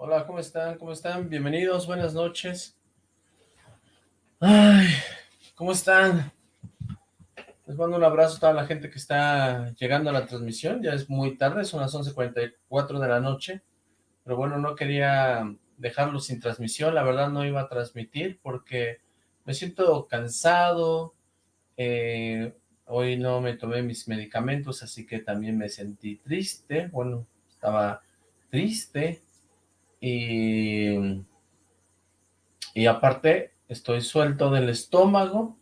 Hola, ¿cómo están? ¿Cómo están? Bienvenidos, buenas noches. Ay, ¿cómo están? Les mando un abrazo a toda la gente que está llegando a la transmisión. Ya es muy tarde, son las 11.44 de la noche. Pero bueno, no quería dejarlo sin transmisión. La verdad no iba a transmitir porque me siento cansado. Eh, hoy no me tomé mis medicamentos, así que también me sentí triste. Bueno, estaba triste y, y aparte estoy suelto del estómago,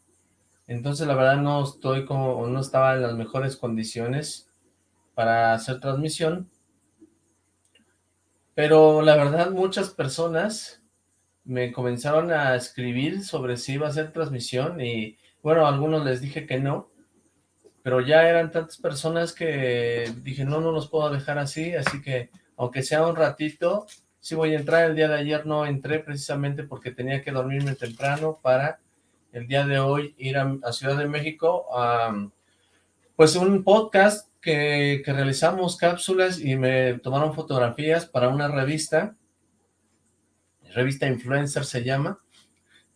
entonces la verdad no estoy como, no estaba en las mejores condiciones para hacer transmisión, pero la verdad muchas personas me comenzaron a escribir sobre si iba a hacer transmisión y bueno, algunos les dije que no, pero ya eran tantas personas que dije no, no los puedo dejar así, así que aunque sea un ratito, sí voy a entrar, el día de ayer no entré precisamente porque tenía que dormirme temprano para el día de hoy ir a, Ciudad de México a pues un podcast que, realizamos cápsulas y me tomaron fotografías para una revista, revista Influencer se llama,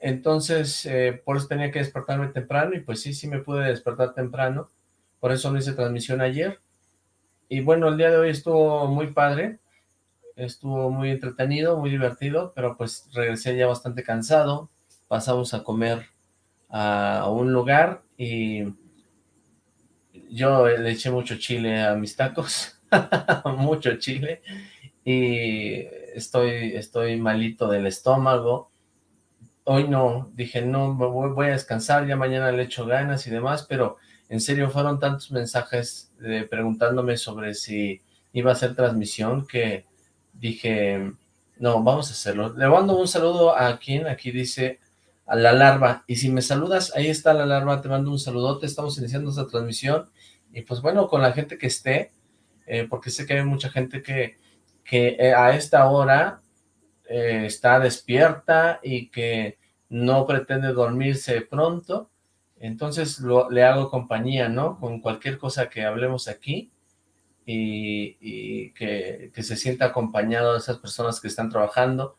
entonces eh, por eso tenía que despertarme temprano y pues sí, sí me pude despertar temprano, por eso no hice transmisión ayer, y bueno, el día de hoy estuvo muy padre, estuvo muy entretenido, muy divertido, pero pues regresé ya bastante cansado, pasamos a comer a un lugar y yo le eché mucho chile a mis tacos, mucho chile, y estoy, estoy malito del estómago, hoy no, dije no, voy, a descansar, ya mañana le echo ganas y demás, pero en serio fueron tantos mensajes preguntándome sobre si iba a hacer transmisión que dije, no, vamos a hacerlo. Le mando un saludo a quien aquí dice, a la larva, y si me saludas, ahí está la larva, te mando un saludote, estamos iniciando esta transmisión, y pues bueno, con la gente que esté, eh, porque sé que hay mucha gente que, que eh, a esta hora eh, está despierta y que no pretende dormirse pronto, entonces le hago compañía, ¿no? Con cualquier cosa que hablemos aquí, y, que, se sienta acompañado de esas personas que están trabajando.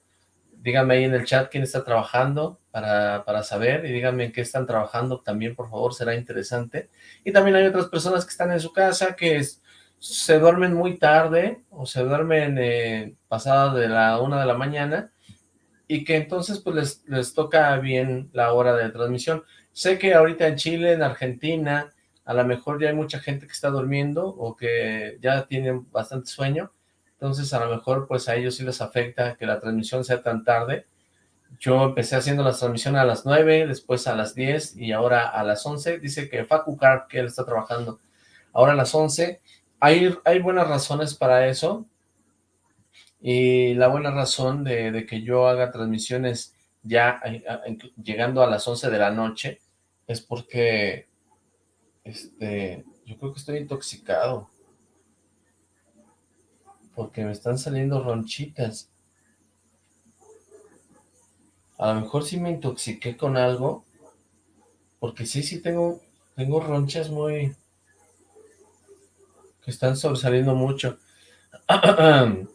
Díganme ahí en el chat quién está trabajando para, para saber y díganme en qué están trabajando también, por favor, será interesante. Y también hay otras personas que están en su casa que se duermen muy tarde o se duermen eh, pasada de la una de la mañana y que entonces pues les, les toca bien la hora de transmisión. Sé que ahorita en Chile, en Argentina, a lo mejor ya hay mucha gente que está durmiendo o que ya tienen bastante sueño, entonces a lo mejor pues a ellos sí les afecta que la transmisión sea tan tarde. Yo empecé haciendo la transmisión a las 9, después a las 10 y ahora a las 11. Dice que Facu Car, que él está trabajando ahora a las 11. Hay, hay buenas razones para eso. Y la buena razón de, que yo haga transmisiones ya eh, llegando a las 11 de la noche es porque este, yo creo que estoy intoxicado. Porque me están saliendo ronchitas. A lo mejor sí me intoxiqué con algo. Porque sí, sí tengo, tengo ronchas muy... que están sobresaliendo mucho.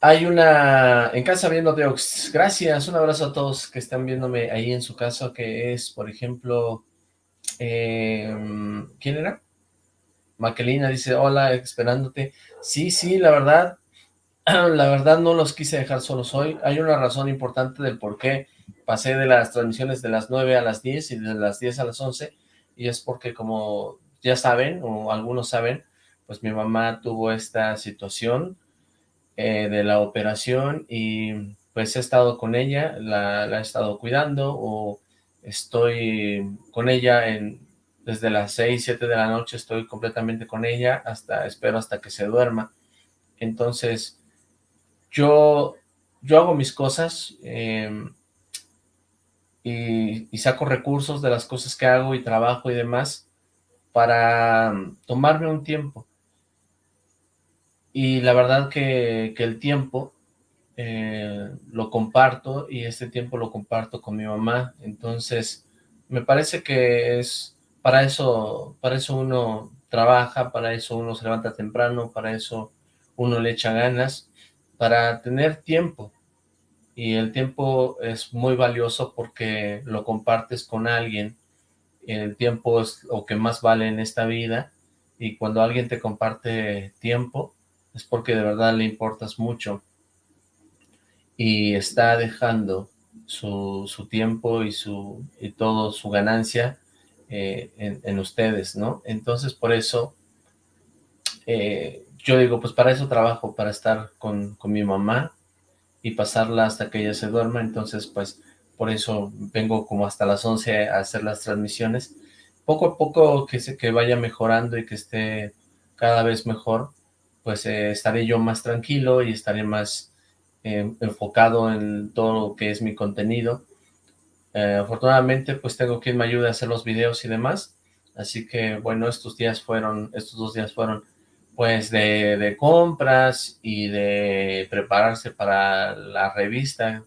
Hay una... en casa viendo Deox. Gracias, un abrazo a todos que están viéndome ahí en su casa, que es, por ejemplo... Em, ¿Quién era? Maquelina dice, hola, esperándote. Sí, sí, la verdad, la verdad no los quise dejar solos hoy. Hay una razón importante del por qué pasé de las transmisiones de las 9 a las 10 y de las 10 a las 11, y es porque como ya saben, o algunos saben, pues mi mamá tuvo esta situación eh, de la operación y pues he estado con ella, la, la he estado cuidando o estoy con ella desde las 6, 7 de la noche, estoy completamente con ella, hasta espero hasta que se duerma. Entonces, yo, yo hago mis cosas em, y, saco recursos de las cosas que hago y trabajo y demás para tomarme un tiempo. Y la verdad que el tiempo eh, lo comparto y este tiempo lo comparto con mi mamá, entonces me parece que es para eso, para eso uno trabaja, para eso uno se levanta temprano, para eso uno le echa ganas para tener tiempo, y el tiempo es muy valioso porque lo compartes con alguien, el tiempo es lo que más vale en esta vida, y cuando alguien te comparte tiempo, es porque de verdad le importas mucho, y está dejando su, su tiempo y su y todo su ganancia eh, en, ustedes, ¿no? Entonces, por eso, eh, yo digo, pues para eso trabajo, para estar con, con mi mamá, y pasarla hasta que ella se duerma, entonces pues por eso vengo como hasta las 11 a hacer las transmisiones. Poco a poco que, se, que vaya mejorando y que esté cada vez mejor, pues eh, estaré yo más tranquilo y estaré más enfocado en todo lo que es mi contenido. Eh, afortunadamente pues tengo quien me ayude a hacer los videos y demás, así que bueno, estos días fueron, estos dos días fueron pues de, compras y de prepararse para la revista,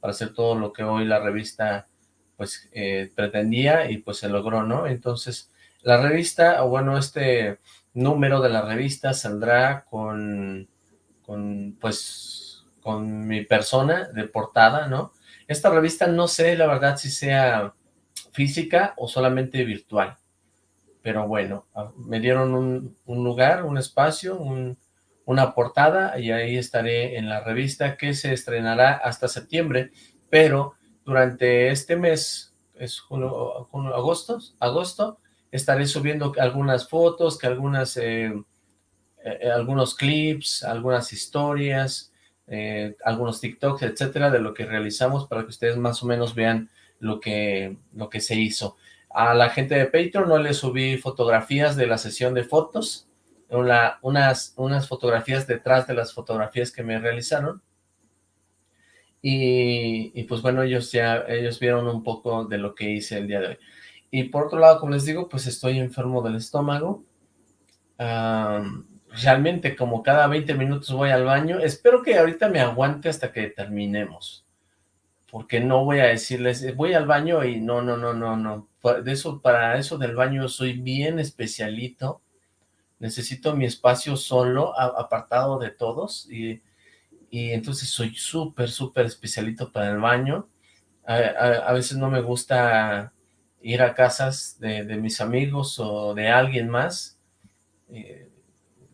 para hacer todo lo que hoy la revista pues eh, pretendía y pues se logró, ¿no? Entonces la revista, o bueno, este número de la revista saldrá con, con pues con mi persona de portada, ¿no? Esta revista no sé la verdad si sea física o solamente virtual pero bueno, me dieron un, lugar, un espacio, una portada y ahí estaré en la revista que se estrenará hasta septiembre, pero durante este mes, es junio, agosto, agosto, estaré subiendo algunas fotos, que algunas, eh, eh, algunos clips, algunas historias, eh, algunos TikToks, etcétera, de lo que realizamos para que ustedes más o menos vean lo que, lo que se hizo. A la gente de Patreon no le subí fotografías de la sesión de fotos, unas, unas fotografías detrás de las fotografías que me realizaron. Y, pues bueno, ellos ya ellos vieron un poco de lo que hice el día de hoy. Y por otro lado, como les digo, pues estoy enfermo del estómago. Realmente como cada 20 minutos voy al baño. Espero que ahorita me aguante hasta que terminemos porque no voy a decirles, voy al baño y no, no, no, no, no, de eso, para eso del baño soy bien especialito, necesito mi espacio solo, apartado de todos, y, entonces soy súper, súper especialito para el baño, a, veces no me gusta ir a casas de, mis amigos o de alguien más, eh,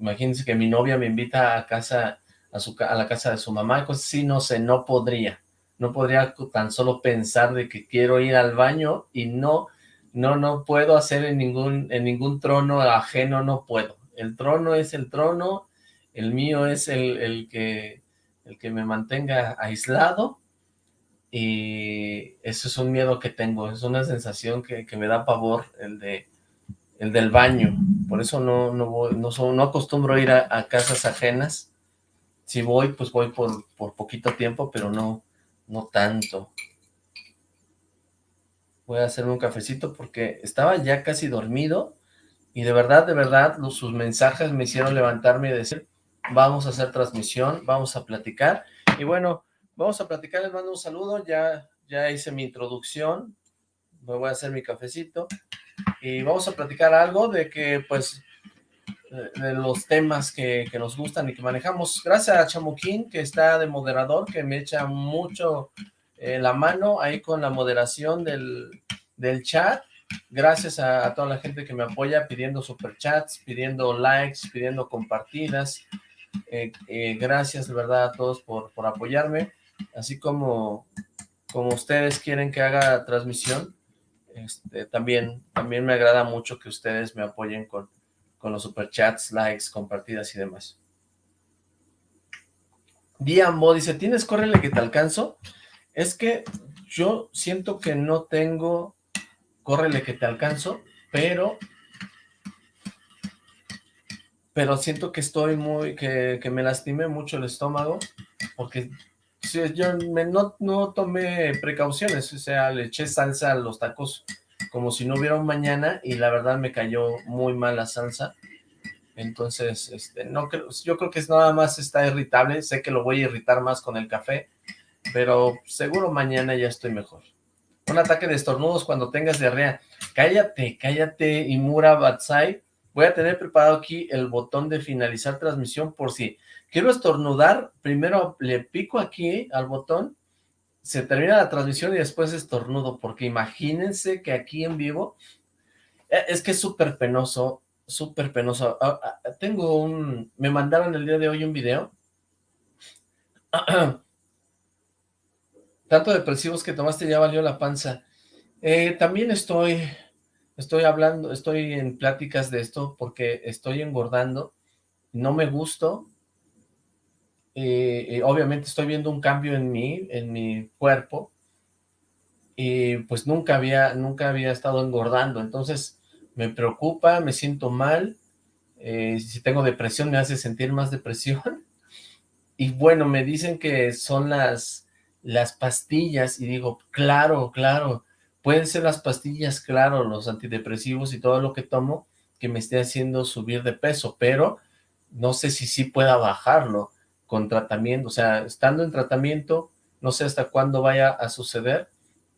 imagínense que mi novia me invita a casa, a, su, a la casa de su mamá, cosas así, no sé, no podría, no podría tan solo pensar de que quiero ir al baño y no, no, no puedo hacer en ningún, en ningún trono ajeno, no puedo. El trono es el trono, el mío es el, el que, el que me mantenga aislado y eso es un miedo que tengo, es una sensación que, me da pavor, el de el del baño, por eso no, no, voy, no, no acostumbro ir a, casas ajenas, si voy, pues voy por, por poquito tiempo, pero no, no tanto. Voy a hacerme un cafecito porque estaba ya casi dormido y de verdad, de verdad, sus mensajes me hicieron levantarme y decir, vamos a hacer transmisión, vamos a platicar. Y bueno, vamos a platicar, les mando un saludo, ya, ya hice mi introducción, me voy a hacer mi cafecito y vamos a platicar algo de que, pues, de los temas que, nos gustan y que manejamos. Gracias a Chamuquín, que está de moderador, que me echa mucho eh, la mano ahí con la moderación del, del chat. Gracias a, toda la gente que me apoya pidiendo superchats, pidiendo likes, pidiendo compartidas. Eh, eh, gracias de verdad a todos por, por apoyarme. Así como, como ustedes quieren que haga transmisión, este, también, también me agrada mucho que ustedes me apoyen con, con los superchats, likes, compartidas y demás. Diambo dice, ¿tienes córrele que te alcanzo? Es que yo siento que no tengo córrele que te alcanzo, pero pero siento que estoy muy, que, me lastimé mucho el estómago, porque yo no, no tomé precauciones, o sea, le eché salsa a los tacos como si no hubiera un mañana y la verdad me cayó muy mal la salsa. Entonces, este, no creo, yo creo que es nada más está irritable, sé que lo voy a irritar más con el café, pero seguro mañana ya estoy mejor. Un ataque de estornudos cuando tengas diarrea. Cállate, cállate, Imura Batsai. voy a tener preparado aquí el botón de finalizar transmisión por si quiero estornudar, primero le pico aquí al botón, se termina la transmisión y después estornudo, porque imagínense que aquí en vivo, eh, es que es súper penoso, súper penoso. Ah, ah, tengo un, me mandaron el día de hoy un video, tanto depresivos que tomaste ya valió la panza. Eh, también estoy, estoy hablando, estoy en pláticas de esto porque estoy engordando, no me gusto, obviamente estoy viendo un cambio en mí, en mi cuerpo, y pues nunca había, nunca había estado engordando, entonces me preocupa, me siento mal, eh, si tengo depresión me hace sentir más depresión, y bueno, me dicen que son las, las pastillas, y digo, claro, claro, pueden ser las pastillas, claro, los antidepresivos y todo lo que tomo, que me esté haciendo subir de peso, pero no sé si sí pueda bajarlo, con tratamiento, o sea, estando en tratamiento, no sé hasta cuándo vaya a suceder,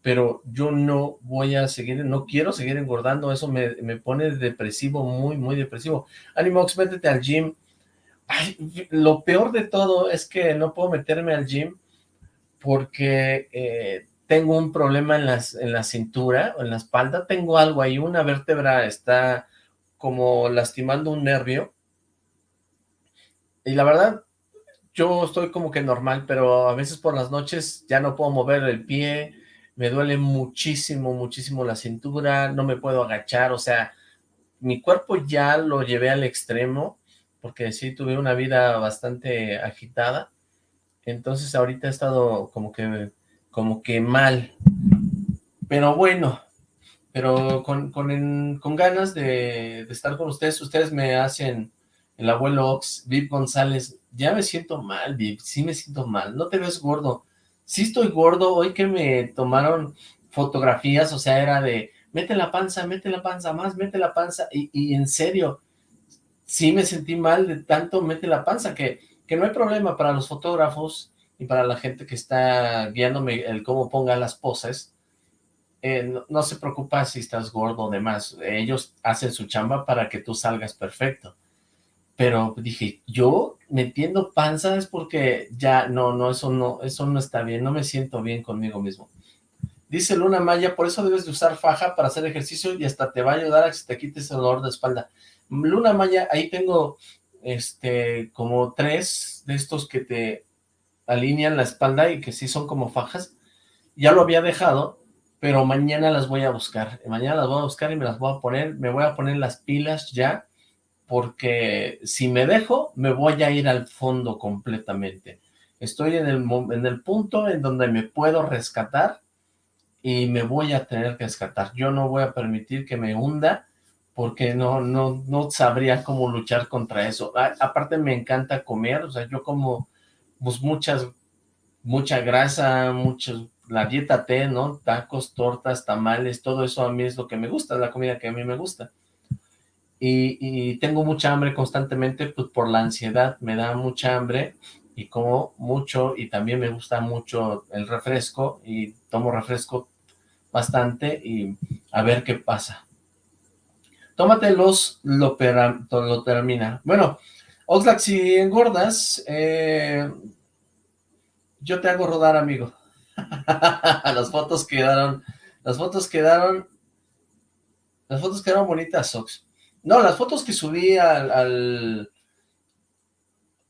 pero yo no voy a seguir, no quiero seguir engordando, eso me, pone depresivo, muy, muy depresivo. Animox, métete al gym. lo peor de todo es que no puedo meterme al gym porque eh, tengo un problema en, las, en la cintura, en la espalda, tengo algo ahí, una vértebra está como lastimando un nervio, y la verdad, yo estoy como que normal, pero a veces por las noches ya no puedo mover el pie, me duele muchísimo, muchísimo la cintura, no me puedo agachar, o sea, mi cuerpo ya lo llevé al extremo, porque sí tuve una vida bastante agitada, entonces ahorita he estado como que, como que mal, pero bueno, pero con, con, con ganas de, de estar con ustedes, ustedes me hacen el abuelo Ox, Viv González, ya me siento mal, sí me siento mal, no te ves gordo, sí estoy gordo, hoy que me tomaron fotografías, o sea, era de, mete la panza, mete la panza más, mete la panza, y, en serio, sí me sentí mal de tanto mete la panza, que, que no hay problema para los fotógrafos y para la gente que está guiándome el cómo ponga las poses, eh, no, no, se preocupa si estás gordo o demás, ellos hacen su chamba para que tú salgas perfecto. Pero dije, yo metiendo panza es porque ya, no, no, eso no, eso no está bien, no me siento bien conmigo mismo. Dice Luna Maya, por eso debes de usar faja para hacer ejercicio y hasta te va a ayudar a que se te quites el dolor de espalda. Luna Maya, ahí tengo, este, como tres de estos que te alinean la espalda y que sí son como fajas. Ya lo había dejado, pero mañana las voy a buscar. Mañana las voy a buscar y me las voy a poner, me voy a poner las pilas ya, porque si me dejo, me voy a ir al fondo completamente. Estoy en el, en el punto en donde me puedo rescatar y me voy a tener que rescatar. Yo no voy a permitir que me hunda porque no, no, no sabría cómo luchar contra eso. aparte me encanta comer, o sea, yo como pues muchas, mucha grasa, muchos, la dieta T, ¿no? Tacos, tortas, tamales, todo eso a mí es lo que me gusta, la comida que a mí me gusta y, tengo mucha hambre constantemente pues por la ansiedad, me da mucha hambre y como mucho y también me gusta mucho el refresco y tomo refresco bastante y a ver qué pasa. Tómate los lo, termina. Bueno, Oxlack, si engordas, eh, yo te hago rodar, amigo. las fotos quedaron, las fotos quedaron, las fotos quedaron bonitas, Ox. No, las fotos que subí al,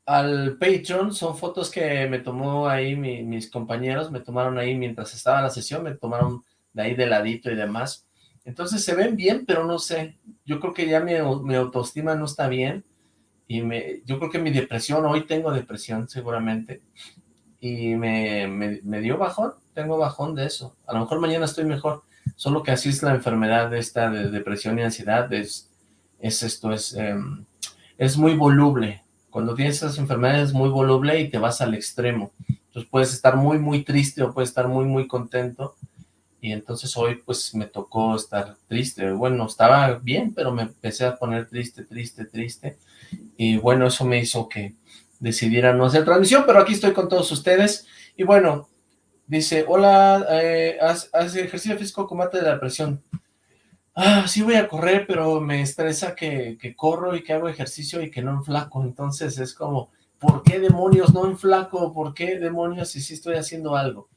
al, Patreon son fotos que me tomó ahí mis compañeros, me tomaron ahí mientras estaba la sesión, me tomaron de ahí de ladito y demás. Entonces se ven bien, pero no sé, yo creo que ya mi, autoestima no está bien, y me, yo creo que mi depresión, hoy tengo depresión seguramente, y me, me, dio bajón, tengo bajón de eso, a lo mejor mañana estoy mejor, solo que así es la enfermedad de esta de depresión y ansiedad, es es esto, es, em, es muy voluble. Cuando tienes esas enfermedades es muy voluble y te vas al extremo. Entonces puedes estar muy, muy triste o puedes estar muy, muy contento. Y entonces hoy pues me tocó estar triste. Bueno, estaba bien, pero me empecé a poner triste, triste, triste. Y bueno, eso me hizo que decidiera no hacer transmisión, pero aquí estoy con todos ustedes. Y bueno, dice, hola, eh, haz, haz, ejercicio físico, combate de la depresión. Ah, sí voy a correr, pero me estresa que, que corro y que hago ejercicio y que no enflaco, entonces es como, ¿por qué demonios no enflaco? ¿Por qué demonios si sí estoy haciendo algo?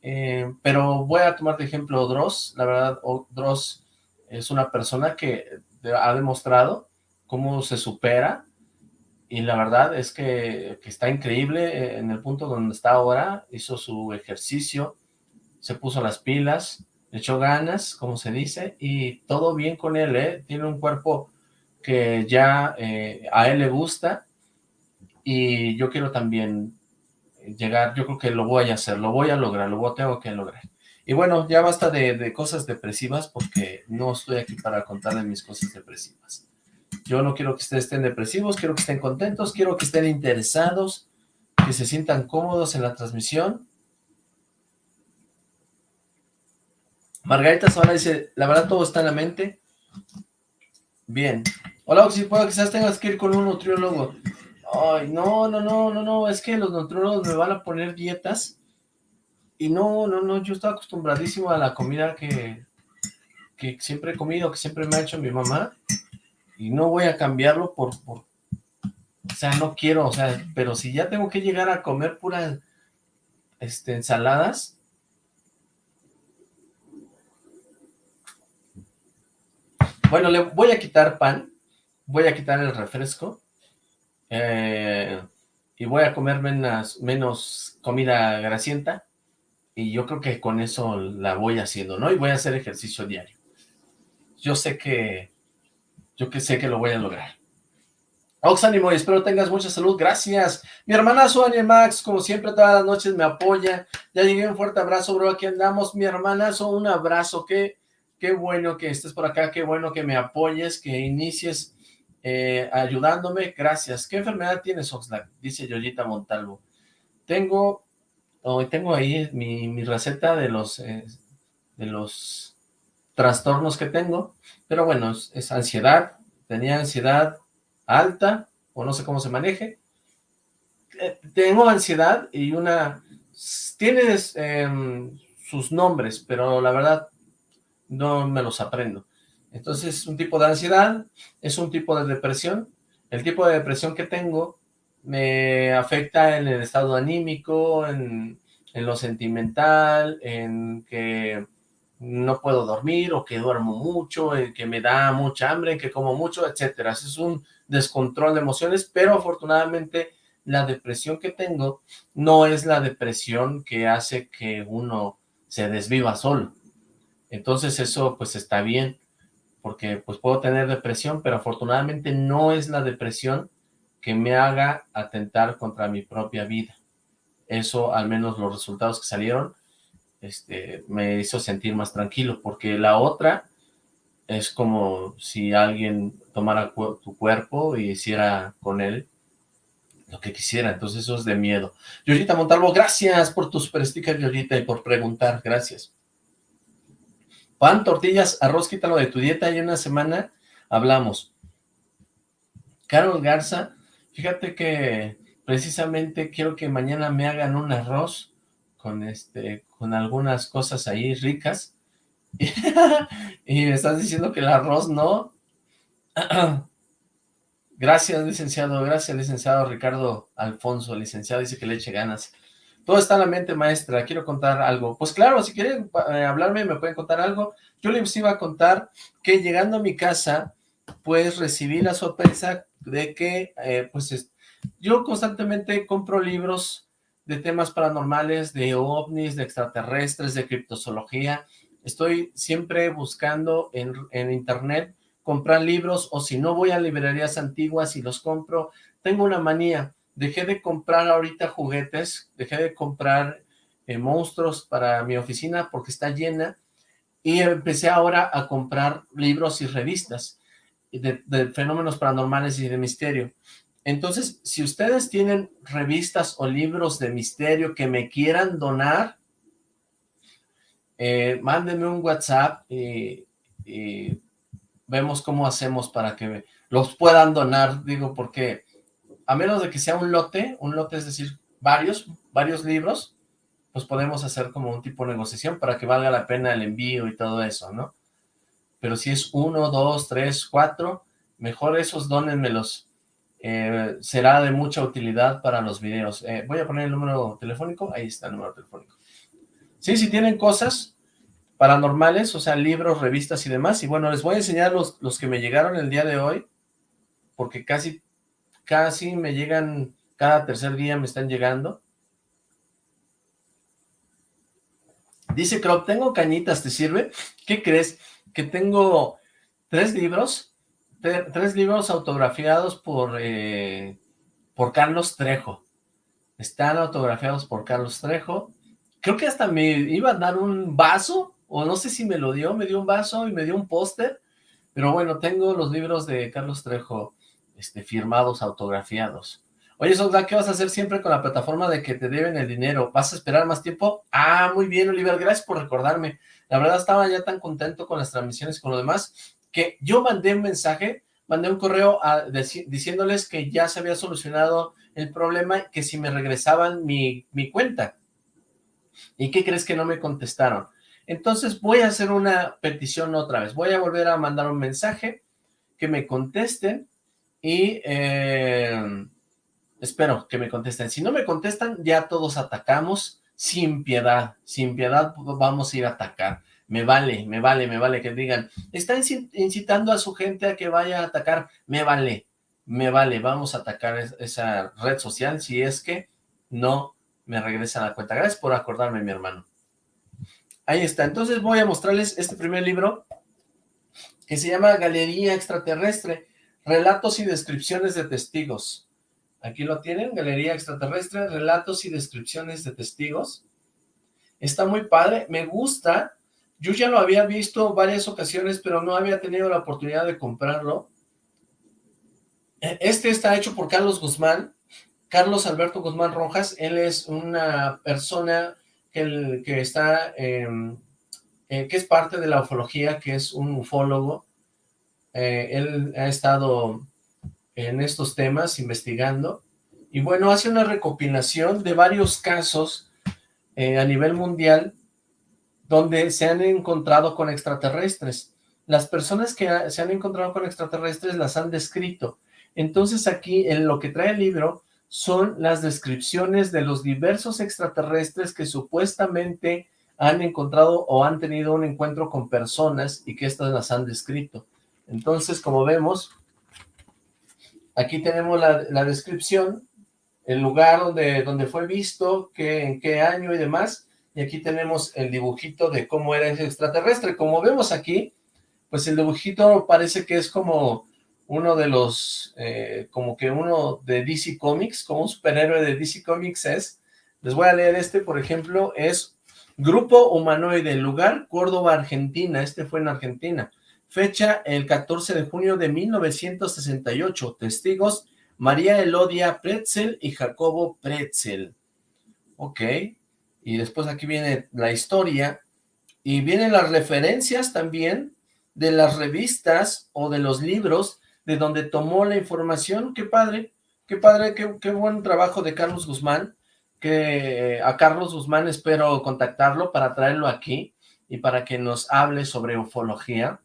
Eh, pero voy a tomar de ejemplo Dross, la verdad, Dross es una persona que ha demostrado cómo se supera, y la verdad es que, que, está increíble en el punto donde está ahora, hizo su ejercicio, se puso las pilas, echó ganas, como se dice, y todo bien con él, ¿eh? Tiene un cuerpo que ya eh, a él le gusta, y yo quiero también llegar, yo creo que lo voy a hacer, lo voy a lograr, lo tengo que lograr. Y bueno, ya basta de, de cosas depresivas, porque no estoy aquí para contarles mis cosas depresivas. Yo no quiero que ustedes estén depresivos, quiero que estén contentos, quiero que estén interesados, que se sientan cómodos en la transmisión, Margarita Zavala dice, la verdad todo está en la mente. Bien. Hola, si puedo, quizás tengas que ir con un nutriólogo. Ay, no, no, no, no, no, es que los nutriólogos me van a poner dietas. Y no, no, no, yo estoy acostumbradísimo a la comida que, que siempre he comido, que siempre me ha hecho mi mamá. Y no voy a cambiarlo por, por, o sea, no quiero, o sea, pero si ya tengo que llegar a comer puras este, ensaladas, Bueno, le voy a quitar pan, voy a quitar el refresco, eh, y voy a comer menos, comida grasienta, y yo creo que con eso la voy haciendo, ¿no? Y voy a hacer ejercicio diario. Yo sé que, yo que sé que lo voy a lograr. Oxánimo, espero tengas mucha salud, gracias. Mi hermana Sonia Max, como siempre, todas las noches me apoya. Ya llegué, un fuerte abrazo, bro, aquí andamos. Mi hermana, un abrazo, que qué bueno que estés por acá, qué bueno que me apoyes, que inicies eh, ayudándome, gracias. ¿Qué enfermedad tienes, Oxlack? Dice Yoyita Montalvo. Tengo, hoy tengo ahí mi, receta de los, eh, de los trastornos que tengo, pero bueno, es, ansiedad, tenía ansiedad alta, o no sé cómo se maneje, eh, tengo ansiedad y una, tienes em, sus nombres, pero la verdad no me los aprendo. Entonces, un tipo de ansiedad, es un tipo de depresión. El tipo de depresión que tengo me afecta en el estado anímico, en, lo sentimental, en que no puedo dormir o que duermo mucho, en que me da mucha hambre, en que como mucho, etcétera. Es un descontrol de emociones, pero afortunadamente la depresión que tengo no es la depresión que hace que uno se desviva solo. Entonces eso pues está bien, porque pues puedo tener depresión, pero afortunadamente no es la depresión que me haga atentar contra mi propia vida. Eso, al menos los resultados que salieron, este, me hizo sentir más tranquilo, porque la otra es como si alguien tomara tu cuerpo y hiciera con él lo que quisiera, entonces eso es de miedo. Yoyita Montalvo, gracias por tus super stickers, y por preguntar, gracias. Pan, tortillas, arroz, quítalo de tu dieta y una semana hablamos. Carol Garza, fíjate que precisamente quiero que mañana me hagan un arroz con este con algunas cosas ahí ricas. y me estás diciendo que el arroz no. gracias, licenciado. Gracias, licenciado Ricardo Alfonso. Licenciado dice que le eche ganas. Todo está en la mente, maestra. Quiero contar algo. Pues claro, si quieren eh, hablarme, me pueden contar algo. Yo les iba a contar que llegando a mi casa, pues recibí la sorpresa de que, eh, pues, yo constantemente compro libros de temas paranormales, de ovnis, de extraterrestres, de criptozoología. Estoy siempre buscando en, en internet comprar libros, o si no voy a librerías antiguas y los compro. Tengo una manía dejé de comprar ahorita juguetes, dejé de comprar eh, monstruos para mi oficina porque está llena y empecé ahora a comprar libros y revistas de, fenómenos paranormales y de misterio. Entonces, si ustedes tienen revistas o libros de misterio que me quieran donar, eh, mándenme un WhatsApp y, y, vemos cómo hacemos para que los puedan donar, digo, porque a menos de que sea un lote, un lote es decir, varios, varios libros, pues podemos hacer como un tipo de negociación para que valga la pena el envío y todo eso, ¿no? pero si es uno, dos, tres, cuatro, mejor esos donenmelos. Eh, será de mucha utilidad para los videos. Eh, voy a poner el número telefónico, ahí está el número telefónico. Sí, si tienen cosas paranormales, o sea, libros, revistas y demás, y bueno, les voy a enseñar los, los que me llegaron el día de hoy, porque casi, casi me llegan, cada tercer día me están llegando. Dice Crop, tengo cañitas, ¿te sirve? ¿Qué crees? Que tengo tres libros, tres libros autografiados por, eh, por Carlos Trejo. Están autografiados por Carlos Trejo. Creo que hasta me iba a dar un vaso, o no sé si me lo dio, me dio un vaso y me dio un póster. Pero bueno, tengo los libros de Carlos Trejo este, firmados, autografiados. Oye, Soldad, ¿qué vas a hacer siempre con la plataforma de que te deben el dinero? ¿Vas a esperar más tiempo? Ah, muy bien, Oliver, gracias por recordarme. La verdad estaba ya tan contento con las transmisiones y con lo demás, que yo mandé un mensaje, mandé un correo diciéndoles que ya se había solucionado el problema, que si me regresaban mi, mi cuenta. ¿Y qué crees que no me contestaron? Entonces voy a hacer una petición otra vez. Voy a volver a mandar un mensaje, que me contesten y... Eh, Espero que me contesten. Si no me contestan, ya todos atacamos sin piedad. Sin piedad vamos a ir a atacar. Me vale, me vale, me vale que digan, está incitando a su gente a que vaya a atacar. Me vale, me vale. Vamos a atacar esa red social si es que no me regresa la cuenta. Gracias por acordarme, mi hermano. Ahí está. Entonces voy a mostrarles este primer libro que se llama Galería Extraterrestre, Relatos y Descripciones de Testigos. Aquí lo tienen, Galería Extraterrestre, Relatos y Descripciones de Testigos. Está muy padre, me gusta. Yo ya lo había visto varias ocasiones, pero no había tenido la oportunidad de comprarlo. E, este está hecho por Carlos Guzmán, Carlos Alberto Guzmán Rojas. Él es una persona que, está, em, eh, que es parte de la ufología, que es un ufólogo. Eh, él ha estado en estos temas, investigando, y bueno, hace una recopilación de varios casos eh, a nivel mundial donde se han encontrado con extraterrestres. Las personas que se han encontrado con extraterrestres las han descrito. Entonces aquí, en lo que trae el libro, son las descripciones de los diversos extraterrestres que supuestamente han encontrado o han tenido un encuentro con personas y que estas las han descrito. Entonces, como vemos, Aquí tenemos la, descripción, el lugar donde, donde fue visto, qué, en qué año y demás, y aquí tenemos el dibujito de cómo era ese extraterrestre. Como vemos aquí, pues el dibujito parece que es como uno de los, eh, como que uno de DC Comics, como un superhéroe de DC Comics es. Les voy a leer este, por ejemplo, es Grupo Humanoide, lugar Córdoba, Argentina. Este fue en Argentina. Fecha el 14 de junio de 1968. Testigos María Elodia Pretzel y Jacobo Pretzel. Ok. Y después aquí viene la historia. Y vienen las referencias también de las revistas o de los libros de donde tomó la información. Qué padre, qué padre, qué, qué buen trabajo de Carlos Guzmán. Que a Carlos Guzmán espero contactarlo para traerlo aquí y para que nos hable sobre ufología.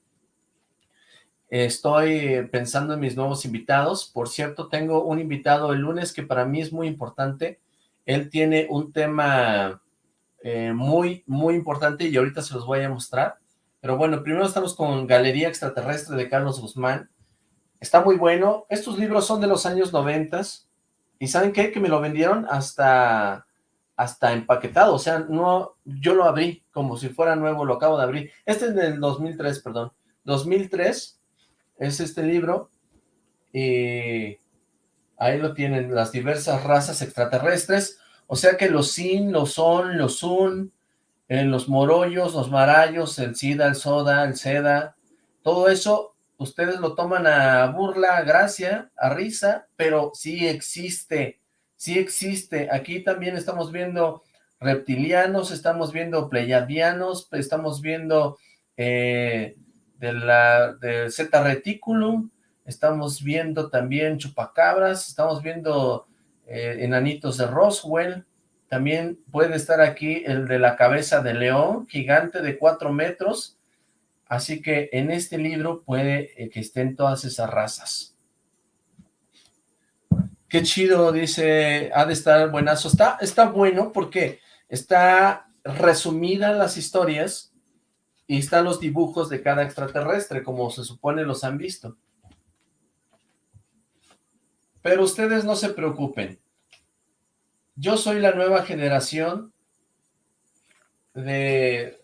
Estoy pensando en mis nuevos invitados. Por cierto, tengo un invitado el lunes que para mí es muy importante. Él tiene un tema eh, muy, muy importante y ahorita se los voy a mostrar. Pero bueno, primero estamos con Galería Extraterrestre de Carlos Guzmán. Está muy bueno. Estos libros son de los años noventas. ¿Y saben qué? Que me lo vendieron hasta, hasta empaquetado. O sea, no, yo lo abrí como si fuera nuevo, lo acabo de abrir. Este es del 2003, perdón. 2003 es este libro y ahí lo tienen, las diversas razas extraterrestres, o sea que los Sin, los Son, los Sun, eh, los Morollos, los Marayos, el Sida, el Soda, el Seda, todo eso ustedes lo toman a burla, a gracia, a risa, pero sí existe, sí existe. Aquí también estamos viendo reptilianos, estamos viendo pleiadianos, estamos viendo eh, de la de Zeta Reticulum, estamos viendo también chupacabras, estamos viendo eh, enanitos de Roswell, también puede estar aquí el de la cabeza de león, gigante de cuatro metros, Así que en este libro puede eh, que estén todas esas razas. Qué chido, dice, ha de estar buenazo. Está, está bueno porque está resumida las historias y están los dibujos de cada extraterrestre, como se supone los han visto. Pero ustedes no se preocupen. Yo soy la nueva generación de,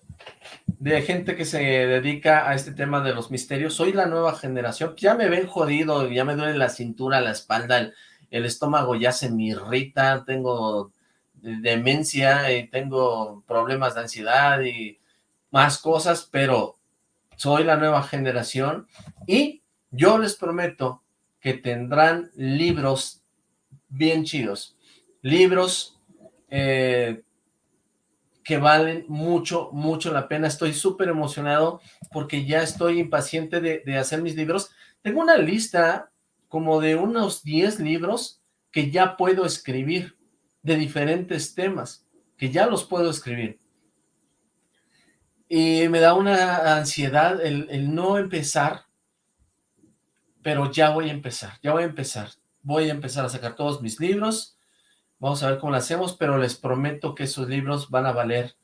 de gente que se dedica a este tema de los misterios. Soy la nueva generación. Ya me ven jodido, ya me duele la cintura, la espalda, el, el estómago ya se me irrita, tengo demencia y tengo problemas de ansiedad y más cosas, pero soy la nueva generación y yo les prometo que tendrán libros bien chidos, libros eh, que valen mucho, mucho la pena. Estoy súper emocionado porque ya estoy impaciente de, de, hacer mis libros. Tengo una lista como de unos 10 libros que ya puedo escribir de diferentes temas, que ya los puedo escribir. Y me da una ansiedad el, no empezar, pero ya voy a empezar, ya voy a empezar. Voy a empezar a sacar todos mis libros, vamos a ver cómo lo hacemos, pero les prometo que esos libros van a valer,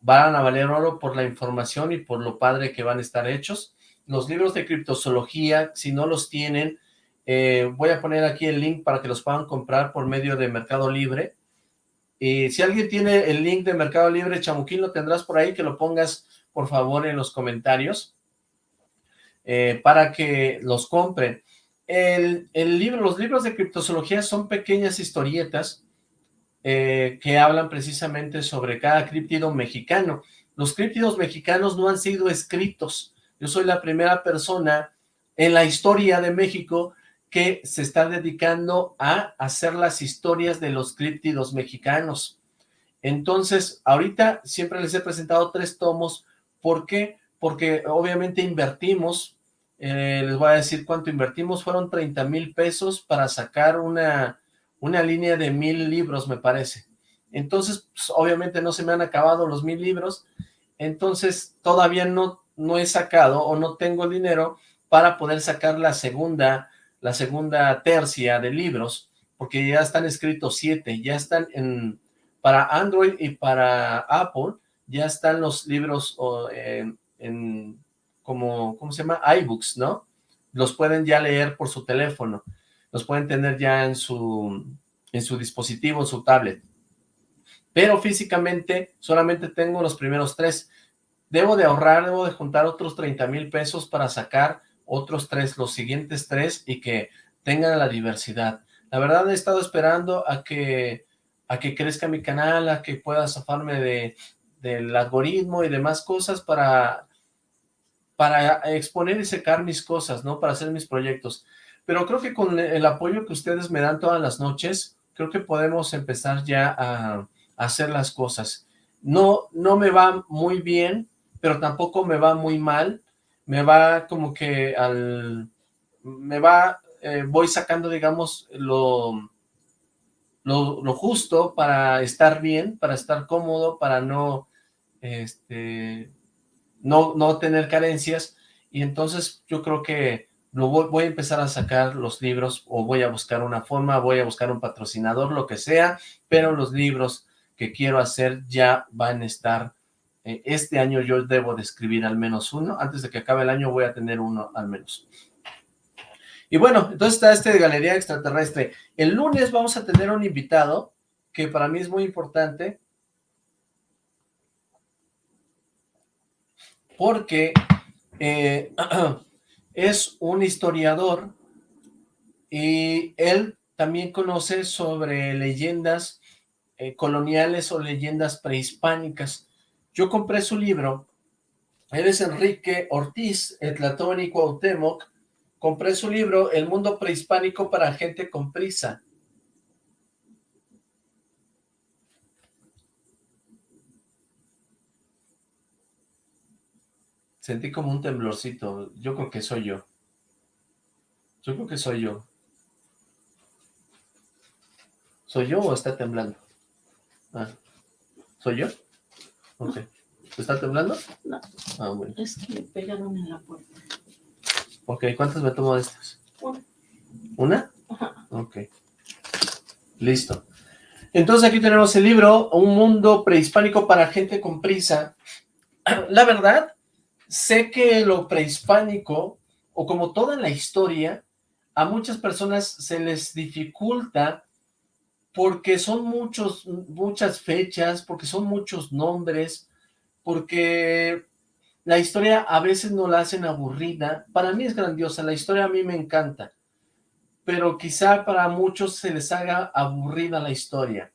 van a valer oro por la información y por lo padre que van a estar hechos. Los libros de criptozoología, si no los tienen, eh, voy a poner aquí el link para que los puedan comprar por medio de Mercado Libre. Y si alguien tiene el link de Mercado Libre, Chamuquín, lo tendrás por ahí, que lo pongas por favor en los comentarios eh, para que los compren. El, libro, los libros de criptozoología son pequeñas historietas eh, que hablan precisamente sobre cada críptido mexicano. Los críptidos mexicanos no han sido escritos. Yo soy la primera persona en la historia de México que se está dedicando a hacer las historias de los críptidos mexicanos. Entonces, ahorita siempre les he presentado tres tomos. ¿Por qué? Porque obviamente invertimos, eh, les voy a decir cuánto invertimos, fueron 30 mil pesos para sacar una, una línea de mil libros, me parece. Entonces, pues, obviamente no se me han acabado los mil libros, entonces todavía no, no he sacado o no tengo el dinero para poder sacar la segunda la segunda tercia de libros, porque ya están escritos siete, ya están en, para Android y para Apple, ya están los libros en, como, ¿cómo se llama? iBooks, ¿no? Los pueden ya leer por su teléfono, los pueden tener ya en su, en su dispositivo, en su tablet. Pero físicamente solamente tengo los primeros tres. Debo de ahorrar, debo de juntar otros 30 mil pesos para sacar otros tres, los siguientes tres, y que tengan la diversidad. La verdad he estado esperando a que, a que crezca mi canal, a que pueda zafarme de, del algoritmo y demás cosas para, para exponer y secar mis cosas, ¿no? Para hacer mis proyectos. Pero creo que con el apoyo que ustedes me dan todas las noches, creo que podemos empezar ya a, hacer las cosas. No, no me va muy bien, pero tampoco me va muy mal, me va como que al... me va, eh, voy sacando, digamos, lo, lo, justo para estar bien, para estar cómodo, para no, este, no, no tener carencias, y entonces yo creo que lo voy, a empezar a sacar los libros, o voy a buscar una forma, voy a buscar un patrocinador, lo que sea, pero los libros que quiero hacer ya van a estar eh, este año yo debo de escribir al menos uno, antes de que acabe el año voy a tener uno al menos. Y bueno, entonces está este de Galería Extraterrestre. El lunes vamos a tener un invitado que para mí es muy importante porque eh, es un historiador y él también conoce sobre leyendas eh, coloniales o leyendas prehispánicas. Yo compré su libro, eres Enrique Ortiz, Etlatón y Cuauhtémoc, compré su libro El mundo prehispánico para gente con prisa. Sentí como un temblorcito, yo creo que soy yo. Yo creo que soy yo. ¿Soy yo o está temblando? Ah, ¿Soy yo? Ok. ¿Está temblando? No. Ah, bueno. Es que me pegaron en la puerta. Ok, ¿cuántas me tomo de estas? Una. ¿Una? Ajá. Ok. Listo. Entonces aquí tenemos el libro, Un mundo prehispánico para gente con prisa. La verdad, sé que lo prehispánico, o como toda la historia, a muchas personas se les dificulta porque son muchos, muchas fechas, porque son muchos nombres, porque la historia a veces no la hacen aburrida. Para mí es grandiosa, la historia a mí me encanta, pero quizá para muchos se les haga aburrida la historia.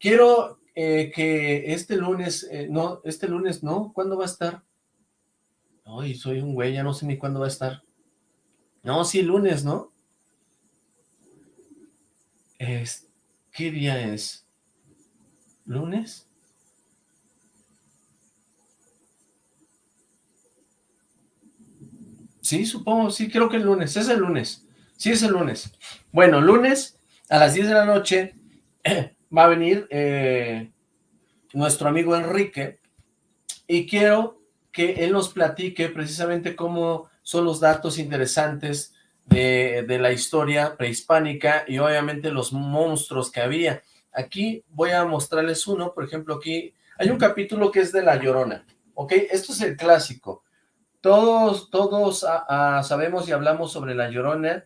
Quiero eh, que este lunes, eh, no, este lunes no, ¿cuándo va a estar? Ay, soy un güey, ya no sé ni cuándo va a estar. No, sí, lunes, ¿no? Es, ¿Qué día es? ¿Lunes? Sí, supongo, sí, creo que el lunes, es el lunes. Sí, es el lunes. Bueno, lunes a las 10 de la noche va a venir eh, nuestro amigo Enrique y quiero que él nos platique precisamente cómo son los datos interesantes de, de, la historia prehispánica y obviamente los monstruos que había. Aquí voy a mostrarles uno, por ejemplo, aquí hay un capítulo que es de La Llorona, ¿ok? Esto es el clásico. Todos, todos sabemos y hablamos sobre La Llorona,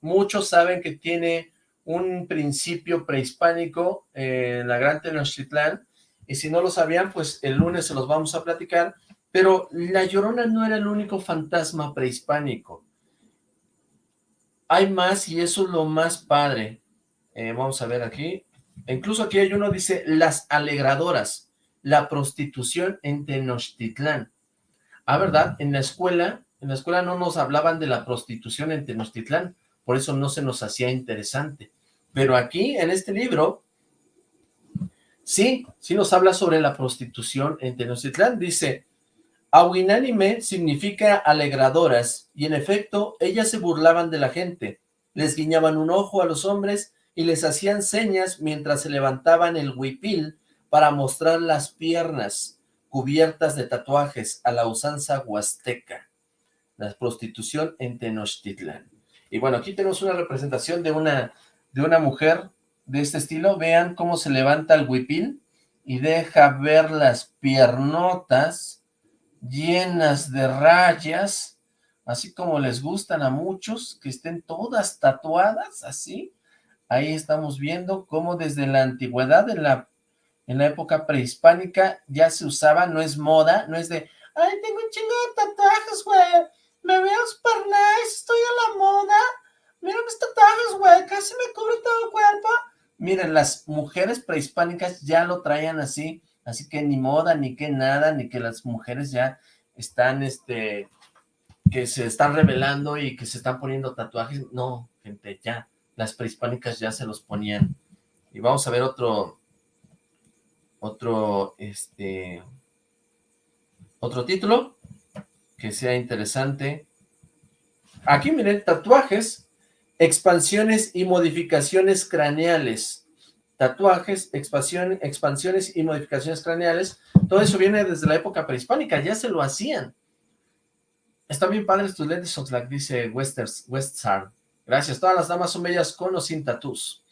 muchos saben que tiene un principio prehispánico en la Gran Tenochtitlán, y si no lo sabían, pues el lunes se los vamos a platicar, pero La Llorona no era el único fantasma prehispánico. Hay más y eso es lo más padre. Eh, vamos a ver aquí. Incluso aquí hay uno, dice, las alegradoras, la prostitución en Tenochtitlán. Ah, ¿verdad? En la escuela, en la escuela no nos hablaban de la prostitución en Tenochtitlán, por eso no se nos hacía interesante. Pero aquí, en este libro, sí, sí nos habla sobre la prostitución en Tenochtitlán. Dice, Aguinánime significa alegradoras, y en efecto, ellas se burlaban de la gente. Les guiñaban un ojo a los hombres y les hacían señas mientras se levantaban el huipil para mostrar las piernas cubiertas de tatuajes a la usanza huasteca. La prostitución en Tenochtitlán. Y bueno, aquí tenemos una representación de una de una mujer de este estilo, vean cómo se levanta el huipil y deja ver las piernotas llenas de rayas, así como les gustan a muchos, que estén todas tatuadas, así. Ahí estamos viendo cómo desde la antigüedad, en la, en la época prehispánica, ya se usaba, no es moda, no es de, ay, tengo un chingo de tatuajes, güey, me veo super nice, estoy a la moda, Mira mis tatuajes, güey, casi me cubre todo el cuerpo. Miren, las mujeres prehispánicas ya lo traían así, así que ni moda, ni que nada, ni que las mujeres ya están, este, que se están revelando y que se están poniendo tatuajes. No, gente, ya, las prehispánicas ya se los ponían. Y vamos a ver otro, otro, este, otro título que sea interesante. Aquí miren, tatuajes Expansiones y modificaciones craneales. Tatuajes, expansión, expansiones y modificaciones craneales. Todo eso viene desde la época prehispánica, ya se lo hacían. Están bien padres tus lentes, Oxlack, dice Westers. Gracias, todas las damas son bellas con o sin tatús.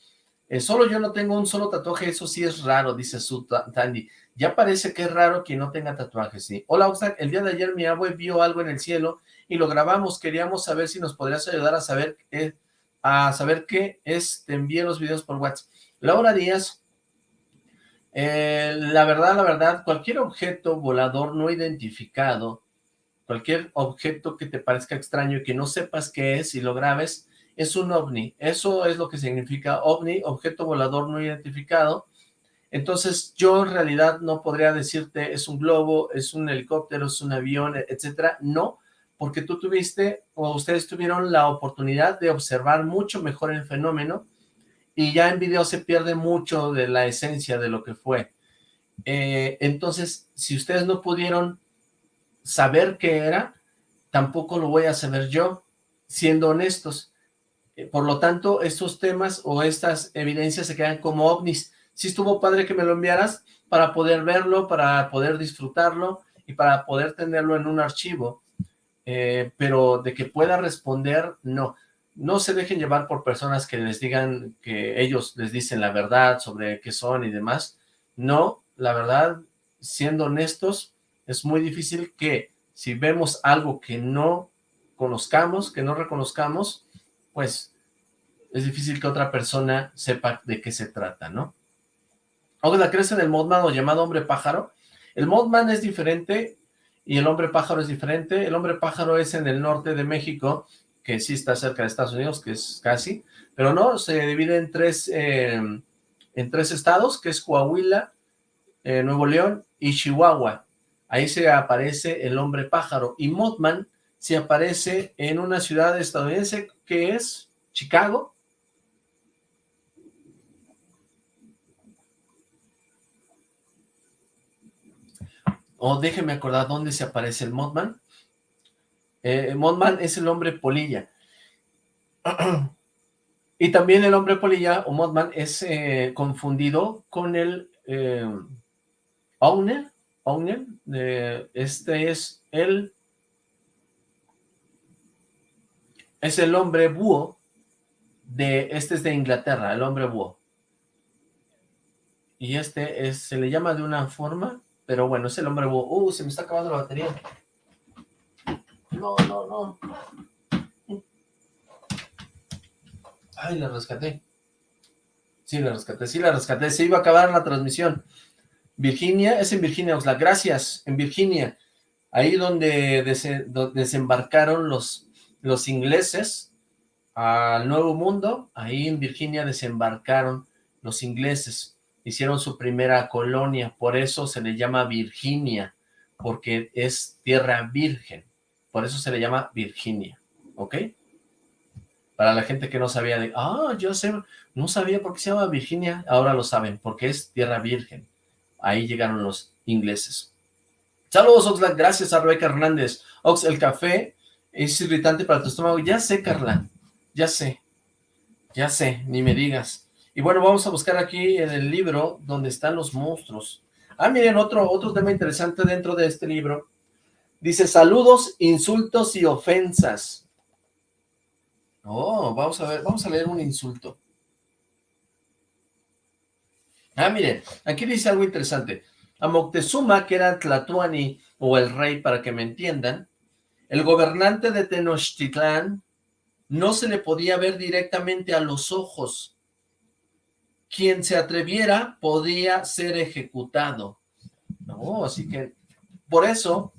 Eh, solo yo no tengo un solo tatuaje, eso sí es raro, dice su Tandy. Ya parece que es raro que no tenga tatuajes. Hola, Oxlack, el día de ayer mi abue vio algo en el cielo y lo grabamos. Queríamos saber si nos podrías ayudar a saber qué a saber qué es, te envíe los videos por WhatsApp. Laura Díaz, eh, la verdad, la verdad, cualquier objeto volador no identificado, cualquier objeto que te parezca extraño y que no sepas qué es y lo grabes, es un ovni. Eso es lo que significa ovni, objeto volador no identificado. Entonces, yo en realidad no podría decirte es un globo, es un helicóptero, es un avión, etcétera. No, porque tú tuviste o ustedes tuvieron la oportunidad de observar mucho mejor el fenómeno y ya en video se pierde mucho de la esencia de lo que fue. Eh, entonces, si ustedes no pudieron saber qué era, tampoco lo voy a saber yo, siendo honestos. Eh, por lo tanto, estos temas o estas evidencias se quedan como ovnis. Si estuvo padre que me lo enviaras, para poder verlo, para poder disfrutarlo y para poder tenerlo en un archivo, eh, pero de que pueda responder, no. No se dejen llevar por personas que les digan que ellos les dicen la verdad sobre qué son y demás. No, la verdad, siendo honestos, es muy difícil que si vemos algo que no conozcamos, que no reconozcamos, pues es difícil que otra persona sepa de qué se trata, ¿no? Ahora crees en el Modman o llamado hombre pájaro. El Modman es diferente y el hombre pájaro es diferente. El hombre pájaro es en el norte de México, que sí está cerca de Estados Unidos, que es casi, pero no, se divide en tres, eh, en tres estados, que es Coahuila, eh, Nuevo León y Chihuahua. Ahí se aparece el hombre pájaro. Y Mothman se aparece en una ciudad estadounidense que es Chicago. O déjeme acordar dónde se aparece el Mothman. Eh, Mothman es el hombre polilla. y también el hombre polilla o Mothman es eh, confundido con el eh, Owner, Owner, este es el, es el hombre búho, de, este es de Inglaterra, el hombre búho. Y este es, se le llama de una forma, pero bueno, es el hombre búho. Uh, se me está acabando la batería. No, no, no. Ay, la rescaté. Sí, la rescaté, sí la rescaté. Se iba a acabar la transmisión. Virginia, es en Virginia, Oxlack, gracias, en Virginia, ahí donde, desembarcaron los, los ingleses al Nuevo Mundo, ahí en Virginia desembarcaron los ingleses, hicieron su primera colonia, por eso se le llama Virginia, porque es tierra virgen, por eso se le llama Virginia, ¿ok? Para la gente que no sabía de, ah, yo sé, no sabía por qué se llama Virginia, ahora lo saben, porque es tierra virgen ahí llegaron los ingleses. Saludos, Oxlack, gracias a Rebeca Hernández. Ox, el café es irritante para tu estómago. Ya sé, Carla, ya sé, ya sé, ni me digas. Y bueno, vamos a buscar aquí en el libro donde están los monstruos. Ah, miren, otro, otro tema interesante dentro de este libro. Dice, saludos, insultos y ofensas. Oh, vamos a ver, vamos a leer un insulto. Ah, miren, aquí dice algo interesante. A Moctezuma, que era Tlatuani, o el rey, para que me entiendan, el gobernante de Tenochtitlán no se le podía ver directamente a los ojos. Quien se atreviera podía ser ejecutado. Así que por eso,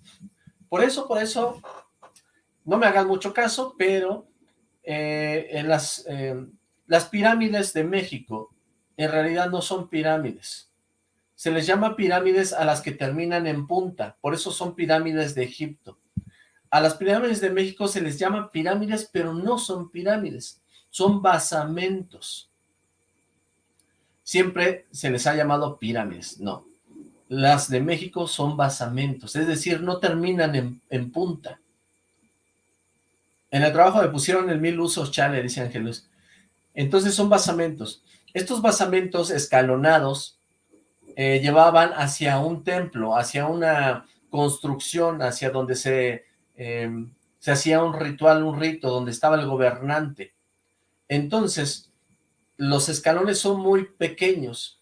por eso, por eso, no me hagan mucho caso, pero eh, las, eh, las pirámides de México en realidad no son pirámides. Se les llama pirámides a las que terminan en punta, por eso son pirámides de Egipto. A las pirámides de México se les llama pirámides, pero no son pirámides, son basamentos. Siempre se les ha llamado pirámides, no. Las de México son basamentos, es decir, no terminan en, punta. En el trabajo me pusieron el mil usos chale, dice Ángelus. Entonces son basamentos. Estos basamentos escalonados eh, llevaban hacia un templo, hacia una construcción, hacia donde se, em, se hacía un ritual, un rito, donde estaba el gobernante. Entonces, los escalones son muy pequeños,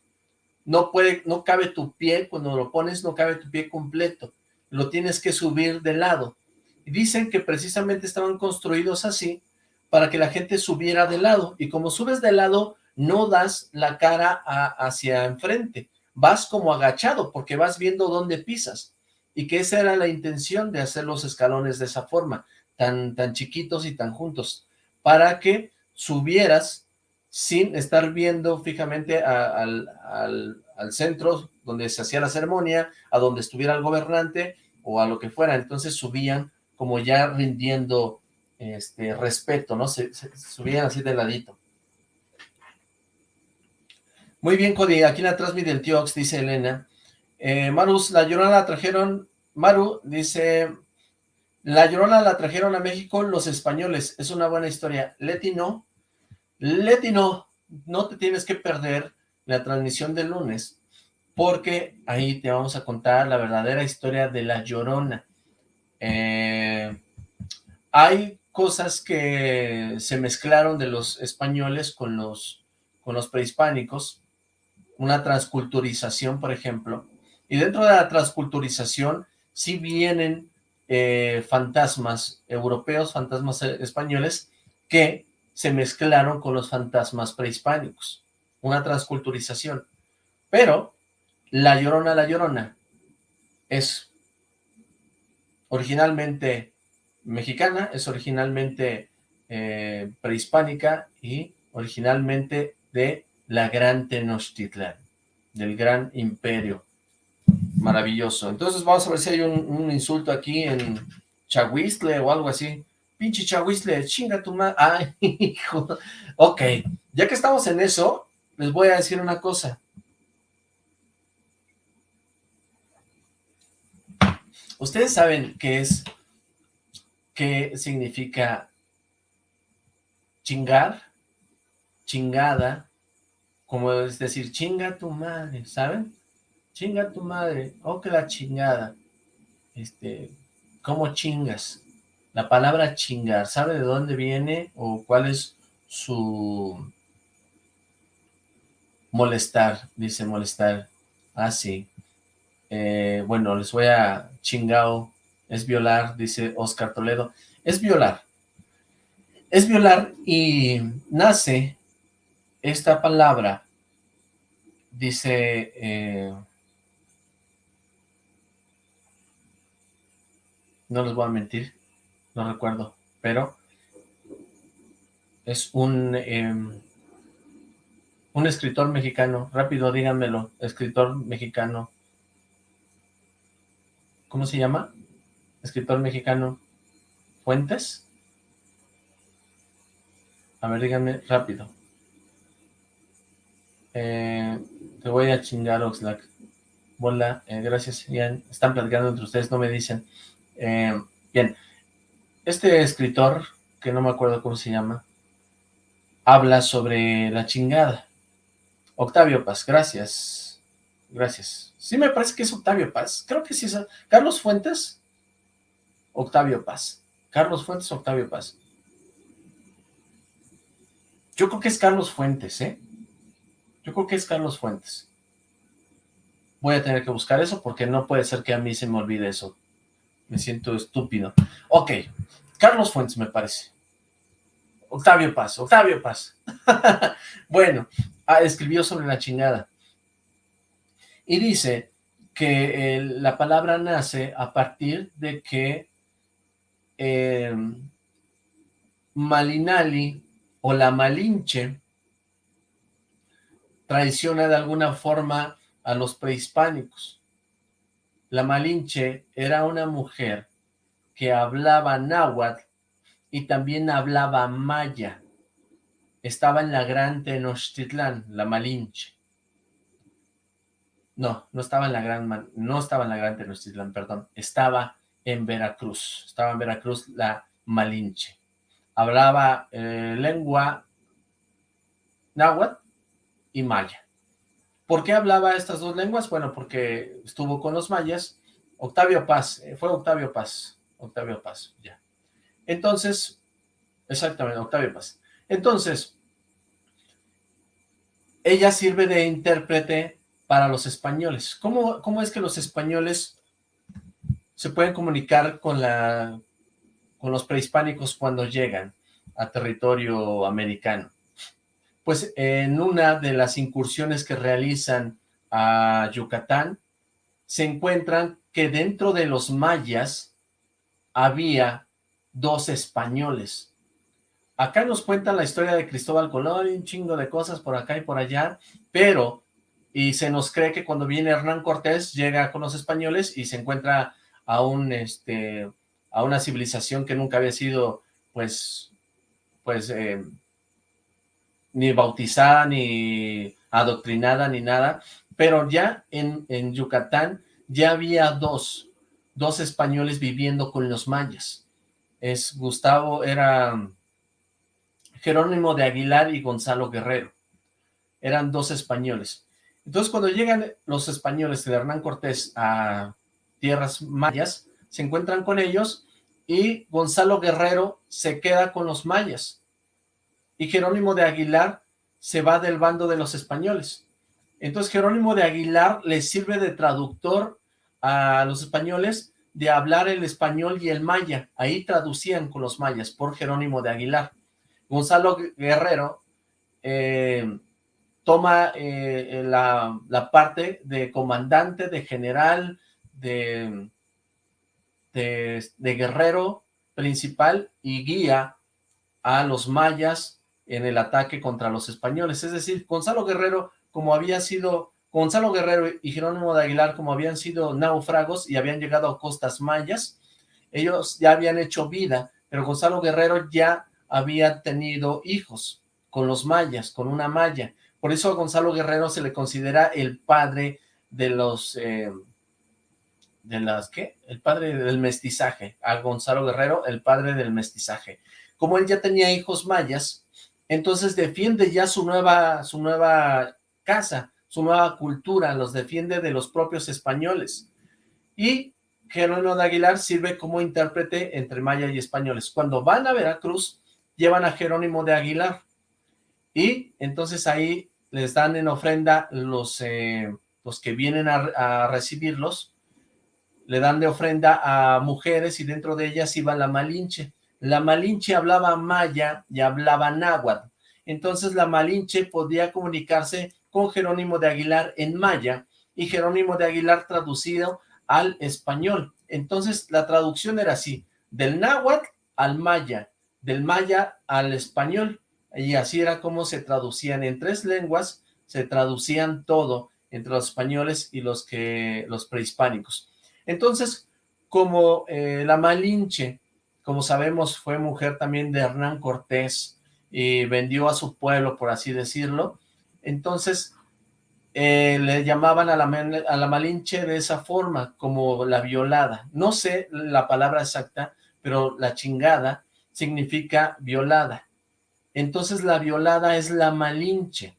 no puede, no cabe tu pie, cuando lo pones no cabe tu pie completo, lo tienes que subir de lado. Y dicen que precisamente estaban construidos así, para que la gente subiera de lado, y como subes de lado, no das la cara hacia enfrente, vas como agachado porque vas viendo dónde pisas. Y que esa era la intención de hacer los escalones de esa forma, tan, tan chiquitos y tan juntos, para que subieras sin estar viendo fijamente al, al centro donde se hacía la ceremonia, a donde estuviera el gobernante o a lo que fuera, entonces subían como ya rindiendo este respeto, ¿no? se subían así de ladito. Muy bien, Cody, aquí en atrás mi Ox, dice Elena. Eh, Marus, la Llorona la trajeron, Maru dice, la Llorona la trajeron a México los españoles, es una buena historia. Leti no, Leti no, no te tienes que perder la transmisión del lunes, porque ahí te vamos a contar la verdadera historia de La Llorona. Eh, hay cosas que se mezclaron de los españoles con los, con los prehispánicos, una transculturización, por ejemplo, y dentro de la transculturización sí vienen eh, fantasmas europeos, fantasmas eh, españoles, que se mezclaron con los fantasmas prehispánicos, una transculturización. Pero la Llorona, la Llorona, es originalmente mexicana, es originalmente eh, prehispánica y originalmente de la Gran Tenochtitlan, del Gran Imperio. Maravilloso. Entonces vamos a ver si hay un, insulto aquí en Chahuistle o algo así. Pinche Chahuistle, chinga tu madre. Ay, hijo. Ok, ya que estamos en eso, les voy a decir una cosa. ¿Ustedes saben qué es, qué significa chingar, chingada, como es decir, chinga tu madre, ¿saben? Chinga tu madre, oh que la chingada, este, ¿cómo chingas? La palabra chingar, ¿sabe de dónde viene o cuál es su molestar? Dice molestar, ah sí, eh, bueno, les voy a chingao, es violar, dice Oscar Toledo, es violar, es violar y nace esta palabra, dice, eh, no les voy a mentir, no recuerdo, pero es un, em, un escritor mexicano, rápido díganmelo, escritor mexicano, ¿cómo se llama? Escritor mexicano, ¿Fuentes? A ver, díganme rápido. Eh, te voy a chingar, Oxlack. Hola, eh, gracias, Ian. Están platicando entre ustedes, no me dicen. Eh, bien, este escritor, que no me acuerdo cómo se llama, habla sobre la chingada. Octavio Paz, gracias. Gracias. Sí me parece que es Octavio Paz. Creo que sí es... ¿Carlos Fuentes? Octavio Paz. Carlos Fuentes, Octavio Paz. Yo creo que es Carlos Fuentes, ¿eh? Yo creo que es Carlos Fuentes. Voy a tener que buscar eso porque no puede ser que a mí se me olvide eso. Me siento estúpido. Ok, Carlos Fuentes me parece. Octavio Paz, Octavio Paz. bueno, ah, escribió sobre la chingada y dice que la palabra nace a partir de que em, Malinali o la Malinche traiciona de alguna forma a los prehispánicos. La Malinche era una mujer que hablaba náhuatl y también hablaba maya. Estaba en la Gran Tenochtitlán, la Malinche. No, no estaba en la gran, no estaba en la gran Tenochtitlán, perdón, estaba en Veracruz, estaba en Veracruz la Malinche. Hablaba eh, lengua náhuatl y maya. ¿Por qué hablaba estas dos lenguas? Bueno, porque estuvo con los mayas. Octavio Paz, eh, fue Octavio Paz, Octavio Paz, ya. Entonces, exactamente, Octavio Paz. Entonces, ella sirve de intérprete para los españoles. ¿Cómo, ¿Cómo, es que los españoles se pueden comunicar con, la, con los prehispánicos cuando llegan a territorio americano? Pues en una de las incursiones que realizan a Yucatán, se encuentran que dentro de los mayas había dos españoles. Acá nos cuentan la historia de Cristóbal Colón un chingo de cosas por acá y por allá, pero y se nos cree que cuando viene Hernán Cortés llega con los españoles y se encuentra a un este a una civilización que nunca había sido pues pues eh, ni bautizada ni adoctrinada ni nada. Pero ya en, en Yucatán ya había dos dos españoles viviendo con los mayas. Es Gustavo era Jerónimo de Aguilar y Gonzalo Guerrero. Eran dos españoles. Entonces cuando llegan los españoles de Hernán Cortés a tierras mayas, se encuentran con ellos y Gonzalo Guerrero se queda con los mayas y Jerónimo de Aguilar se va del bando de los españoles. Entonces Jerónimo de Aguilar le sirve de traductor a los españoles de hablar el español y el maya. Ahí traducían con los mayas por Jerónimo de Aguilar. Gonzalo Guerrero eh, toma eh, la, parte de comandante, de general, de, guerrero principal y guía a los mayas en el ataque contra los españoles. Es decir, Gonzalo Guerrero, como había sido, Gonzalo Guerrero y Jerónimo de Aguilar, como habían sido náufragos y habían llegado a costas mayas, ellos ya habían hecho vida, pero Gonzalo Guerrero ya había tenido hijos con los mayas, con una maya. Por eso a Gonzalo Guerrero se le considera el padre de los... Eh, de las, ¿qué? El padre del mestizaje. A Gonzalo Guerrero, el padre del mestizaje. Como él ya tenía hijos mayas, entonces defiende ya su nueva, su nueva casa, su nueva cultura, los defiende de los propios españoles. Y Jerónimo de Aguilar sirve como intérprete entre maya y españoles. Cuando van a Veracruz, llevan a Jerónimo de Aguilar. Y entonces ahí les dan en ofrenda los, eh, los que vienen a, recibirlos, le dan de ofrenda a mujeres y dentro de ellas iba la Malinche. La Malinche hablaba maya y hablaba náhuatl. Entonces la Malinche podía comunicarse con Jerónimo de Aguilar en maya y Jerónimo de Aguilar traducido al español. Entonces la traducción era así, del náhuatl al maya, del maya al español y así era como se traducían en tres lenguas, se traducían todo entre los españoles y los que los prehispánicos. Entonces, como eh, la Malinche, como sabemos, fue mujer también de Hernán Cortés y vendió a su pueblo, por así decirlo, entonces eh, le llamaban a la, a la Malinche de esa forma, como la violada. No sé la palabra exacta, pero la chingada significa violada entonces la violada es la malinche.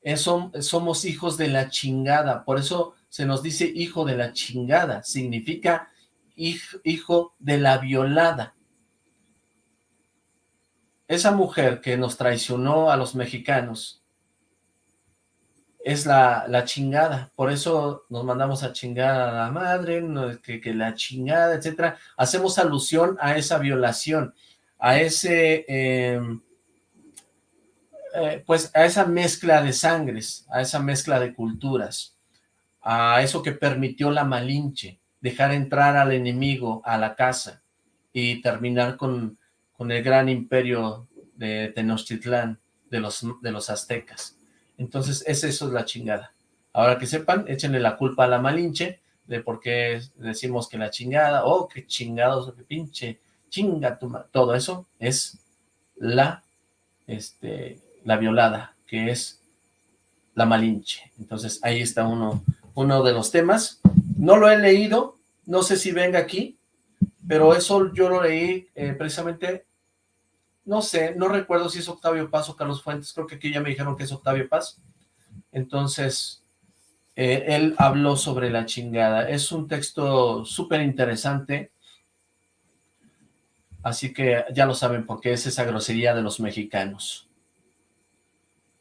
Eso, somos hijos de la chingada, por eso se nos dice hijo de la chingada, significa hijo de la violada. Esa mujer que nos traicionó a los mexicanos es la, la chingada, por eso nos mandamos a chingar a la madre, que, que la chingada, etcétera. Hacemos alusión a esa violación a ese, em, eh, pues a esa mezcla de sangres, a esa mezcla de culturas, a eso que permitió la Malinche, dejar entrar al enemigo a la casa y terminar con, con el gran imperio de Tenochtitlán, de los, de los aztecas. Entonces, es eso es la chingada. Ahora que sepan, échenle la culpa a la Malinche de por qué decimos que la chingada, oh, qué chingados, qué pinche chinga tu todo eso es la, este, la violada, que es la malinche. Entonces ahí está uno, uno de los temas. No lo he leído, no sé si venga aquí, pero eso yo lo leí eh, precisamente, no sé, no recuerdo si es Octavio Paz o Carlos Fuentes, creo que aquí ya me dijeron que es Octavio Paz. Entonces, eh, él habló sobre la chingada. Es un texto súper interesante, Así que ya lo saben por qué es esa grosería de los mexicanos.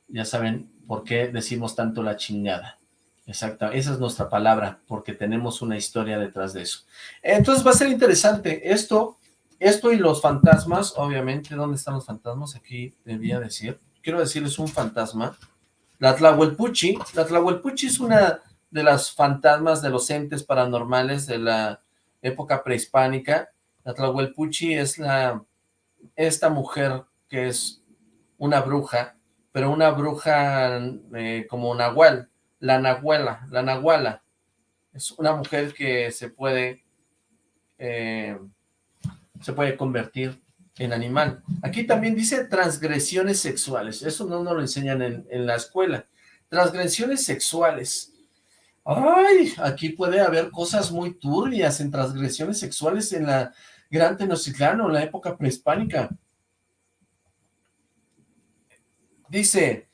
Ya saben por qué decimos tanto la chingada. Exacto, esa es nuestra palabra, porque tenemos una historia detrás de eso. Entonces va a ser interesante. Esto, esto y los fantasmas, obviamente, ¿dónde están los fantasmas? Aquí debía decir. Quiero decirles un fantasma. La Tlahuelpuchi. La Tlahuelpuchi es una de las fantasmas de los entes paranormales de la época prehispánica la Tlahuelpuchi es la, esta mujer que es una bruja, pero una bruja eh, como Nahual, la Nahuela, la Nahuala. Es una mujer que se puede, eh, se puede convertir en animal. Aquí también dice transgresiones sexuales, eso no nos lo enseñan en, en la escuela. Transgresiones sexuales. Ay, aquí puede haber cosas muy turbias en transgresiones sexuales en la Gran Tenochtitlán o la época prehispánica. Dice,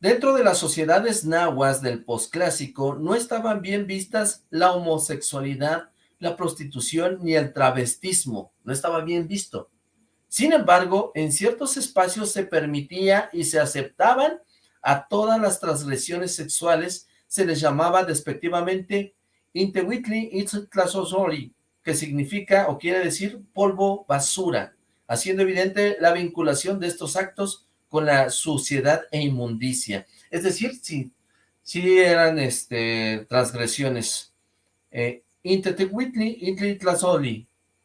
Dentro de las sociedades nahuas del posclásico no estaban bien vistas la homosexualidad, la prostitución ni el travestismo, no estaba bien visto. Sin embargo, en ciertos espacios se permitía y se aceptaban a todas las transgresiones sexuales, se les llamaba despectivamente Intewitli Itztlazozoli, que significa o quiere decir polvo basura, haciendo evidente la vinculación de estos actos con la suciedad e inmundicia. Es decir, sí, sí eran este, transgresiones. Eh,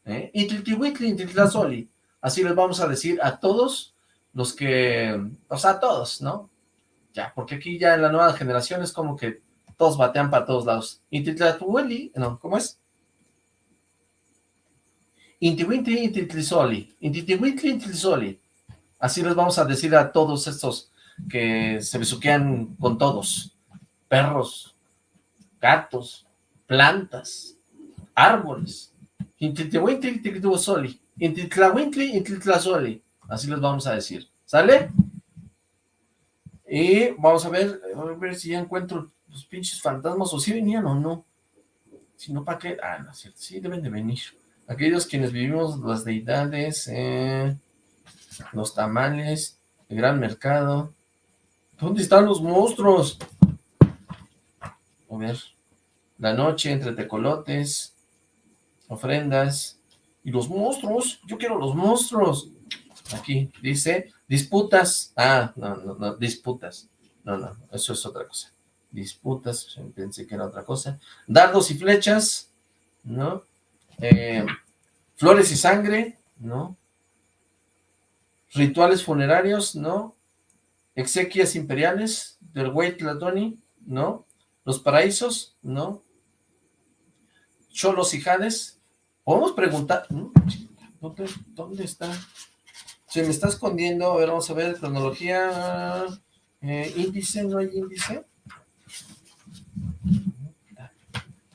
¿eh? Así les vamos a decir a todos los que, o sea, a todos, ¿no? Ya, porque aquí ya en la nueva generación es como que todos batean para todos lados. Intitlatuli, no, ¿cómo es? Intiwintli, intitlisoli. Intitiwintli, intitlisoli. Así les vamos a decir a todos estos que se besuquean con todos. Perros, gatos, plantas, árboles. Así les vamos a decir. ¿Sale? Y vamos a ver, a ver si ya encuentro los pinches fantasmas, o si venían o no. Si no, ¿para qué? Ah, no es sí deben de venir. Aquellos quienes vivimos las deidades, eh, los tamales, el gran mercado. ¿Dónde están los monstruos? A ver, la noche entre tecolotes, ofrendas, y los monstruos, yo quiero los monstruos. Aquí dice, disputas, ah, no, no, no, disputas. No, no, eso es otra cosa. Disputas, pensé que era otra cosa. Dardos y flechas, ¿no? Eh, flores y sangre, ¿no? Rituales funerarios, ¿no? Exequias imperiales del Güey Tlatoni, ¿no? Los paraísos, ¿no? Cholos y Jades. Podemos preguntar, ¿dónde, ¿dónde está? Se me está escondiendo, a ver, vamos a ver, cronología, eh, índice, ¿no hay índice?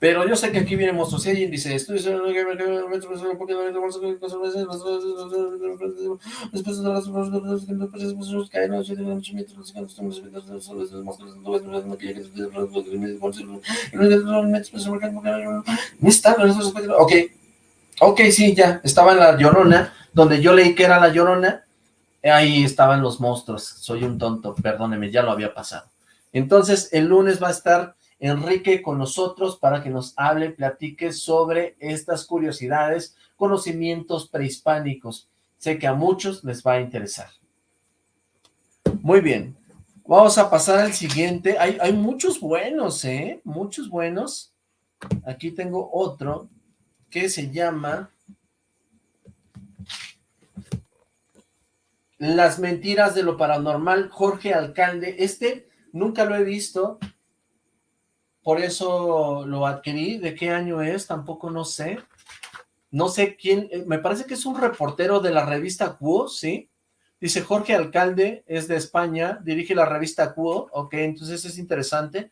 Pero yo sé que aquí viene monstruos, si hay índice, estudios Ok, ok, sí, ya, estaba en la Llorona, donde yo leí que era la Llorona, ahí estaban los monstruos, soy un tonto, perdóneme, ya lo había pasado. Entonces, el lunes va a estar Enrique con nosotros para que nos hable, platique sobre estas curiosidades, conocimientos prehispánicos. Sé que a muchos les va a interesar. Muy bien, vamos a pasar al siguiente. Hay, hay muchos buenos, ¿eh? Muchos buenos. Aquí tengo otro que se llama Las mentiras de lo paranormal, Jorge Alcalde. Este nunca lo he visto, por eso lo adquirí. ¿De qué año es? Tampoco no sé. No sé quién, eh, me parece que es un reportero de la revista Quo, ¿sí? Dice Jorge Alcalde, es de España, dirige la revista Quo, ok, entonces es interesante.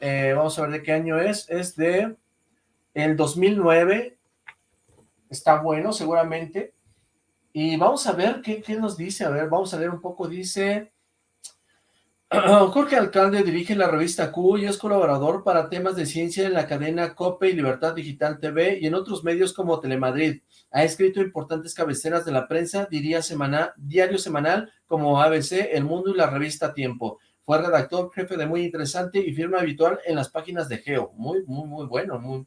Eh, vamos a ver de qué año es, es de el 2009, está bueno seguramente. Y vamos a ver qué, qué nos dice, a ver, vamos a leer un poco, dice... Jorge Alcalde dirige la revista Q y es colaborador para temas de ciencia en la cadena COPE y Libertad Digital TV y en otros medios como Telemadrid. Ha escrito importantes cabeceras de la prensa, diría semana, diario semanal como ABC, El Mundo y la revista Tiempo. Fue redactor, jefe de Muy Interesante y firma habitual en las páginas de Geo. Muy, muy, muy bueno, muy,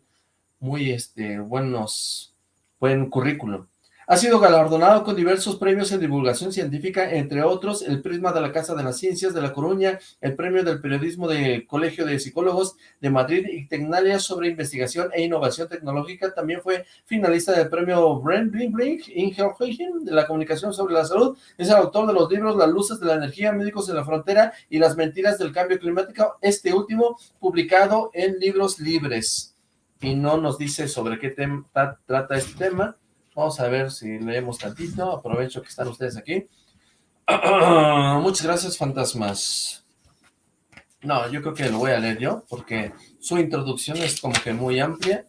muy, este, buenos, buen currículum. Ha sido galardonado con diversos premios en divulgación científica, entre otros el Prisma de la Casa de las Ciencias de La Coruña, el Premio del Periodismo del Colegio de Psicólogos de Madrid y Tecnalia sobre Investigación e Innovación Tecnológica. También fue finalista del Premio Brent Blink Blink de la Comunicación sobre la Salud. Es el autor de los libros Las Luces de la Energía, Médicos en la Frontera y Las Mentiras del Cambio Climático, este último publicado en Libros Libres. Y no nos dice sobre qué trata este tema, Vamos a ver si leemos tantito. Aprovecho que están ustedes aquí. Muchas gracias, fantasmas. No, yo creo que lo voy a leer yo, porque su introducción es como que muy amplia.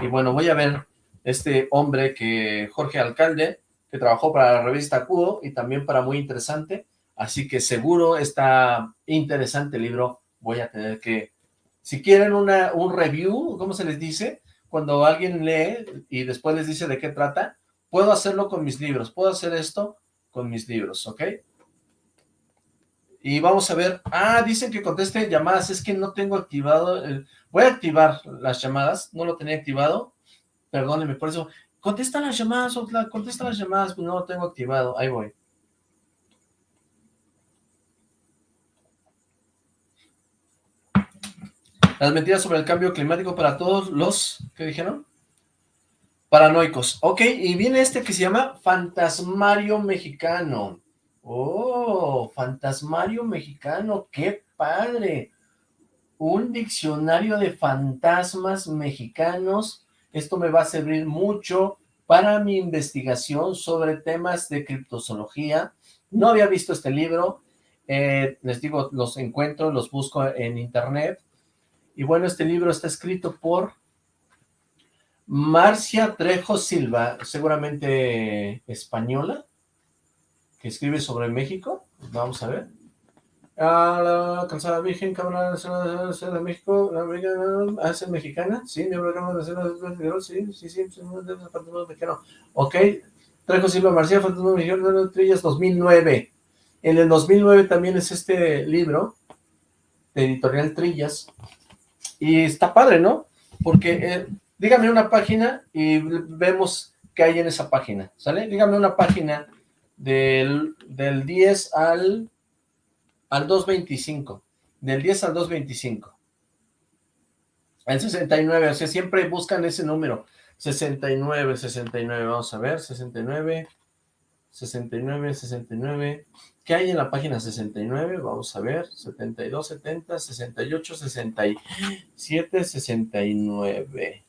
Y bueno, voy a ver este hombre que, Jorge Alcalde, que trabajó para la revista Cudo y también para Muy Interesante, Así que seguro está interesante el libro. Voy a tener que... Si quieren una, un review, ¿cómo se les dice? Cuando alguien lee y después les dice de qué trata, puedo hacerlo con mis libros. Puedo hacer esto con mis libros, ¿ok? Y vamos a ver, ah, dicen que conteste llamadas, es que no tengo activado, el... voy a activar las llamadas, no lo tenía activado, perdónenme por eso, contesta las llamadas, contesta las llamadas, pues no lo tengo activado, ahí voy. Las mentiras sobre el cambio climático para todos los, ¿qué dijeron? Paranoicos. Ok, y viene este que se llama Fantasmario Mexicano. Oh, fantasmario mexicano, qué padre. Un diccionario de fantasmas mexicanos. Esto me va a servir mucho para mi investigación sobre temas de criptozoología. No había visto este libro. Eh, les digo, los encuentro, los busco en internet. Y bueno, este libro está escrito por Marcia Trejo Silva, seguramente española que escribe sobre México. Vamos a ver. A la calzada virgen, Cámara Nacional de México, la es mexicana, sí, de la Cámara Nacional de sí, sí, sí, sí, mexicano. Ok, Trejo Silva Marcía, Fantasma Mexicano, Trillas, 2009. En el 2009 también es este libro, de Editorial Trillas, y está padre, ¿no? Porque, eh, dígame una página y vemos qué hay en esa página, ¿sale? Dígame una página del, del 10 al, al 2.25, del 10 al 2.25. El 69, o sea, siempre buscan ese número, 69, 69, vamos a ver, 69, 69, 69, ¿qué hay en la página 69? Vamos a ver, 72, 70, 68, 67, 69.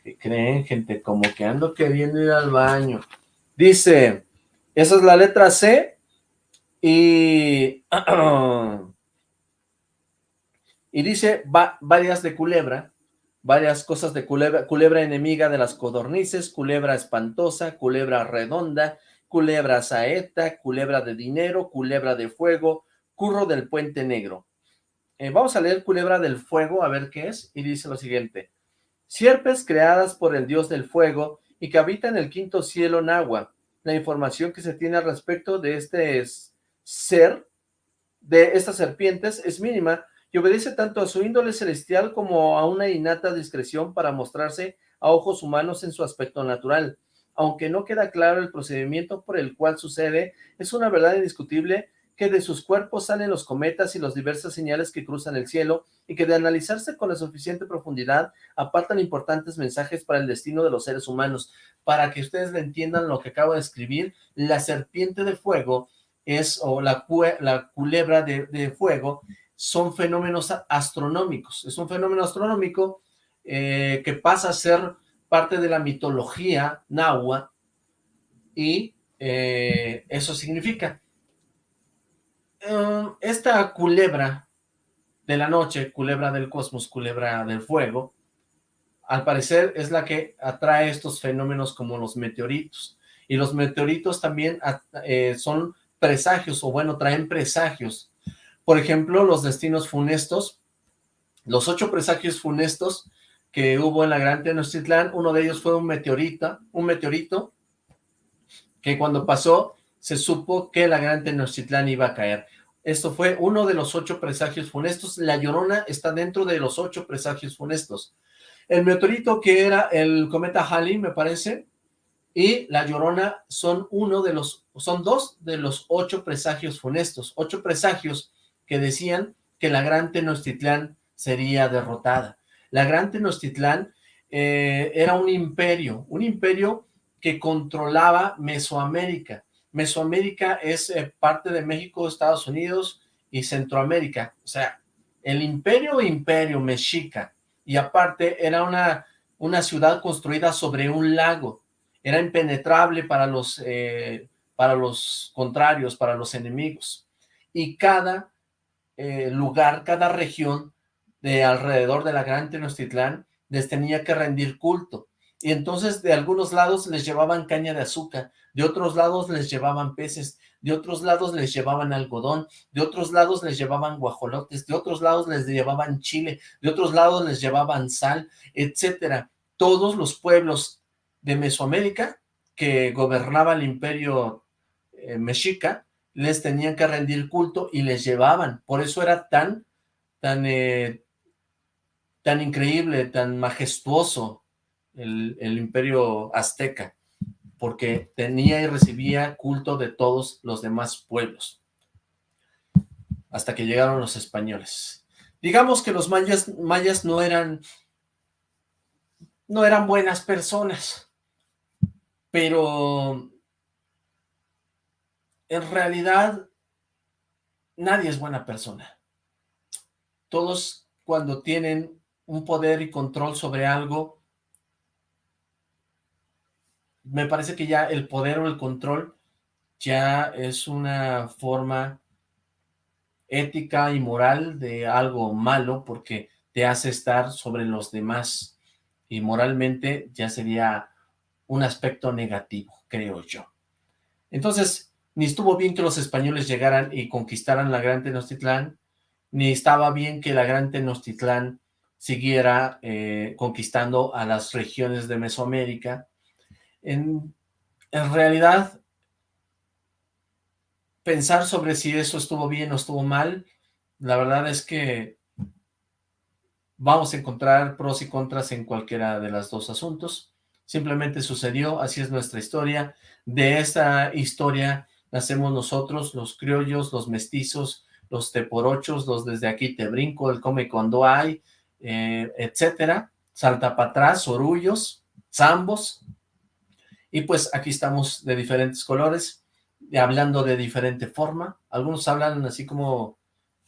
¿Qué creen, gente? Como que ando queriendo ir al baño. Dice, esa es la letra C. Y, y dice varias de culebra, varias cosas de culebra, culebra enemiga de las codornices, culebra espantosa, culebra redonda, culebra saeta, culebra de dinero, culebra de fuego, curro del puente negro. Eh, vamos a leer culebra del fuego, a ver qué es, y dice lo siguiente. Sierpes creadas por el dios del fuego y que habitan el quinto cielo en agua, la información que se tiene al respecto de este ser, de estas serpientes, es mínima y obedece tanto a su índole celestial como a una innata discreción para mostrarse a ojos humanos en su aspecto natural. Aunque no queda claro el procedimiento por el cual sucede, es una verdad indiscutible que de sus cuerpos salen los cometas y las diversas señales que cruzan el cielo, y que de analizarse con la suficiente profundidad, apartan importantes mensajes para el destino de los seres humanos. Para que ustedes le entiendan lo que acabo de escribir, la serpiente de fuego es, o la, la culebra de, fuego, son fenómenos astronómicos. Es un fenómeno astronómico eh, que pasa a ser parte de la mitología nahua, y eh, eso significa Em, esta culebra de la noche, culebra del cosmos, culebra del fuego, al parecer es la que atrae estos fenómenos como los meteoritos. Y los meteoritos también eh, son presagios, o bueno, traen presagios. Por ejemplo, los destinos funestos, los ocho presagios funestos que hubo en la Gran Tenochtitlán, uno de ellos fue un meteorito, un meteorito que cuando pasó se supo que la Gran Tenochtitlán iba a caer. Esto fue uno de los ocho presagios funestos. La Llorona está dentro de los ocho presagios funestos. El meteorito que era el cometa Halley, me parece, y la Llorona son uno de los, son dos de los ocho presagios funestos, ocho presagios que decían que la Gran Tenochtitlán sería derrotada. La Gran Tenochtitlán eh, era un imperio, un imperio que controlaba Mesoamérica. Mesoamérica es eh, parte de México, Estados Unidos y Centroamérica. O sea, el imperio imperio mexica. Y aparte era una, una ciudad construida sobre un lago. Era impenetrable para los, eh, para los contrarios, para los enemigos. Y cada lugar, cada región de alrededor de la Gran Tenochtitlán les tenía que rendir culto. Y entonces de algunos lados les llevaban caña de azúcar, de otros lados les llevaban peces, de otros lados les llevaban algodón, de otros lados les llevaban guajolotes, de otros lados les llevaban chile, de otros lados les llevaban sal, etcétera. Todos los pueblos de Mesoamérica que gobernaba el imperio eh, mexica, les tenían que rendir culto y les llevaban. Por eso era tan, tan, eh, tan increíble, tan majestuoso el, imperio azteca, porque tenía y recibía culto de todos los demás pueblos, hasta que llegaron los españoles. Digamos que los mayas, mayas no eran no eran buenas personas, pero en realidad nadie es buena persona. Todos cuando tienen un poder y control sobre algo, me parece que ya el poder o el control ya es una forma ética y moral de algo malo porque te hace estar sobre los demás y moralmente ya sería un aspecto negativo, creo yo. Entonces, ni estuvo bien que los españoles llegaran y conquistaran la Gran Tenochtitlán, ni estaba bien que la Gran Tenochtitlán siguiera eh, conquistando a las regiones de Mesoamérica. En, en realidad, pensar sobre si eso estuvo bien o estuvo mal, la verdad es que vamos a encontrar pros y contras en cualquiera de los dos asuntos. Simplemente sucedió, así es nuestra historia. De esta historia nacemos nosotros, los criollos, los mestizos, los teporochos, los desde aquí te brinco, el come cuando hay, eh, etcétera, salta para atrás, orullos, zambos, y pues aquí estamos de diferentes colores, hablando de diferente forma, algunos hablan así como,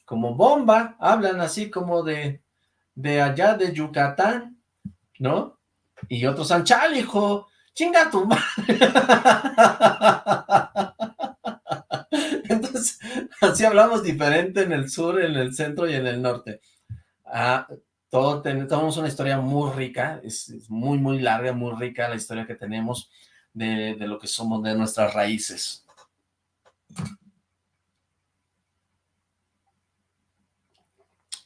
como bomba, hablan así como de, de allá de Yucatán, ¿no? Y otros anchal, hijo, chinga tu madre. Entonces, así hablamos diferente en el sur, en el centro y en el norte. Ah, tenemos una historia muy rica, es, muy, muy larga, muy rica la historia que tenemos de, de lo que somos, de nuestras raíces.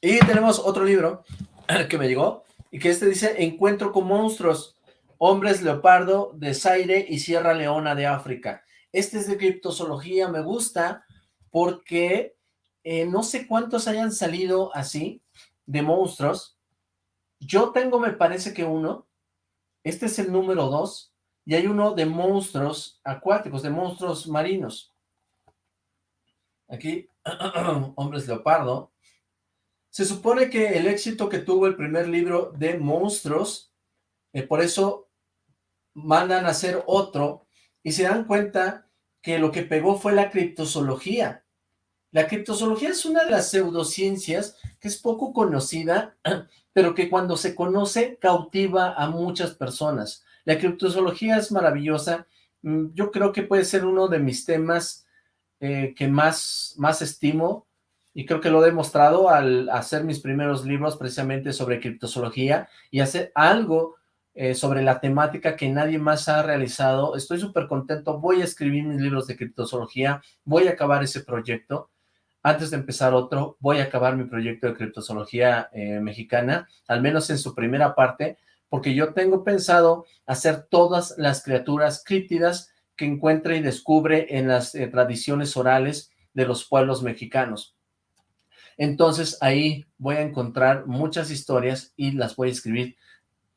Y tenemos otro libro que me llegó, y que este dice, Encuentro con monstruos, hombres leopardo de Zaire y Sierra Leona de África. Este es de criptozoología, me gusta porque eh, no sé cuántos hayan salido así, de monstruos. Yo tengo, me parece que uno, este es el número dos, y hay uno de monstruos acuáticos, de monstruos marinos. Aquí, hombres leopardo. Se supone que el éxito que tuvo el primer libro de monstruos, eh, por eso mandan a hacer otro, y se dan cuenta que lo que pegó fue la criptozoología. La criptozoología es una de las pseudociencias que es poco conocida, pero que cuando se conoce cautiva a muchas personas. La criptozoología es maravillosa, mm, yo creo que puede ser uno de mis temas eh, que más, más estimo, y creo que lo he demostrado al hacer mis primeros libros precisamente sobre criptozoología, y hacer algo eh, sobre la temática que nadie más ha realizado. Estoy súper contento, voy a escribir mis libros de criptozoología, voy a acabar ese proyecto. Antes de empezar otro, voy a acabar mi proyecto de criptozoología eh, mexicana, al menos en su primera parte, porque yo tengo pensado hacer todas las criaturas críptidas que encuentre y descubre en las eh, tradiciones orales de los pueblos mexicanos. Entonces ahí voy a encontrar muchas historias y las voy a escribir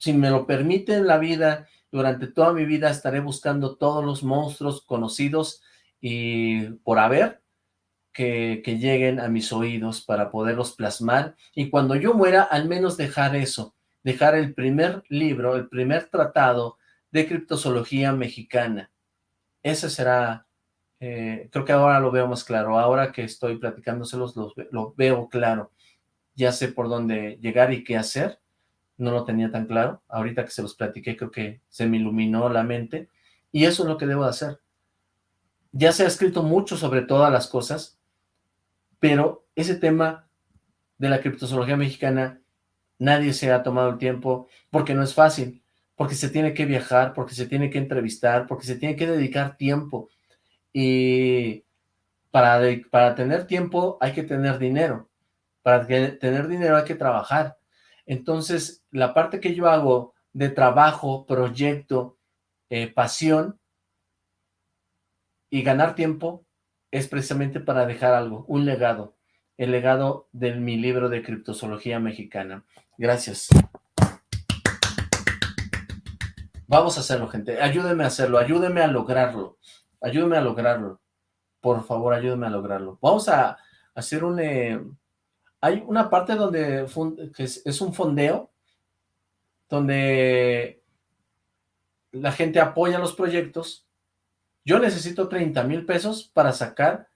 si me lo permite la vida, durante toda mi vida estaré buscando todos los monstruos conocidos y por haber que, lleguen a mis oídos para poderlos plasmar y cuando yo muera al menos dejar eso, dejar el primer libro, el primer tratado de criptozoología mexicana. Ese será, eh, creo que ahora lo veo más claro, ahora que estoy platicándoselos lo, veo claro, ya sé por dónde llegar y qué hacer, no lo tenía tan claro. Ahorita que se los platiqué, creo que se me iluminó la mente. Y eso es lo que debo de hacer. Ya se ha escrito mucho sobre todas las cosas, pero ese tema de la criptozoología mexicana, nadie se ha tomado el tiempo, porque no es fácil, porque se tiene que viajar, porque se tiene que entrevistar, porque se tiene que dedicar tiempo. Y para, para tener tiempo hay que tener dinero, para tener dinero hay que trabajar. Entonces, la parte que yo hago de trabajo, proyecto, eh, pasión y ganar tiempo es precisamente para dejar algo, un legado, el legado de mi libro de criptozoología mexicana. Gracias. Vamos a hacerlo, gente. Ayúdenme a hacerlo, ayúdenme a lograrlo. Ayúdenme a lograrlo. Por favor, ayúdenme a lograrlo. Vamos a hacer un... Eh, hay una parte donde es, un fondeo, donde la gente apoya los proyectos. Yo necesito 30 mil pesos para sacar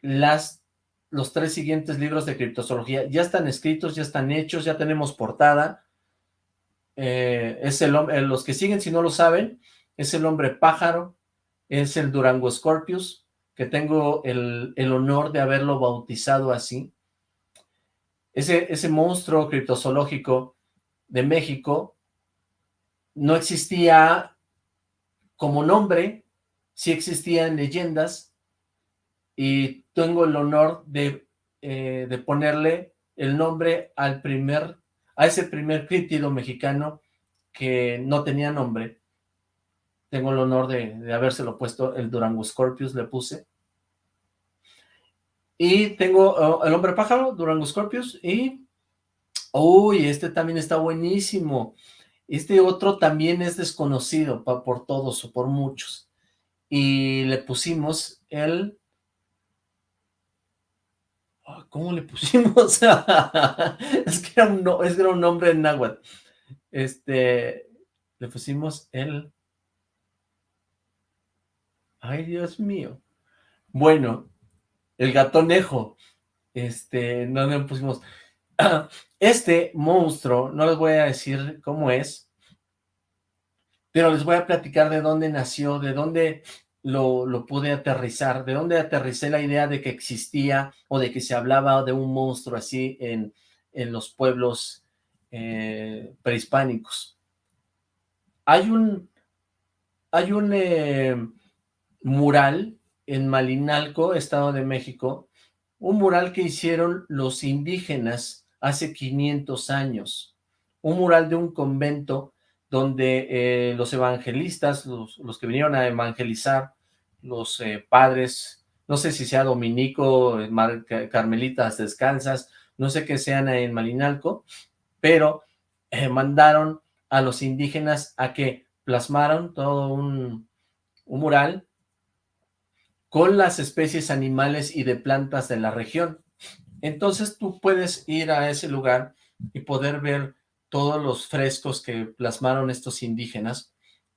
las, los tres siguientes libros de criptozoología. Ya están escritos, ya están hechos, ya tenemos portada eh, es el, eh, los que siguen si no lo saben, es el hombre pájaro, es el Durango Scorpius, que tengo el, honor de haberlo bautizado así. Ese, ese monstruo criptozoológico de México no existía como nombre, sí existían leyendas, y tengo el honor de, eh, de ponerle el nombre al primer a ese primer críptido mexicano que no tenía nombre. Tengo el honor de, de habérselo puesto, el Durango Scorpius le puse. Y tengo oh, el hombre pájaro, Durango Scorpius, y... Uy, este también está buenísimo. Este otro también es desconocido por todos o por muchos. Y le pusimos el ¿Cómo le pusimos? es, que era un, es que era un nombre en náhuatl. Este, le pusimos el... Ay, Dios mío. Bueno, el gatonejo. Este, no le pusimos... Este monstruo, no les voy a decir cómo es, pero les voy a platicar de dónde nació, de dónde lo, pude aterrizar, de dónde aterricé la idea de que existía o de que se hablaba de un monstruo así en, los pueblos eh, prehispánicos. Hay un, eh, mural en Malinalco, Estado de México, un mural que hicieron los indígenas hace 500 años, un mural de un convento donde eh, los evangelistas, los, que vinieron a evangelizar, los eh, padres, no sé si sea dominico, carmelitas descansas, no sé qué sean en Malinalco, pero eh, mandaron a los indígenas a que plasmaron todo un mural con las especies animales y de plantas de la región. Entonces tú puedes ir a ese lugar y poder ver todos los frescos que plasmaron estos indígenas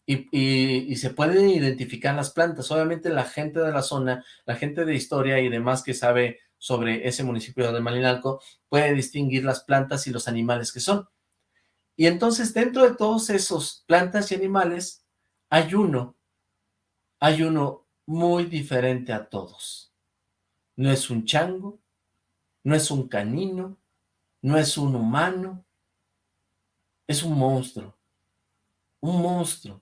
y, se pueden identificar las plantas. Obviamente la gente de la zona, la gente de historia y demás que sabe sobre ese municipio de Malinalco, puede distinguir las plantas y los animales que son. Y entonces dentro de todos esos plantas y animales, hay uno, hay uno muy diferente a todos. No es un chango, no es un canino, no es un humano, es un monstruo, un monstruo.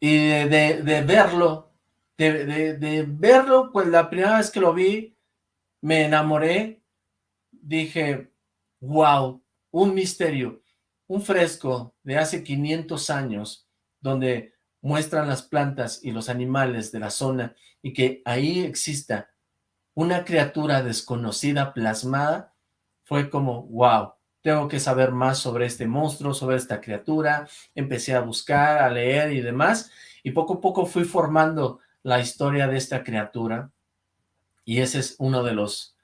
Y de, verlo, de, verlo, pues la primera vez que lo vi, me enamoré, dije, wow, un misterio, un fresco de hace 500 años, donde muestran las plantas y los animales de la zona, y que ahí exista una criatura desconocida plasmada, fue como, wow, tengo que saber más sobre este monstruo, sobre esta criatura, empecé a buscar, a leer y demás, y poco a poco fui formando la historia de esta criatura, y ese es uno de los,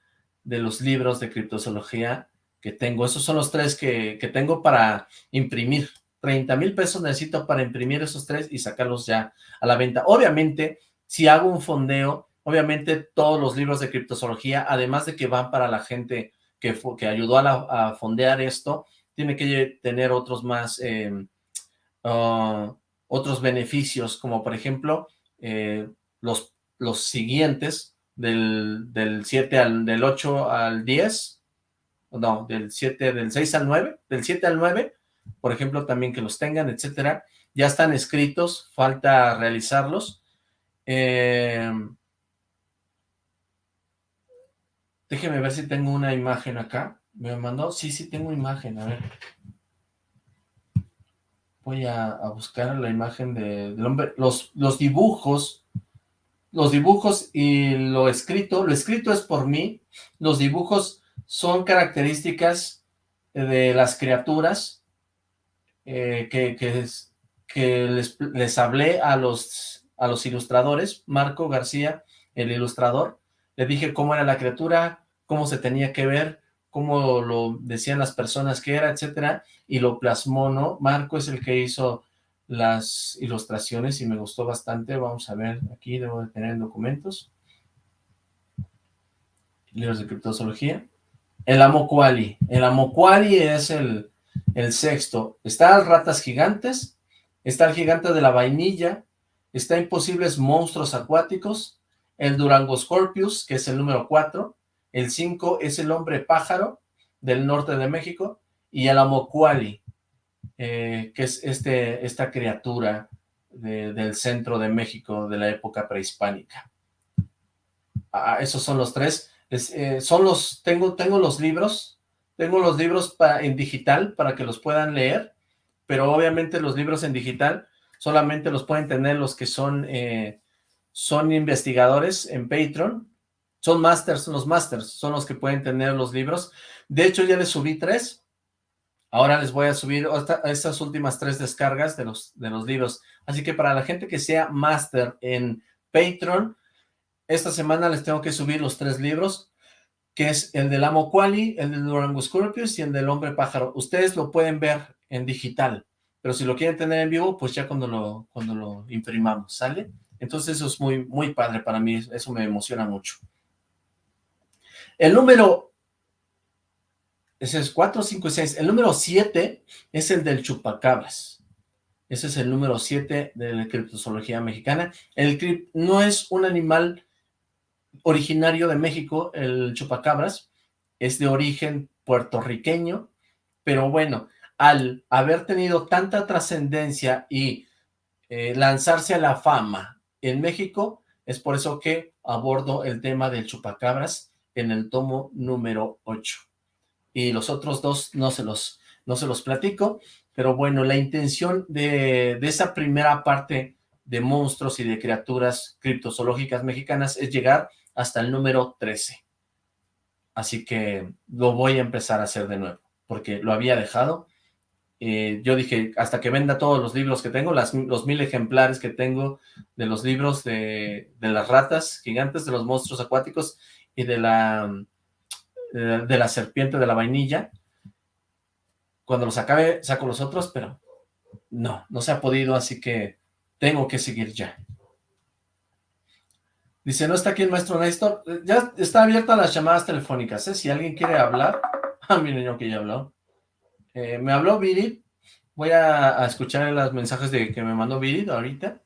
de los libros de criptozoología que tengo, esos son los tres que, que tengo para imprimir, 30 mil pesos necesito para imprimir esos tres y sacarlos ya a la venta. Obviamente, si hago un fondeo, obviamente todos los libros de criptozoología, además de que van para la gente que, que ayudó a, fondear esto, tiene que tener otros más, em, ah, otros beneficios, como por ejemplo, eh, los, los siguientes, del, del 7 al, del 8 al 10, no, del 7, del 6 al 9, del 7 al 9, por ejemplo, también que los tengan, etcétera, ya están escritos, falta realizarlos, Eh, déjeme ver si tengo una imagen acá. ¿Me mandó? Sí, sí tengo imagen, a ver. Voy a, buscar la imagen del hombre, los, los dibujos, los dibujos y lo escrito, lo escrito es por mí, los dibujos son características de las criaturas eh, que, que, les, les, hablé a los, a los ilustradores, Marco García, el ilustrador, le dije cómo era la criatura, cómo se tenía que ver, cómo lo decían las personas que era, etcétera, y lo plasmó, ¿no? Marco es el que hizo las ilustraciones y me gustó bastante, vamos a ver, aquí debo de tener documentos, libros de criptozoología, el Amokuali, el Amokuali es el, el sexto, está Ratas Gigantes, está el Gigante de la Vainilla, está Imposibles Monstruos Acuáticos, el Durango Scorpius, que es el número cuatro, el 5 es el hombre pájaro del norte de México y el amocuali, eh, que es este, esta criatura del centro de México de la época prehispánica. Ah, esos son los tres. Eh, son los, tengo, tengo los libros, tengo los libros en digital para que los puedan leer, pero obviamente los libros en digital solamente los pueden tener los que son, eh, son investigadores en Patreon, son masters, son los masters, son los que pueden tener los libros. De hecho, ya les subí tres. Ahora les voy a subir estas últimas tres descargas de los, de los libros. Así que para la gente que sea master en Patreon, esta semana les tengo que subir los tres libros, que es el del Amo Quali, el del Durango Scorpius y el del Hombre Pájaro. Ustedes lo pueden ver en digital, pero si lo quieren tener en vivo, pues ya cuando lo, cuando lo imprimamos, ¿sale? Entonces eso es muy, muy padre para mí, eso me emociona mucho. El número, ese es 4, 5 y 6. El número 7 es el del chupacabras. Ese es el número 7 de la criptozoología mexicana. El crip no es un animal originario de México, el chupacabras, es de origen puertorriqueño, pero bueno, al haber tenido tanta trascendencia y eh, lanzarse a la fama en México, es por eso que abordo el tema del chupacabras en el tomo número 8. Y los otros dos no se los, no se los platico, pero bueno, la intención de, de esa primera parte de monstruos y de criaturas criptozoológicas mexicanas es llegar hasta el número 13. Así que lo voy a empezar a hacer de nuevo, porque lo había dejado. Eh, yo dije, hasta que venda todos los libros que tengo, las, los mil ejemplares que tengo de los libros de, de las ratas gigantes, de los monstruos acuáticos, y de la, de la serpiente de la vainilla. Cuando los acabe, saco los otros, pero no, no se ha podido, así que tengo que seguir ya. Dice, no está aquí el maestro Néstor. Ya está abierta las llamadas telefónicas, ¿eh? Si alguien quiere hablar. Ah, mi niño que ya habló. Eh, me habló Viri. Voy a, escuchar los mensajes de que me mandó Viri ahorita.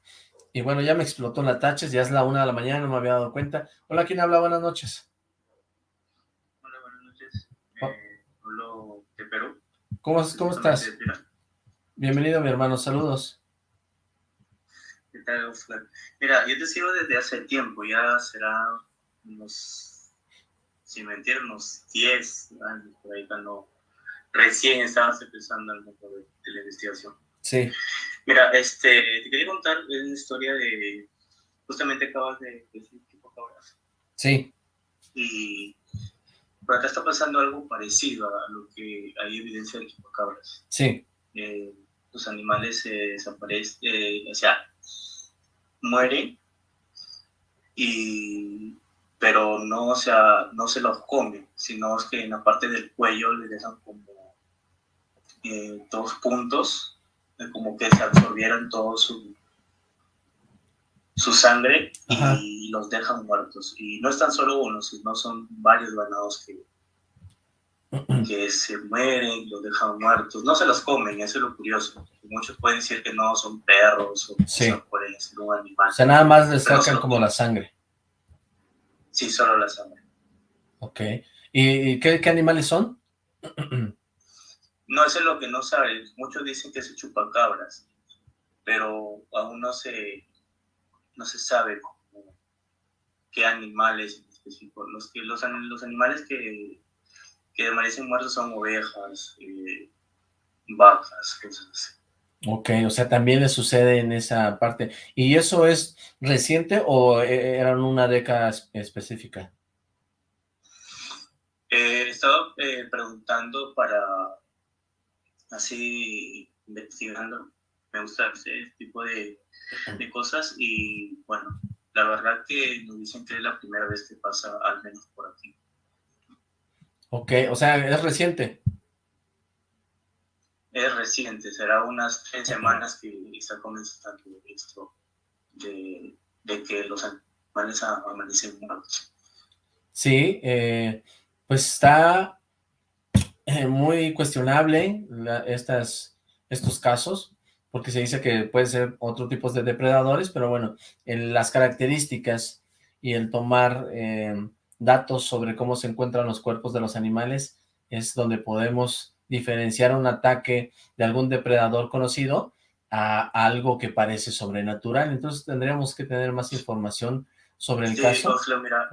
Y bueno, ya me explotó la taches, ya es la una de la mañana, no me había dado cuenta. Hola, ¿quién habla? Buenas noches. Hola, buenas noches. Eh, hablo de Perú. ¿Cómo, cómo estás? Bienvenido, mi hermano, saludos. ¿Qué tal, Mira, yo te sigo desde hace tiempo, ya será unos, sin mentir, unos 10 años, por ahí cuando recién estabas empezando el mundo de la investigación. Sí. Mira, este, te quería contar una historia de, justamente acabas de decir chupacabras. Sí. Y por acá está pasando algo parecido a lo que hay evidencia de chupacabras. Sí. Eh, los animales se desaparecen, eh, o sea, mueren, y, pero no, o sea, no se los comen, sino es que en la parte del cuello les dejan como eh, dos puntos como que se absorbieron todo su, su sangre y los dejan muertos. Y no es tan solo uno, sino son varios ganados que, que se mueren, los dejan muertos. No se los comen, eso es lo curioso. Muchos pueden decir que no, son perros o sí. pueden ser un animal. O sea, nada más les sacan como la sangre. Sí, solo la sangre. Ok. ¿Y qué, qué animales son? No, eso es lo que no sabe. Muchos dicen que se chupan cabras, pero aún no se, no se sabe qué animales específicos. Los, que, los, los animales que, que amanecen muertos son ovejas, eh, vacas, cosas así. Ok, o sea, también le sucede en esa parte. ¿Y eso es reciente o eh, era una década específica? Eh, he estado eh, preguntando para, así, investigando, me gusta ese tipo de, de, cosas y bueno, la verdad que nos dicen que es la primera vez que pasa al menos por aquí. Ok, o sea, es reciente es reciente, será unas tres semanas que está comenzando esto de, que los animales amanecen muertos. Sí, eh, pues está eh, muy cuestionable estas, estos casos, porque se dice que puede ser otro tipo de depredadores, pero bueno, en las características y el tomar eh, datos sobre cómo se encuentran los cuerpos de los animales es donde podemos diferenciar un ataque de algún depredador conocido a algo que parece sobrenatural. Entonces tendríamos que tener más información sobre el caso mira,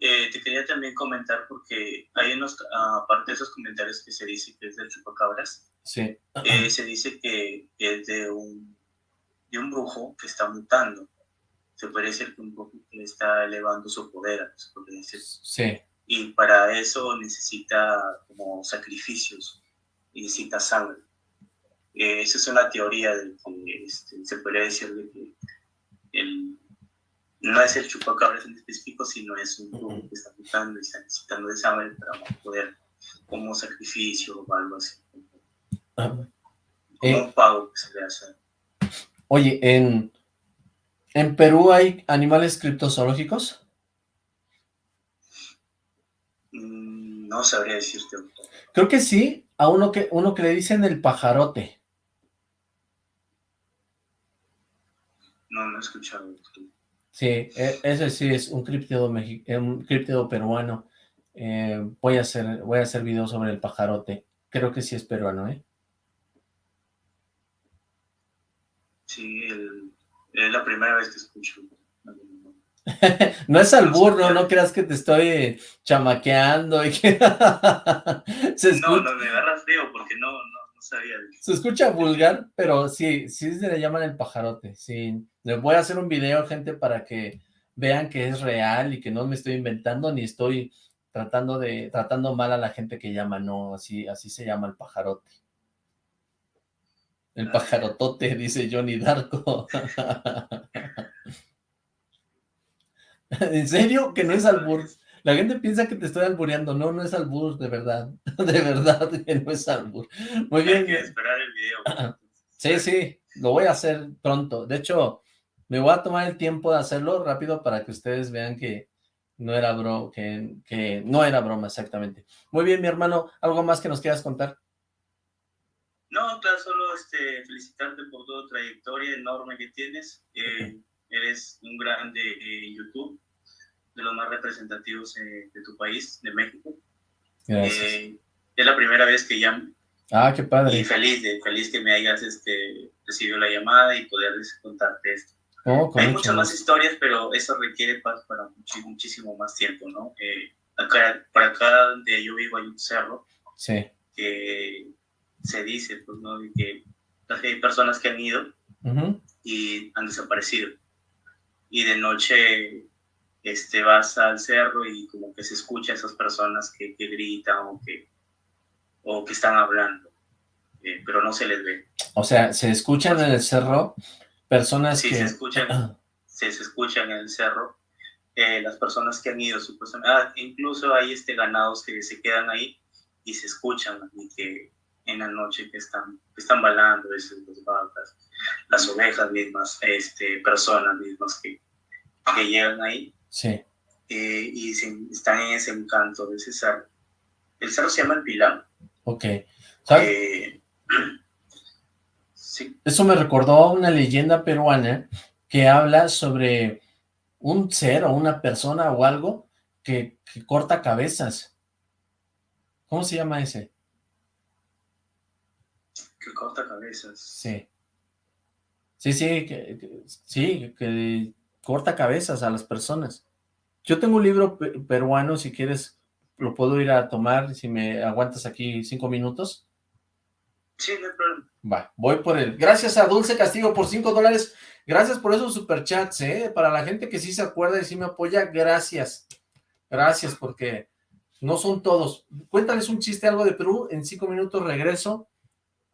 eh, te quería también comentar porque hay unos, aparte de esos comentarios que se dice que es del chupacabras, sí. Eh, se dice que es de un, de un brujo que está mutando. Se puede decir que un brujo que está elevando su poder, se puede decir. Sí. Y para eso necesita como sacrificios y necesita sangre. Eh, esa es una teoría de que este, se podría decir de que el, no es el chupacabras en específico, sino es un grupo que está buscando y está necesitando de sangre para poder, como sacrificio o algo así. Como eh, un pago que se le hace. Oye, ¿en, ¿en Perú hay animales criptozoológicos? Mm, no sabría decirte. Creo que sí, a uno que, uno que le dicen el pajarote. No, no he escuchado. Sí, e, ese sí es un críptido, eh, un críptido peruano. Eh, voy a hacer voy a hacer video sobre el pajarote. Creo que sí es peruano, ¿eh? Sí, es la primera vez que escucho. no es albur, no, no creas que te estoy chamaqueando y que... se No, no, me agarras feo porque no, no, sabía. Se escucha vulgar, pero sí, sí se le llaman el pajarote, sí. Le voy a hacer un video, gente, para que vean que es real y que no me estoy inventando ni estoy tratando de tratando mal a la gente que llama, no, así, así se llama el pajarote. El ah. pajarotote, dice Johnny Darko. ¿En serio? Que no es albur. La gente piensa que te estoy albureando. No, no es albur, de verdad. De verdad que no es albur. Muy bien. Hay que esperar el video. Sí, sí, lo voy a hacer pronto. De hecho, me voy a tomar el tiempo de hacerlo rápido para que ustedes vean que no era broma, que, que no era broma exactamente. Muy bien, mi hermano, ¿algo más que nos quieras contar? No, claro, solo este, felicitarte por toda trayectoria enorme que tienes. Eh, eres un grande en YouTube, de los más representativos eh, de tu país, de México. Eh, es la primera vez que llamo. Ah, qué padre. Y feliz, de, feliz que me hayas este, recibido la llamada y poder contarte esto. Oh, Hay muchas más historias, pero eso requiere para, para muchísimo más tiempo, ¿no? Eh, acá, para acá donde yo vivo hay un cerro sí. que se dice, pues, ¿no? que hay personas que han ido y han desaparecido y de noche este, vas al cerro y como que se escucha a esas personas que, que gritan o que, o que están hablando, eh, pero no se les ve. O sea, ¿se escuchan en el cerro personas sí, que...? se escuchan, se, escuchan en el cerro eh, las personas que han ido, supuestamente. Ah, incluso hay este, ganados que se quedan ahí y se escuchan y que en la noche que están, que están balando, esas vacas, las ovejas mismas, este, personas mismas que, que llegan ahí. Sí. Eh, y están en ese encanto de ese cerro. El cerro se llama el Pilar. Ok. Eh, sí. Eso me recordó a una leyenda peruana que habla sobre un ser o una persona o algo que, que corta cabezas. ¿Cómo se llama ese? Que corta cabezas. Sí. Sí, sí, que, sí, que corta cabezas a las personas. Yo tengo un libro peruano, si quieres lo puedo ir a tomar, si me aguantas aquí cinco minutos. Sí, no hay problema. Va, voy por él. Gracias a Dulce Castigo por cinco dólares. Gracias por esos superchats, ¿eh? Para la gente que sí se acuerda y sí me apoya, gracias. Gracias, porque no son todos. Cuéntales un chiste, algo de Perú, en cinco minutos regreso.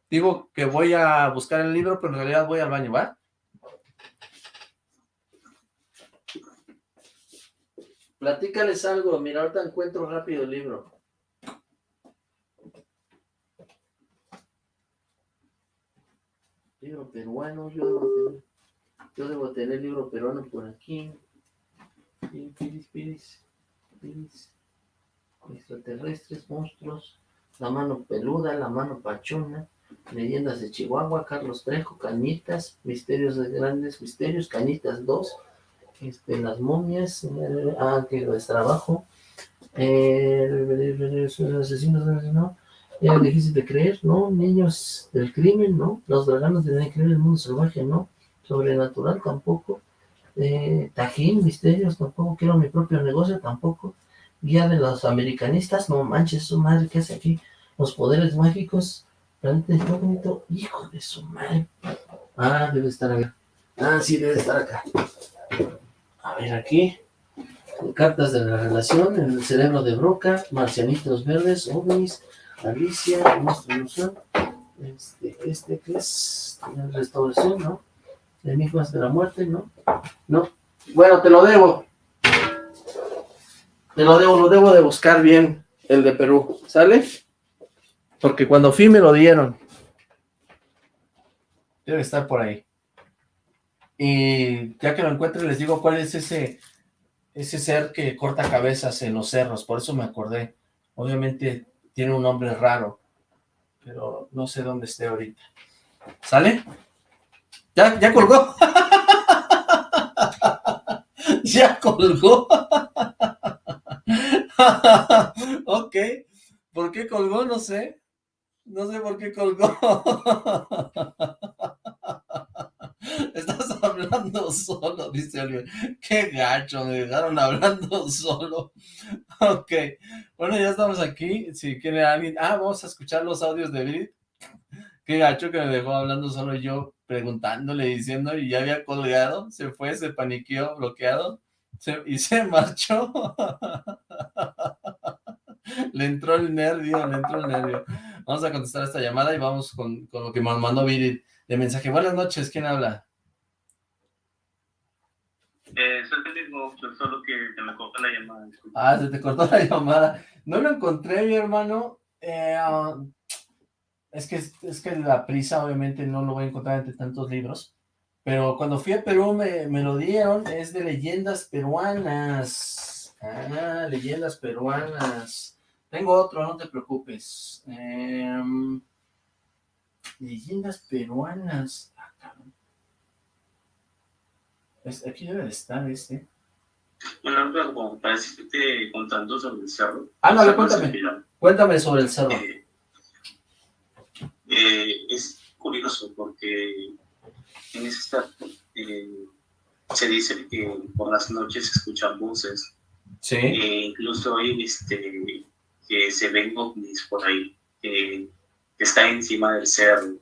Digo que voy a buscar el libro, pero en realidad voy al baño, ¿va? Platícales algo, mira, ahorita encuentro rápido el libro. Libro peruano, yo debo tener, yo debo tener libro peruano por aquí. Piris, piris, piris, extraterrestres, monstruos, la mano peluda, la mano pachona, leyendas de Chihuahua, Carlos Trejo, Cañitas, misterios de grandes misterios, Cañitas 2, este, las momias, eh, ah, que es trabajo, eh, asesinos, ¿no? Ya difícil de creer, ¿no? Niños del crimen, ¿no? Los draganos de creer el mundo salvaje, ¿no? Sobrenatural tampoco. Eh, Tajín, misterios, tampoco. Quiero mi propio negocio, tampoco. Guía de los americanistas, no manches, su madre, ¿qué hace aquí? Los poderes mágicos, planeta incógnito, hijo de su madre. Ah, debe estar acá. Ah, sí, debe estar acá. A ver aquí. Cartas de la relación, el cerebro de Broca, marcianitos verdes, ovnis, Alicia. Este, este que es restauración, ¿no? Enigmas de la muerte, ¿no? No. Bueno, te lo debo. Te lo debo, lo debo de buscar bien, el de Perú, ¿sale? Porque cuando fui me lo dieron. Debe estar por ahí. Y ya que lo encuentre les digo cuál es ese, ese ser que corta cabezas en los cerros, por eso me acordé. Obviamente tiene un nombre raro, pero no sé dónde esté ahorita. ¿Sale? ¿Ya, ya colgó? ¿Ya colgó? ok. ¿Por qué colgó? No sé. No sé por qué colgó. Estás hablando solo, dice Oliver. Qué gacho, me dejaron hablando solo. Ok, bueno, ya estamos aquí. Si quiere alguien... Ah, vamos a escuchar los audios de Brit. Qué gacho que me dejó hablando solo yo, preguntándole, diciendo, y ya había colgado. Se fue, se paniqueó, bloqueado. y se marchó. le entró el nervio, le entró el nervio. Vamos a contestar esta llamada y vamos con, con lo que me mandó Virit de mensaje. Buenas noches, ¿quién habla? Eh, soy el mismo, solo que se me cortó la llamada. Ah, se te cortó la llamada. No lo encontré, mi hermano. Eh, ah, es, que, es que la prisa, obviamente, no lo voy a encontrar entre tantos libros. Pero cuando fui a Perú me, me lo dieron. Es de leyendas peruanas. Ah, leyendas peruanas. Tengo otro, no te preocupes. Eh, leyendas peruanas. Ah, aquí debe de estar este. Bueno, como para decirte contando sobre el cerro. Ah, no, cuéntame. Cuéntame sobre el cerro. Eh, eh, es curioso porque en ese estado eh, se dice que por las noches se escuchan voces. Sí. incluso hay este, que se ven ovnis por ahí, que está encima del cerro.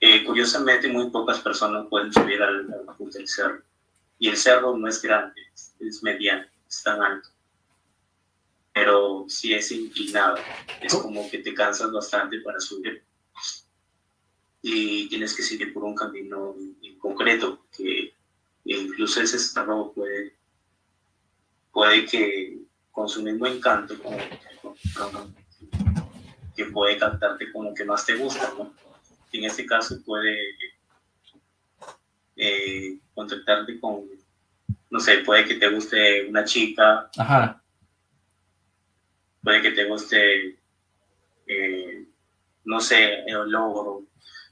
Eh, curiosamente, muy pocas personas pueden subir al, punto del cerro. Y el cerro no es grande, es, mediano, es tan alto. Pero si es inclinado, es como que te cansas bastante para subir. Y tienes que seguir por un camino en, concreto, que incluso ese cerro puede, puede que con su mismo encanto, que puede cantarte como que más te gusta, ¿no? En este caso puede eh, contactarte con, no sé, puede que te guste una chica, Ajá. puede que te guste, eh, no sé, el logro.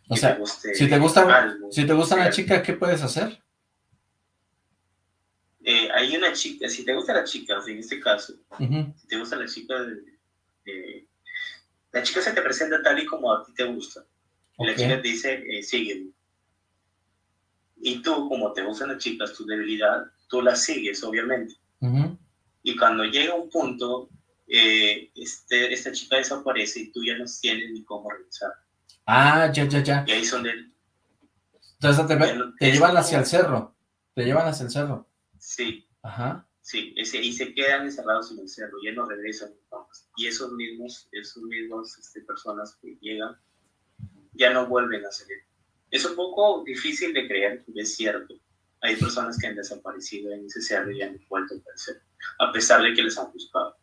O sea, si te gusta, si te gusta una chica, ¿qué puedes hacer? Eh, hay una chica, si te gusta la chica, en este caso, si te gusta la chica, la chica se te presenta tal y como a ti te gusta. Y la chica te dice, eh, sígueme. Y tú, como te gustan las chicas, tu debilidad, tú la sigues, obviamente. Y cuando llega un punto, eh, este, esta chica desaparece y tú ya no tienes ni cómo regresar. Ah, ya, ya, ya. Y ahí son de... Entonces te, llevan hacia el cerro. Te llevan hacia el cerro. Sí. Ajá. Sí, ese, y se quedan encerrados en el cerro, ya no regresan. Y esos mismos, esos mismos este, personas que llegan, ya no vuelven a salir. Es un poco difícil de creer, es cierto. Hay personas que han desaparecido en ese cerro y han vuelto a aparecer, a pesar de que les han buscado.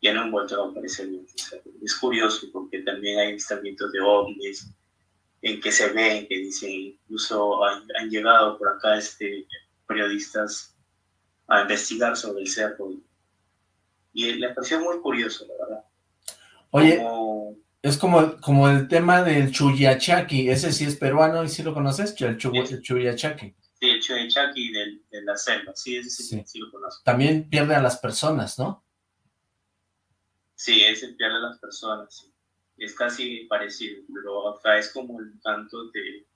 Ya no han vuelto a aparecer en ese cerro. Es curioso porque también hay avistamientos de ovnis en que se ven, que dicen, incluso han, han llegado por acá este, periodistas a investigar sobre el cerro. Y le pareció muy curioso, la verdad. Oye, es como, como el tema del Chuyachaki, ese sí es peruano y sí lo conoces, el, Chuyachaki. Sí, el Chuyachaki de, la selva, sí, ese sí, sí. lo conozco. También pierde a las personas, ¿no? Sí, ese pierde a las personas, sí. Es casi parecido, pero acá es como el tanto de,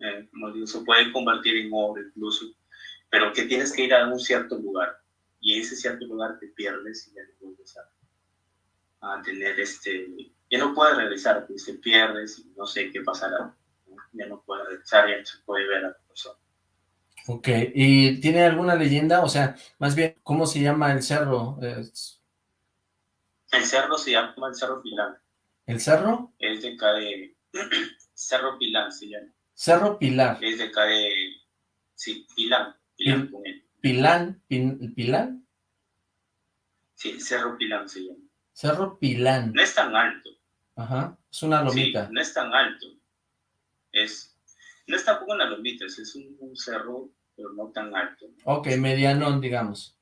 eh, como digo, se puede convertir en oro incluso pero que tienes que ir a un cierto lugar y en ese cierto lugar te pierdes y ya no vuelves a, tener este, ya no puedes regresar, pues te pierdes y no sé qué pasará, ya no puedes regresar, ya no se puede ver a la persona. Ok, ¿y tiene alguna leyenda? O sea, más bien, ¿cómo se llama el cerro? El cerro se llama el Cerro Pilán. ¿El cerro? Es de acá de... cerro Pilán se llama. Cerro Pilar. Es de acá de... Sí, Pilán. Pilán, Pilán, Sí, Cerro Pilán se llama. Cerro Pilán. No es tan alto. Ajá, es una lomita. Sí, no es tan alto. Es, no es tampoco una lomita, es un, cerro, pero no tan alto. Ok, medianón, digamos.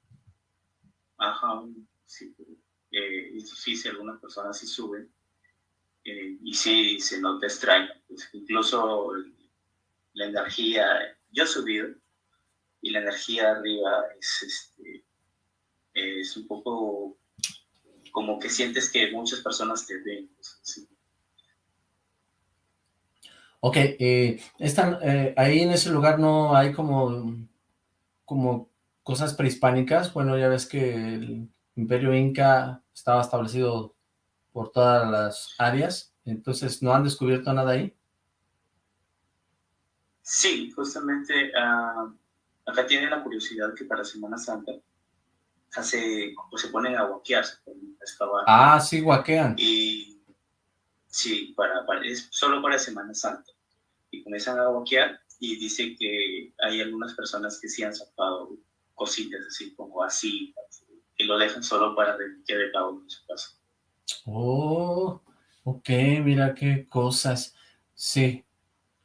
Ajá, sí. Eh, es difícil, algunas personas sí suben. Eh, y sí, se nota extraño. Pues, incluso la energía, yo he subido, y la energía arriba es, este, es un poco como que sientes que muchas personas te ven. Ok, eh, están, eh, ahí en ese lugar no hay como, como cosas prehispánicas. Bueno, ya ves que el imperio inca estaba establecido por todas las áreas, entonces ¿no han descubierto nada ahí? Sí, justamente uh, Acá tienen la curiosidad que para Semana Santa hace, pues se ponen a guaquear, se ponen a excavar. Ah, sí, guaquean. Y sí, para, es solo para Semana Santa. Y comienzan a guaquear y dice que hay algunas personas que sí han sacado cositas así como así, que lo dejan solo para que de pago en su casa. Oh, ok, mira qué cosas. Sí,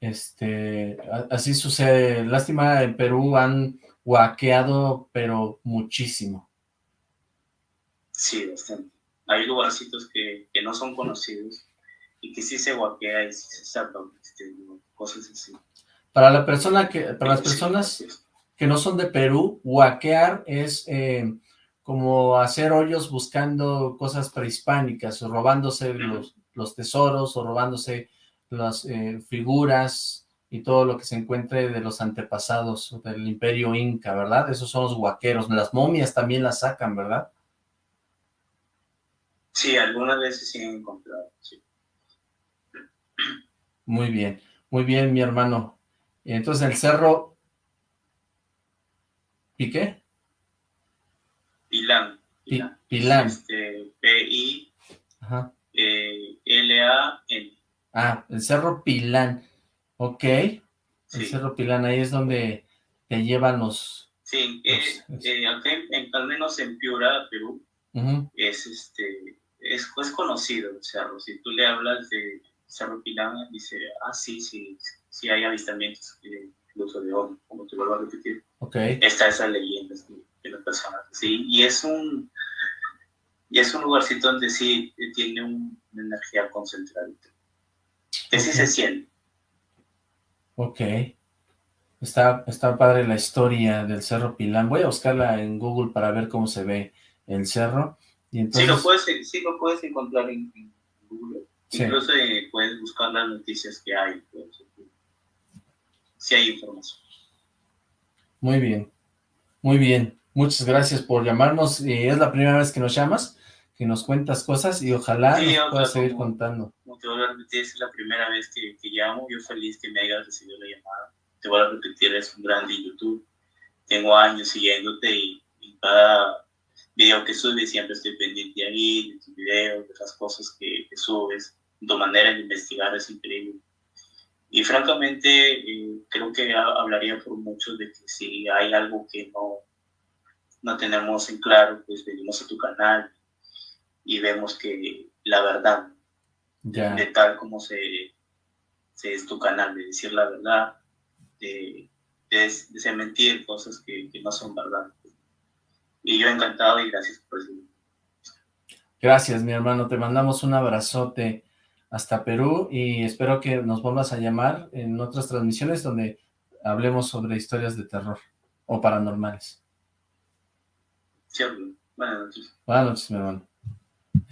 este, así sucede. Lástima, en Perú han guaqueado, pero muchísimo. Sí, bastante. Hay lugarcitos que, que no son conocidos y que sí se guaquea y sí se sacan este, cosas así. Para la persona que, para las personas que no son de Perú, guaquear es eh, como hacer hoyos buscando cosas prehispánicas, o robándose los, los tesoros, o robándose las eh, figuras y todo lo que se encuentre de los antepasados del imperio inca, ¿verdad? Esos son los huaqueros. Las momias también las sacan, ¿verdad? Sí, algunas veces sí han encontrado, sí. Muy bien, muy bien, mi hermano. Entonces, el cerro... ¿Y qué? Pilán. Pilán. Este, P-I-L-A-N. Ah, el Cerro Pilán. Ok. El Cerro Pilán, ahí es donde te llevan los... Sí, eh, eh, al menos en Piura, Perú, es este es, es, conocido el cerro. Si tú le hablas de Cerro Pilán, dice, ah, sí, sí, sí hay avistamientos, incluso de hoy, como te vuelvo a repetir. Okay. Está esa leyenda de las personas. Sí, y es un y es un lugarcito donde sí tiene una energía concentrada que sí se siente. Ok. Está, está padre la historia del Cerro Pilán. Voy a buscarla en Google para ver cómo se ve el cerro. Y entonces... sí, lo puedes, sí lo puedes encontrar en, Google. Incluso eh, puedes buscar las noticias que hay. Pues, si hay información. Muy bien, muy bien. Muchas gracias por llamarnos. y es la primera vez que nos llamas, que nos cuentas cosas y ojalá nos puedas seguir contando. Como te voy a repetir, es la primera vez que, que, llamo. Yo feliz que me hayas recibido la llamada. Te voy a repetir, es un grande YouTube. Tengo años siguiéndote y, cada video que subes siempre estoy pendiente ahí, de tus videos, de las cosas que, que subes. Tu manera de investigar es increíble. Y francamente, eh, creo que hablaría por muchos de que si hay algo que no, no tenemos en claro, pues venimos a tu canal y vemos que la verdad, de tal como se, se, es tu canal, de decir la verdad, de, de, mentir cosas que, que, no son verdad. Y yo encantado y gracias por eso. Gracias, mi hermano. Te mandamos un abrazote hasta Perú y espero que nos vuelvas a llamar en otras transmisiones donde hablemos sobre historias de terror o paranormales. Sí, buenas noches. Buenas noches, mi hermano.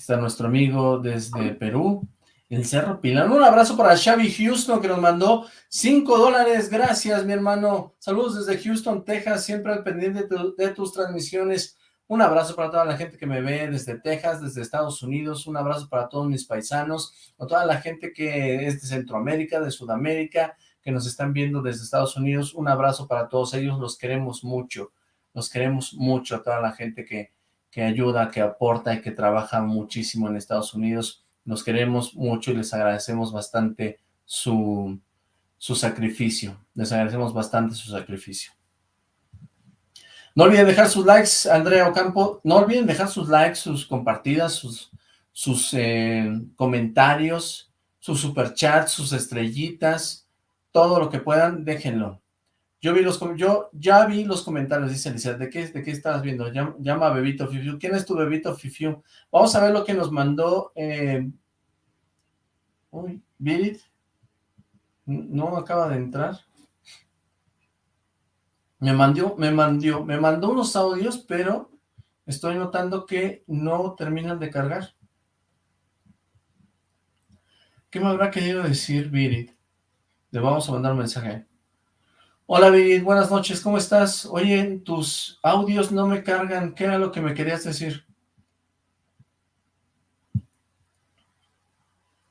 Está nuestro amigo desde Perú, el Cerro Pilán. Un abrazo para Xavi Houston que nos mandó 5 dólares. Gracias, mi hermano. Saludos desde Houston, Texas, siempre al pendiente de tus transmisiones. Un abrazo para toda la gente que me ve desde Texas, desde Estados Unidos. Un abrazo para todos mis paisanos, a toda la gente que es de Centroamérica, de Sudamérica, que nos están viendo desde Estados Unidos. Un abrazo para todos ellos, los queremos mucho. Los queremos mucho a toda la gente que, que ayuda, que aporta y que trabaja muchísimo en Estados Unidos. Los queremos mucho y les agradecemos bastante su, su sacrificio. Les agradecemos bastante su sacrificio. No olviden dejar sus likes, Andrea Ocampo. No olviden dejar sus likes, sus compartidas, sus, sus eh, comentarios, sus superchats, sus estrellitas, todo lo que puedan, déjenlo. Yo vi los yo ya vi los comentarios, dice Alicia, ¿de qué, de qué estabas viendo? Llama, a Bebito Fifiu. ¿Quién es tu Bebito Fifiu? Vamos a ver lo que nos mandó eh... Uy, Virit. No acaba de entrar. Me mandó, me mandó, me mandó unos audios, pero estoy notando que no terminan de cargar. ¿Qué me habrá querido decir Virit? Le vamos a mandar un mensaje. Hola Virit, buenas noches, ¿cómo estás? Oye, tus audios no me cargan, ¿qué era lo que me querías decir?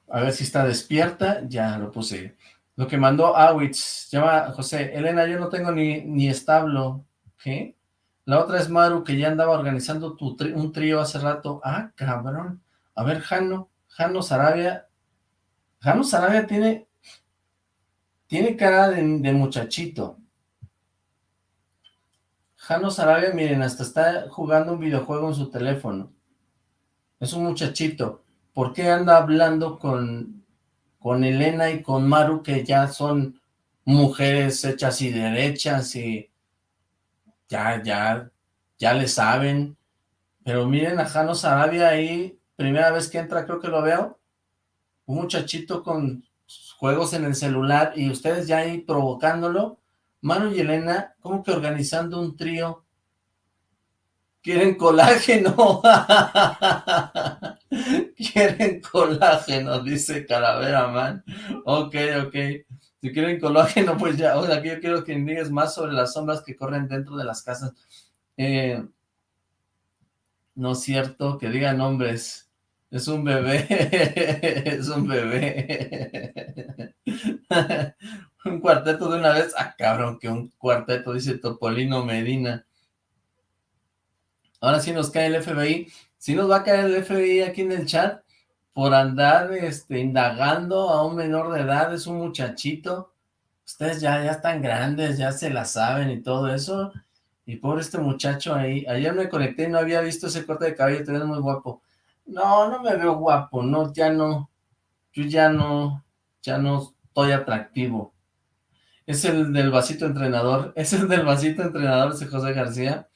A ver si está despierta, ya lo puse. Lo que mandó Awitz, llama José, Elena, yo no tengo ni, ni establo, ¿qué? La otra es Maru, que ya andaba organizando un trío hace rato. Ah, cabrón. A ver, Jano, Jano Sarabia. Jano Sarabia tiene, tiene cara de, muchachito. Jano Sarabia, miren, hasta está jugando un videojuego en su teléfono. Es un muchachito. ¿Por qué anda hablando con, con Elena y con Maru, que ya son mujeres hechas y derechas y ya, ya, ya le saben. Pero miren a Jano Sarabia ahí, primera vez que entra creo que lo veo, un muchachito con juegos en el celular y ustedes ya ahí provocándolo. Maru y Elena, como que organizando un trío Quieren colágeno. quieren colágeno, dice Calavera Man. Ok, ok. Si quieren colágeno, pues ya. O sea, que yo quiero que digas más sobre las sombras que corren dentro de las casas. Eh, no es cierto, que digan nombres. Es un bebé. es un bebé. un cuarteto de una vez. Ah, cabrón, que un cuarteto, dice Topolino Medina. Ahora sí nos cae el FBI. Sí nos va a caer el FBI aquí en el chat por andar este, indagando a un menor de edad, es un muchachito. Ustedes ya, ya están grandes, ya se la saben y todo eso. Y por este muchacho ahí, ayer me conecté y no había visto ese corte de cabello, te ves muy guapo. No, no me veo guapo, no, ya no, yo ya no, ya no estoy atractivo. Es el del vasito entrenador, es el del vasito entrenador, ese José García.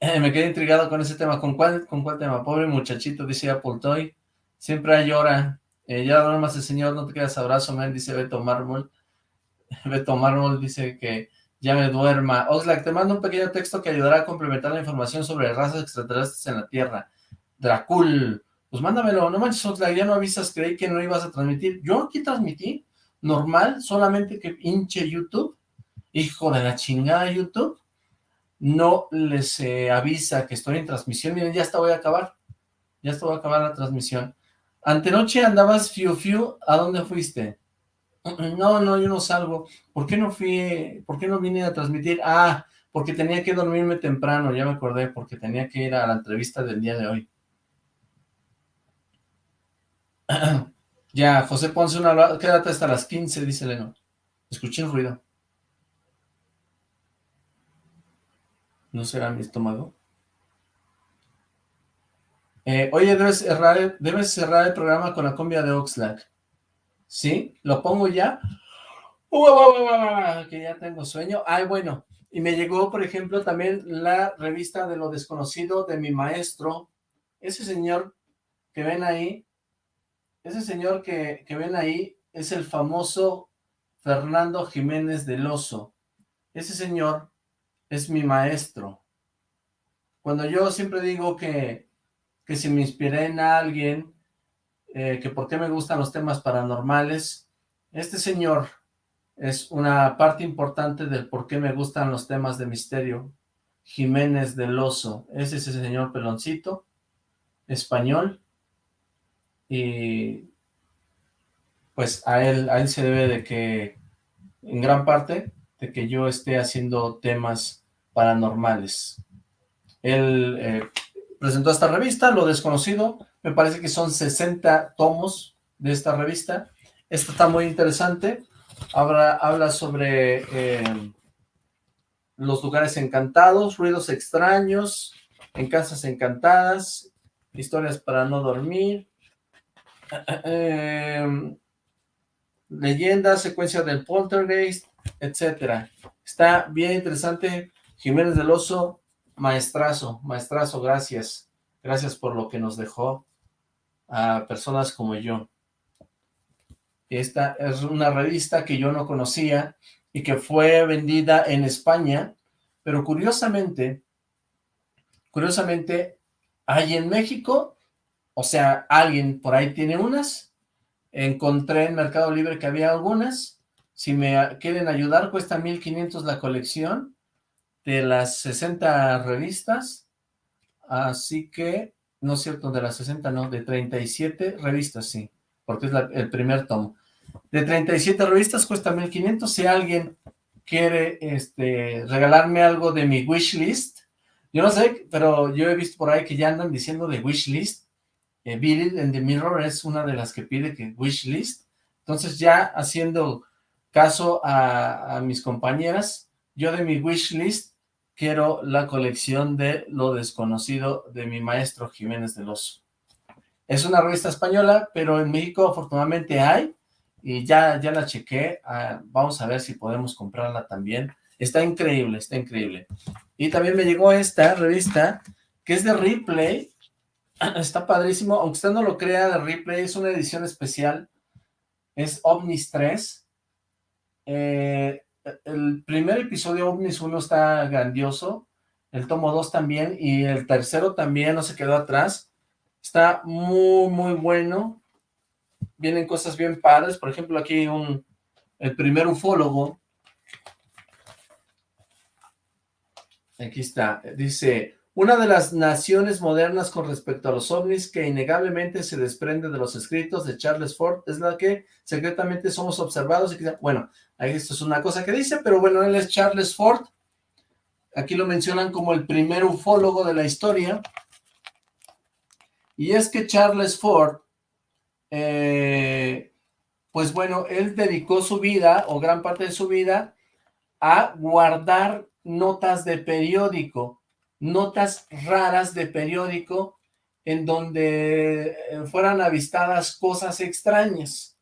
Eh, me quedé intrigado con ese tema. ¿Con cuál, con cuál tema? Pobre muchachito, dice Apple Toy. Siempre llora. Eh, ya duermas el señor, no te quedas abrazo, man, dice Beto Mármol. Beto Mármol dice que ya me duerma. Oxlack, te mando un pequeño texto que ayudará a complementar la información sobre razas extraterrestres en la Tierra. Dracul. Pues mándamelo. No manches, Oxlack, ya no avisas, creí que no ibas a transmitir. Yo aquí transmití, normal, solamente que hinche YouTube hijo de la chingada YouTube, no les eh, avisa que estoy en transmisión. Miren, ya hasta voy a acabar. Ya hasta voy a acabar la transmisión. Antenoche andabas fiu fiu, ¿a dónde fuiste? No, no, yo no salgo. ¿Por qué no fui, por qué no vine a transmitir? Ah, porque tenía que dormirme temprano, ya me acordé, porque tenía que ir a la entrevista del día de hoy. ya, José Ponce, una, quédate hasta las 15, dice Leno. Escuché un ruido. ¿No será mi estómago? Eh, oye, debes cerrar, debes cerrar el programa con la cumbia de Oxlack. ¿Sí? ¿Lo pongo ya? que ya tengo sueño. Ay, bueno, y me llegó, por ejemplo, también la revista de lo desconocido de mi maestro. Ese señor que ven ahí, ese señor que, que ven ahí es el famoso Fernando Jiménez del Oso. Ese señor es mi maestro. Cuando yo siempre digo que, que si me inspiré en alguien, eh, que por qué me gustan los temas paranormales, este señor es una parte importante del por qué me gustan los temas de misterio. Jiménez del Oso, es ese señor peloncito, español, y pues a él, a él se debe de que, en gran parte, de que yo esté haciendo temas paranormales. Él eh, presentó esta revista, Lo Desconocido, me parece que son 60 tomos de esta revista. Esta está muy interesante, habla, sobre eh, los lugares encantados, ruidos extraños, en casas encantadas, historias para no dormir, eh, leyendas, secuencia del poltergeist, etcétera. Está bien interesante. Jiménez del Oso, maestrazo, maestrazo, gracias. Gracias por lo que nos dejó a personas como yo. Esta es una revista que yo no conocía y que fue vendida en España, pero curiosamente, curiosamente, hay en México, o sea, alguien por ahí tiene unas, encontré en Mercado Libre que había algunas, si me quieren ayudar, cuesta 1500 la colección de las 60 revistas, así que, no es cierto, de las 60 no, de 37 revistas, sí, porque es el primer tomo. De 37 revistas cuesta 1500. Si alguien quiere este, regalarme algo de mi wishlist, yo no sé, pero yo he visto por ahí que ya andan diciendo de wishlist. Eh, Bill en The Mirror es una de las que pide que wishlist. Entonces ya haciendo caso a, mis compañeras, yo de mi wishlist quiero la colección de Lo Desconocido de mi maestro Jiménez del Oso. Es una revista española, pero en México afortunadamente hay, y ya, ya la chequé, ah, vamos a ver si podemos comprarla también. Está increíble, está increíble. Y también me llegó esta revista, que es de Replay, está padrísimo, aunque usted no lo crea, de Replay es una edición especial, es OVNIS 3, eh, el primer episodio OVNIS 1 está grandioso, el tomo 2 también, y el tercero también no se quedó atrás, está muy, muy bueno, vienen cosas bien padres, por ejemplo aquí un, el primer ufólogo, aquí está, dice, una de las naciones modernas con respecto a los ovnis que innegablemente se desprende de los escritos de Charles Ford es la que secretamente somos observados y que, bueno, ahí esto es una cosa que dice, pero bueno, él es Charles Ford, aquí lo mencionan como el primer ufólogo de la historia, y es que Charles Ford eh, pues bueno, él dedicó su vida, o gran parte de su vida, a guardar notas de periódico, notas raras de periódico, en donde eh, fueran avistadas cosas extrañas.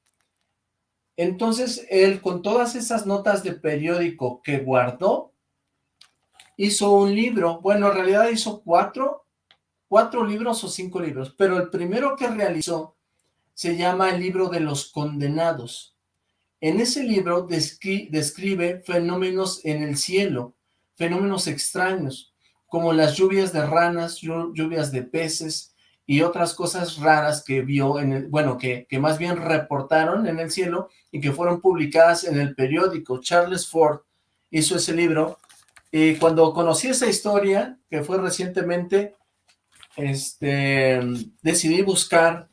Entonces, él con todas esas notas de periódico que guardó, hizo un libro, bueno, en realidad hizo cuatro, cuatro libros o cinco libros, pero el primero que realizó se llama el libro de los condenados. En ese libro describe fenómenos en el cielo, fenómenos extraños, como las lluvias de ranas, lluvias de peces y otras cosas raras que vio, en el, bueno, que, más bien reportaron en el cielo y que fueron publicadas en el periódico. Charles Ford hizo ese libro, y cuando conocí esa historia, que fue recientemente, este, decidí buscar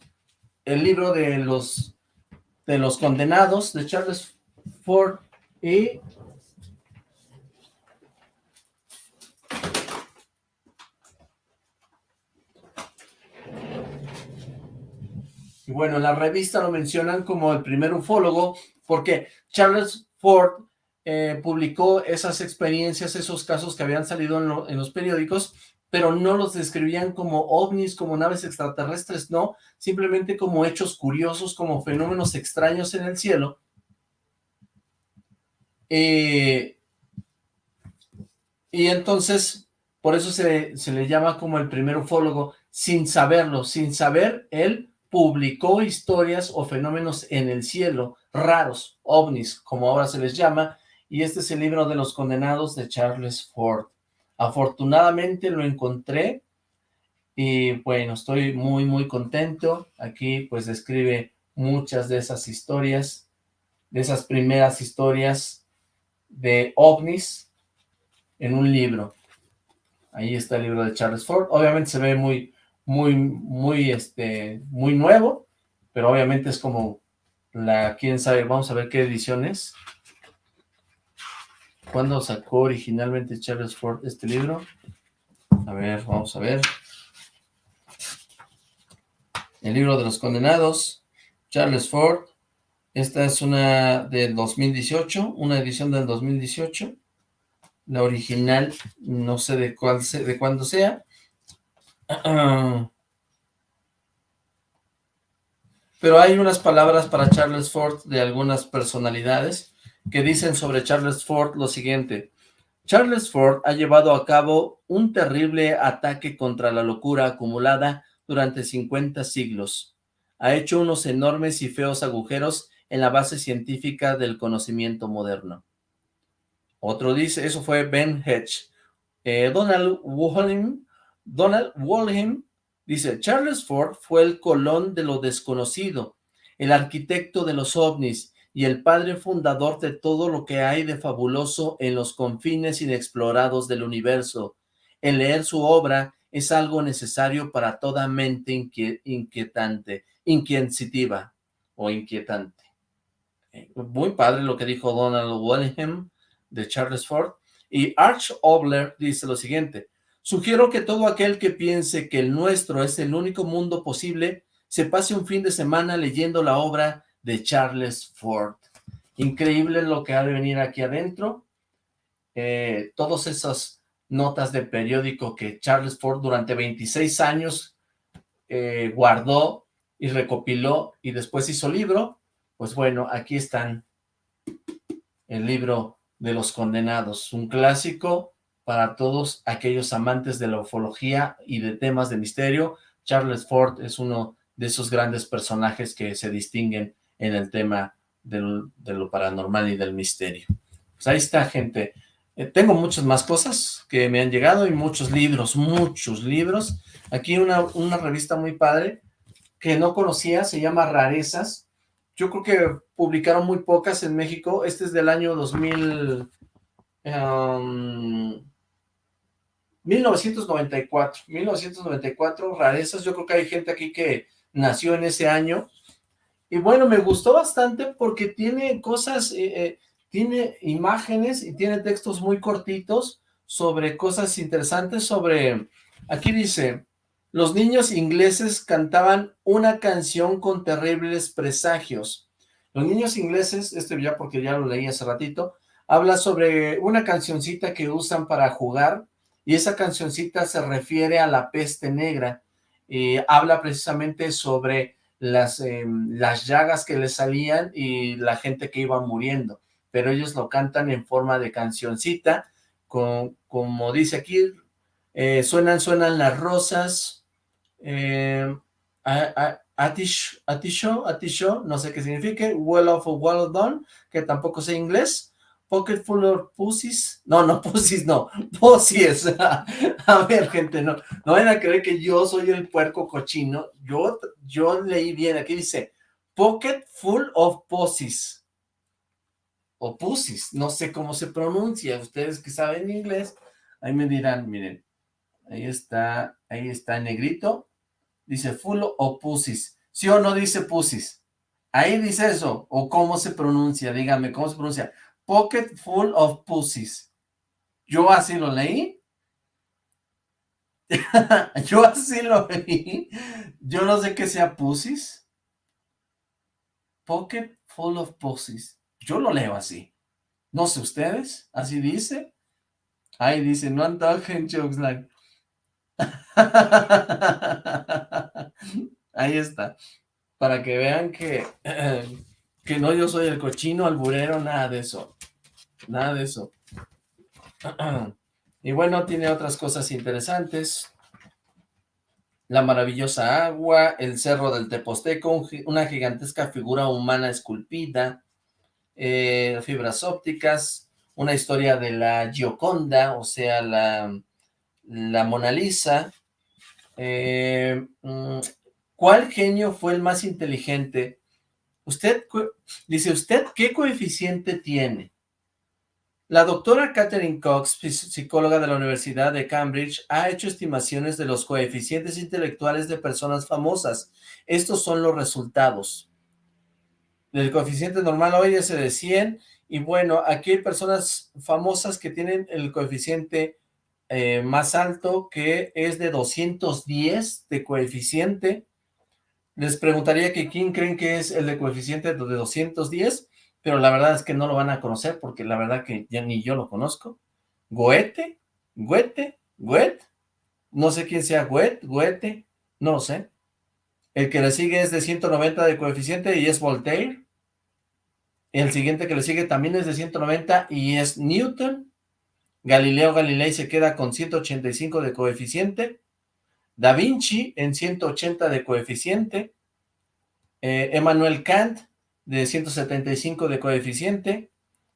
el libro de los, de los condenados de Charles Ford y Y bueno, en la revista lo mencionan como el primer ufólogo, porque Charles Ford eh, publicó esas experiencias, esos casos que habían salido en, los periódicos, pero no los describían como ovnis, como naves extraterrestres, no, simplemente como hechos curiosos, como fenómenos extraños en el cielo. Eh, y entonces, por eso se, se le llama como el primer ufólogo, sin saberlo, sin saber él publicó historias o fenómenos en el cielo, raros, ovnis, como ahora se les llama, y este es el libro de los condenados de Charles Ford. Afortunadamente lo encontré, y bueno, estoy muy, muy contento. Aquí pues describe muchas de esas historias, de esas primeras historias de ovnis en un libro. Ahí está el libro de Charles Ford. Obviamente se ve muy, muy, muy, este, muy nuevo, pero obviamente es como la, quién sabe, vamos a ver qué edición es. ¿Cuándo sacó originalmente Charles Ford este libro? A ver, vamos a ver. El libro de los condenados, Charles Ford. Esta es una del 2018, una edición del 2018. La original, no sé de cuál de cuándo sea. Pero hay unas palabras para Charles Ford de algunas personalidades que dicen sobre Charles Ford lo siguiente. Charles Ford ha llevado a cabo un terrible ataque contra la locura acumulada durante 50 siglos. Ha hecho unos enormes y feos agujeros en la base científica del conocimiento moderno. Otro dice, eso fue Ben Hedge. Eh, Donald Wolin Donald Walheim dice, Charles Ford fue el colón de lo desconocido, el arquitecto de los ovnis y el padre fundador de todo lo que hay de fabuloso en los confines inexplorados del universo. El leer su obra es algo necesario para toda mente inquietante, inquisitiva o inquietante. Eh, muy padre lo que dijo Donald Walheim de Charles Ford. Y Arch Obler dice lo siguiente, Sugiero que todo aquel que piense que el nuestro es el único mundo posible, se pase un fin de semana leyendo la obra de Charles Ford. Increíble lo que ha de venir aquí adentro. Eh, todas esas notas de periódico que Charles Ford durante 26 años eh, guardó y recopiló y después hizo libro, pues bueno, aquí están el libro de los condenados, un clásico para todos aquellos amantes de la ufología y de temas de misterio. Charles Ford es uno de esos grandes personajes que se distinguen en el tema de lo paranormal y del misterio. Pues ahí está, gente. Eh, tengo muchas más cosas que me han llegado y muchos libros, muchos libros. Aquí una, una revista muy padre que no conocía, se llama Rarezas. Yo creo que publicaron muy pocas en México. Este es del año 2000... 1994, 1994, rarezas, yo creo que hay gente aquí que nació en ese año, y bueno, me gustó bastante porque tiene cosas, eh, eh, tiene imágenes y tiene textos muy cortitos sobre cosas interesantes, sobre, aquí dice, los niños ingleses cantaban una canción con terribles presagios. Los niños ingleses, este ya porque ya lo leí hace ratito, habla sobre una cancioncita que usan para jugar, y esa cancioncita se refiere a la peste negra, eh, habla precisamente sobre las, em, las llagas que le salían y la gente que iba muriendo, pero ellos lo cantan en forma de cancioncita, como dice aquí, eh, suenan, suenan las rosas, eh, atisho, atisho, no sé qué significa, well of well done, que tampoco sé inglés, Pocket full of pussies. No, no, pussies, no. Pussies. a ver, gente, no. No vayan a creer que yo soy el puerco cochino. Yo, yo leí bien. Aquí dice, pocket full of pussies. o pussies, no sé cómo se pronuncia, ustedes que saben inglés, ahí me dirán, miren, ahí está, ahí está en negrito, dice full o pussies, ¿sí o no dice pussies? Ahí dice eso, o cómo se pronuncia, dígame, ¿cómo se pronuncia? Pocket full of pussies. Yo así lo leí. Yo así lo leí. Yo no sé qué sea pussies. Pocket full of pussies. Yo lo leo así. No sé ustedes, así dice. Ahí dice, no antojen jokes like. Ahí está. Para que vean que, que no yo soy el cochino alburero, nada de eso. Nada de eso. Y bueno, tiene otras cosas interesantes. La maravillosa agua, el cerro del Teposteco, una gigantesca figura humana esculpida, eh, fibras ópticas, una historia de la Gioconda, o sea, la, la Mona Lisa. Eh, mm, ¿Cuál genio fue el más inteligente? Usted, dice, ¿usted qué coeficiente tiene? La doctora Catherine Cox, psicóloga de la Universidad de Cambridge, ha hecho estimaciones de los coeficientes intelectuales de personas famosas. Estos son los resultados. El coeficiente normal hoy es de 100, y bueno, aquí hay personas famosas que tienen el coeficiente eh, más alto, que es de 210 de coeficiente. Les preguntaría que quién creen que es el de coeficiente de 210, pero la verdad es que no lo van a conocer porque la verdad que ya ni yo lo conozco. Goethe, Goethe, Goethe, no sé quién sea Goethe, Goethe, no lo sé. El que le sigue es de 190 de coeficiente y es Voltaire. El siguiente que le sigue también es de 190 y es Newton. Galileo Galilei se queda con 185 de coeficiente. Da Vinci en 180 de coeficiente. Eh, Emmanuel Kant de 175 de coeficiente,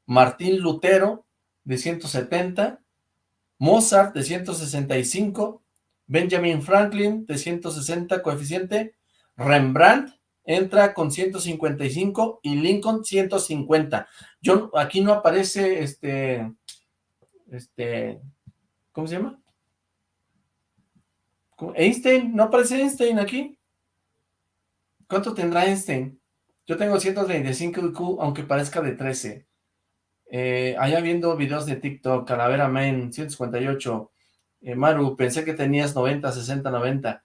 Martín Lutero de 170, Mozart de 165, Benjamin Franklin de 160 coeficiente, Rembrandt entra con 155 y Lincoln 150. Yo, aquí no aparece este, este, ¿cómo se llama? Einstein, ¿no aparece Einstein aquí? ¿Cuánto tendrá Einstein? Yo tengo 135 IQ, aunque parezca de 13. Eh, allá viendo videos de TikTok, Calavera Man, 158. Eh, Maru, pensé que tenías 90, 60, 90.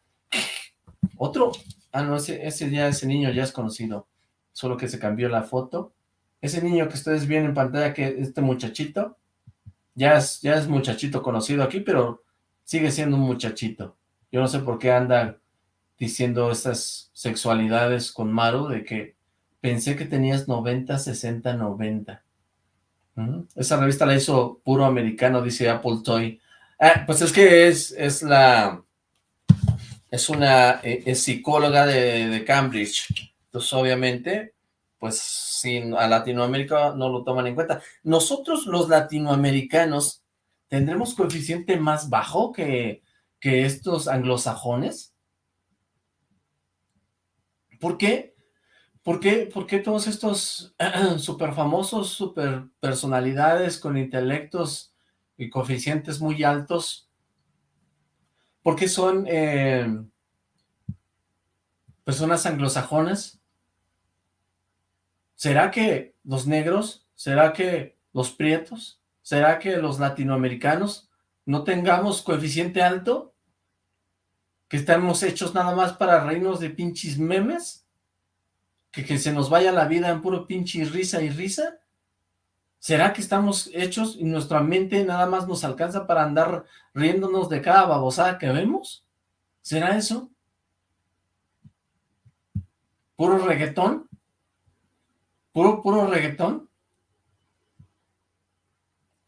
¿Otro? Ah, no, ese, ese ya, ese niño ya es conocido. Solo que se cambió la foto. Ese niño que ustedes ven en pantalla, que este muchachito, ya es, ya es muchachito conocido aquí, pero sigue siendo un muchachito. Yo no sé por qué anda diciendo estas sexualidades con Maru, de que Pensé que tenías 90, 60, 90. Esa revista la hizo puro americano, dice Apple Toy. Ah, pues es que es, es la... Es una eh, psicóloga de, Cambridge. Entonces, obviamente, pues sin a Latinoamérica no lo toman en cuenta. Nosotros los latinoamericanos tendremos coeficiente más bajo que, que estos anglosajones. ¿Por qué? ¿Por qué, todos estos super famosos, super personalidades con intelectos y coeficientes muy altos, por qué son eh, personas anglosajonas? ¿Será que los negros, será que los prietos, será que los latinoamericanos no tengamos coeficiente alto? ¿Que estamos hechos nada más para reinos de pinches memes? Que, se nos vaya la vida en puro pinche risa y risa? ¿Será que estamos hechos y nuestra mente nada más nos alcanza para andar riéndonos de cada babosada que vemos? ¿Será eso? ¿Puro reggaetón? ¿Puro, puro reggaetón?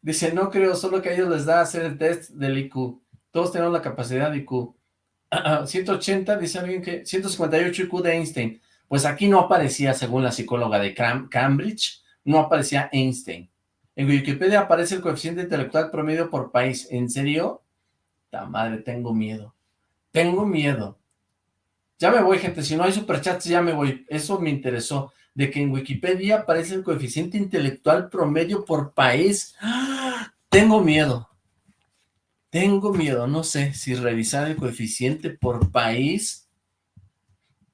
Dice, no creo, solo que a ellos les da hacer el test del IQ. Todos tenemos la capacidad de IQ. 180, dice alguien que... 158 IQ de Einstein. Pues aquí no aparecía, según la psicóloga de Cambridge, no aparecía Einstein. En Wikipedia aparece el coeficiente intelectual promedio por país. ¿En serio? La madre, tengo miedo. Tengo miedo. Ya me voy, gente. Si no hay superchats, ya me voy. Eso me interesó. de que en Wikipedia aparece el coeficiente intelectual promedio por país. ¡Ah! Tengo miedo. Tengo miedo, no sé, si revisar el coeficiente por país,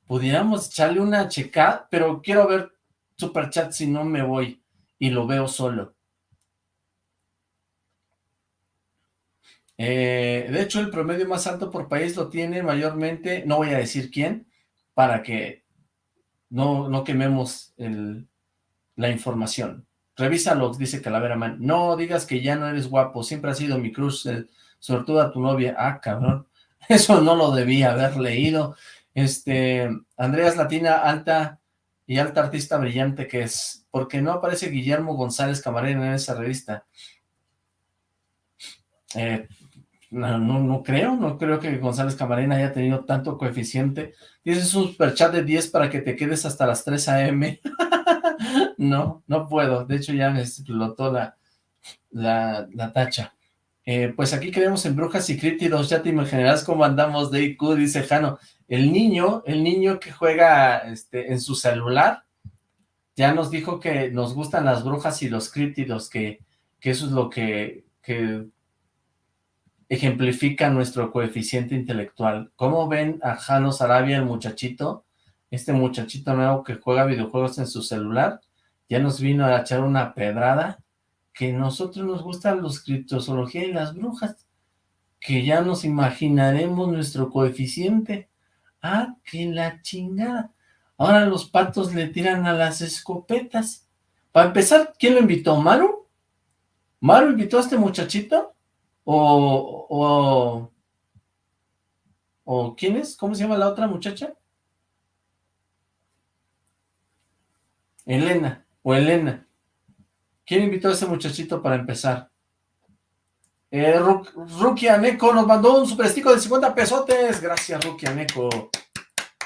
pudiéramos echarle una checada, pero quiero ver Superchat si no me voy y lo veo solo. Eh, de hecho, el promedio más alto por país lo tiene mayormente, no voy a decir quién, para que no, no quememos la información. Revísalo, dice Calavera Man. No digas que ya no eres guapo, siempre ha sido mi cruz, sobre todo a tu novia. Ah, cabrón, eso no lo debía haber leído. Este, Andreas Latina, alta y alta artista brillante que es, porque no aparece Guillermo González Camarena en esa revista. Eh, no, no, creo, no creo que González Camarena haya tenido tanto coeficiente. Tienes un superchat de 10 para que te quedes hasta las 3 a.m. no, no puedo. De hecho, ya me explotó la, la, tacha. Eh, pues aquí queremos en Brujas y Críptidos. Ya te imaginarás cómo andamos de IQ, dice Jano. El niño, el niño que juega este, en su celular, ya nos dijo que nos gustan las brujas y los críptidos, que, que eso es lo que, que ejemplifica nuestro coeficiente intelectual. ¿Cómo ven a Jano Sarabia, el muchachito? Este muchachito nuevo que juega videojuegos en su celular, ya nos vino a echar una pedrada, que nosotros nos gustan los criptozoología y las brujas, que ya nos imaginaremos nuestro coeficiente. Ah, que la chingada. Ahora los patos le tiran a las escopetas. Para empezar, ¿quién lo invitó? ¿Maru? ¿Maru invitó a este muchachito? O, o, o, ¿quién es? ¿Cómo se llama la otra muchacha? Elena, o Elena. ¿Quién invitó a ese muchachito para empezar? Eh, Rukia Neko nos mandó un superestico de 50 pesotes. Gracias, Rukia Neko.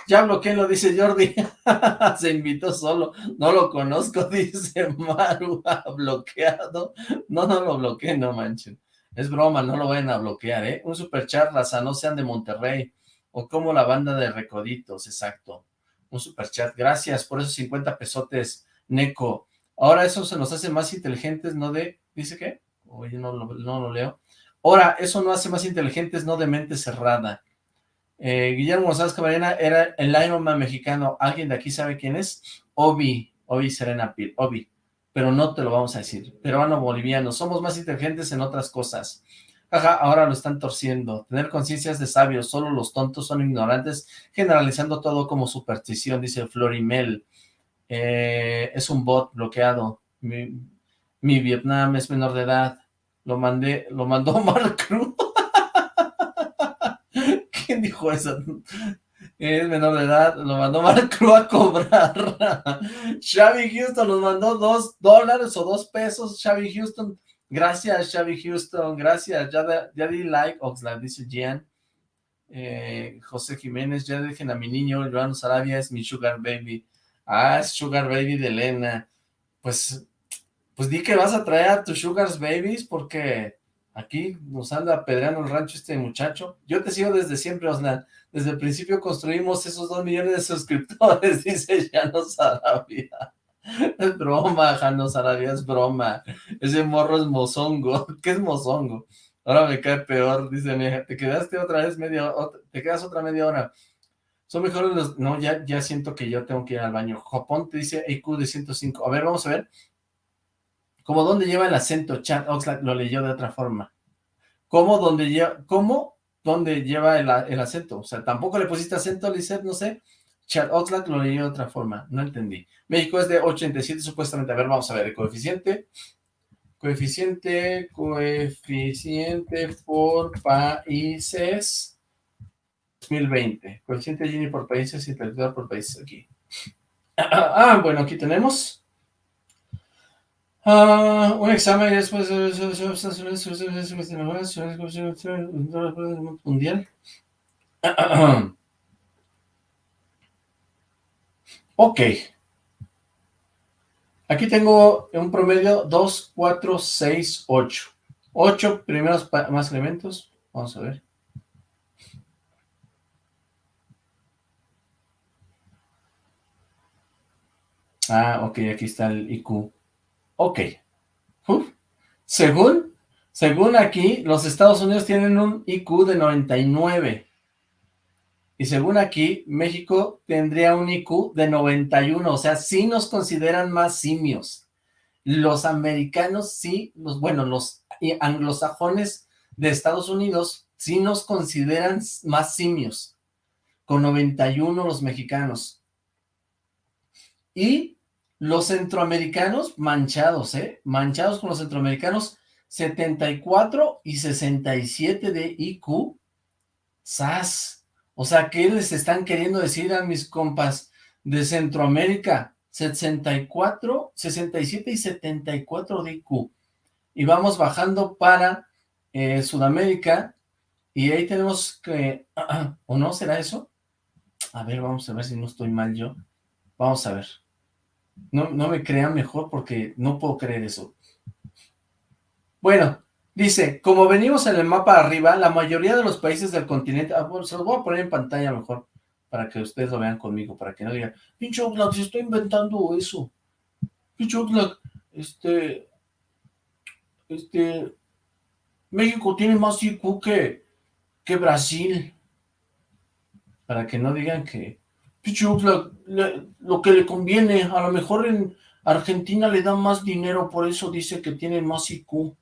Ya bloqueé, lo dice Jordi. Se invitó solo. No lo conozco, dice Maru. bloqueado. No, no lo bloqueé, no manchen. Es broma, no lo vayan a bloquear, ¿eh? Un superchat, raza, no sean de Monterrey. O como la banda de Recoditos, exacto. Un superchat, gracias por esos 50 pesotes, Neko. Ahora eso se nos hace más inteligentes, ¿no de...? ¿Dice qué? Oye, no lo, no leo. Ahora, eso no hace más inteligentes, no de mente cerrada. Eh, Guillermo González Camarena era el Iron Man mexicano. ¿Alguien de aquí sabe quién es? Obi, Obi Serena Pil, Obi pero no te lo vamos a decir. Peruano-boliviano, somos más inteligentes en otras cosas. Jaja, ahora lo están torciendo. Tener conciencias de sabios, solo los tontos son ignorantes, generalizando todo como superstición, dice Florimel. Eh, es un bot bloqueado. Mi, Vietnam es menor de edad. Lo mandé, lo mandó Mark Cruz. ¿Quién dijo eso? es menor de edad, lo mandó Marco a cobrar. Xavi Houston nos mandó dos dólares o dos pesos. Xavi Houston, gracias Xavi Houston, gracias. Ya, ya di like, Oxlack, dice Gian. Eh, José Jiménez, ya dejen a mi niño, Joan Sarabia es mi sugar baby. Ah, es sugar baby de Elena. Pues, pues di que vas a traer a tus sugars babies porque aquí nos anda apedreando el rancho este muchacho. Yo te sigo desde siempre, Oslan desde el principio construimos esos dos millones de suscriptores, dice Jano Sarabia. Es broma, Jano Sarabia, es broma. Ese morro es mozongo. ¿Qué es mozongo? Ahora me cae peor, dice, te quedaste otra vez media, te quedas otra media hora. Son mejores los, no, ya, ya siento que yo tengo que ir al baño. Japón te dice IQ de 105. A ver, vamos a ver. ¿Cómo dónde lleva el acento? Chat Oxlack lo leyó de otra forma. ¿Cómo dónde lleva, cómo dónde lleva el, acento. O sea, tampoco le pusiste acento, Lizeth, no sé. Chad Oxlack lo leí de otra forma, no entendí. México es de 87 supuestamente. A ver, vamos a ver el coeficiente. Coeficiente, coeficiente por países 2020. Coeficiente Gini por países y intelectual por países aquí. Ah, bueno, aquí tenemos Uh, un examen después mundial. ok. Aquí tengo un promedio 2, 4, 6, 8. 8 primeros más elementos. Vamos a ver. Ah, ok, aquí está el IQ. Ok. Según, según aquí, los Estados Unidos tienen un IQ de 99. Y según aquí, México tendría un IQ de 91, o sea, sí nos consideran más simios. Los americanos sí, los, bueno, los anglosajones de Estados Unidos sí nos consideran más simios, con 91 los mexicanos. Y los centroamericanos manchados, ¿eh? Manchados con los centroamericanos, 74 y 67 de IQ. ¡Sas! O sea, ¿qué les están queriendo decir a mis compas de Centroamérica? 64, 67 y 74 de IQ. Y vamos bajando para eh, Sudamérica. Y ahí tenemos que... ¿O no? ¿Será eso? A ver, vamos a ver si no estoy mal yo. Vamos a ver. No, no me crean mejor porque no puedo creer eso. Bueno, Dice, como venimos en el mapa arriba, la mayoría de los países del continente... Ah, bueno, se los voy a poner en pantalla mejor, para que ustedes lo vean conmigo, para que no digan, pinche Oxlack, se está inventando eso. Pinche Oxlack, este... Este... México tiene más IQ que, que Brasil. Para que no digan que... Pinche Oxlack, lo que le conviene, a lo mejor en Argentina le dan más dinero, por eso dice que tiene más IQ.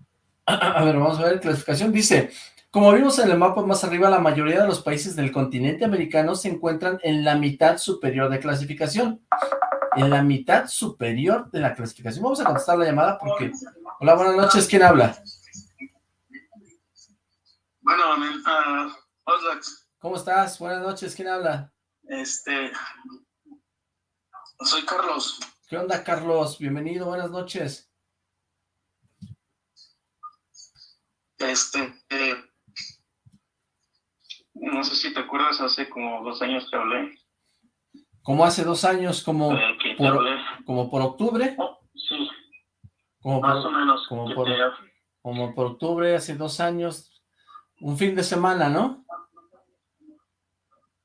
A ver, vamos a ver, clasificación. Dice, como vimos en el mapa más arriba, la mayoría de los países del continente americano se encuentran en la mitad superior de clasificación. En la mitad superior de la clasificación. Vamos a contestar la llamada porque... Hola, buenas noches, ¿quién habla? Bueno, uh, ¿Cómo estás? Buenas noches, ¿quién habla? Este... Soy Carlos. ¿Qué onda, Carlos? Bienvenido, buenas noches. Este, eh, no sé si te acuerdas, hace como dos años que hablé. ¿Como hace dos años? ¿Como, por, ¿como por octubre? Oh, sí. Como Más o menos. Como por, como por octubre, hace dos años. Un fin de semana, ¿no?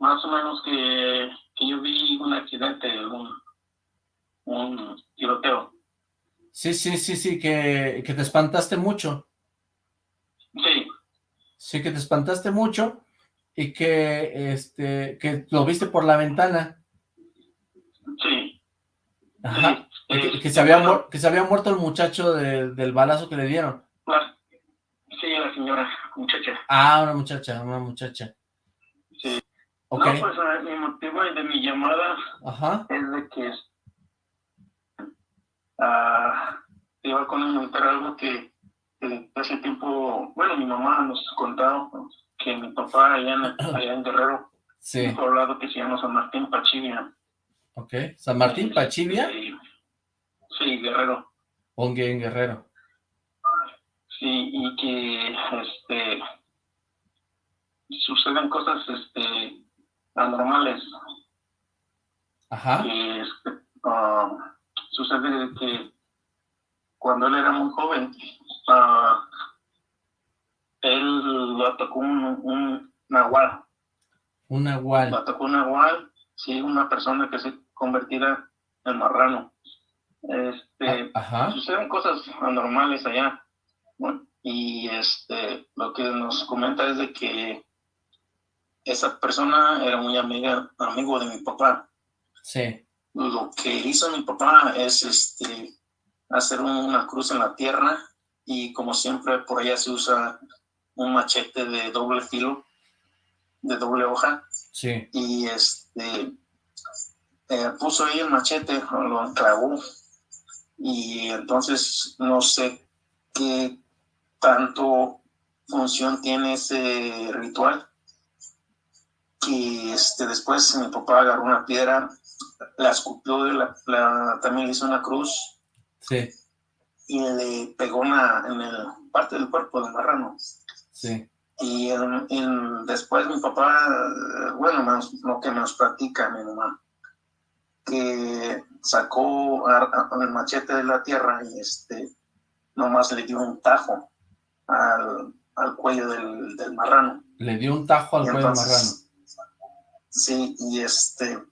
Más o menos que, que yo vi un accidente, un, un tiroteo. Sí, sí, sí, sí, que, que te espantaste mucho. Sí. Sí, que te espantaste mucho y que, este, que lo viste por la ventana. Sí. Ajá. que, se había que se había muerto el muchacho del balazo que le dieron. Sí, la señora, muchacha. Ah, una muchacha, una muchacha. Sí. Okay. No, pues mi motivo de mi llamada Ajá. es de que uh, iba a comentar algo que hace tiempo, bueno, mi mamá nos ha contado que mi papá allá en, allá en Guerrero, sí. un que se llama San Martín Pachivia. Ok, ¿San Martín Pachivia? Sí, Guerrero. Pongue en Guerrero. Sí, y que este suceden cosas este anormales. Ajá. Que este, ah, sucede que cuando él era muy joven, uh, él lo atacó un, un nahual. Un nahual. Lo atacó un nahual, sí, una persona que se convertía en marrano. Este, ah, Ajá. Suceden cosas anormales allá. Bueno, y este, lo que nos comenta es de que esa persona era muy amiga, amigo de mi papá. Sí. Lo que hizo mi papá es este hacer una cruz en la tierra y como siempre por allá se usa un machete de doble filo, de doble hoja. Sí. Y este eh, puso ahí el machete, lo enclavó y entonces no sé qué tanto función tiene ese ritual y este después mi papá agarró una piedra la escupió la, la, también hizo una cruz Sí. Y le pegó una, en el parte del cuerpo del marrano. Sí. Y después mi papá, bueno, lo que nos platica mi mamá, que sacó el machete de la tierra y este, nomás le dio un tajo al, al cuello del, del, marrano. Le dio un tajo al cuello del marrano. Sí, y este,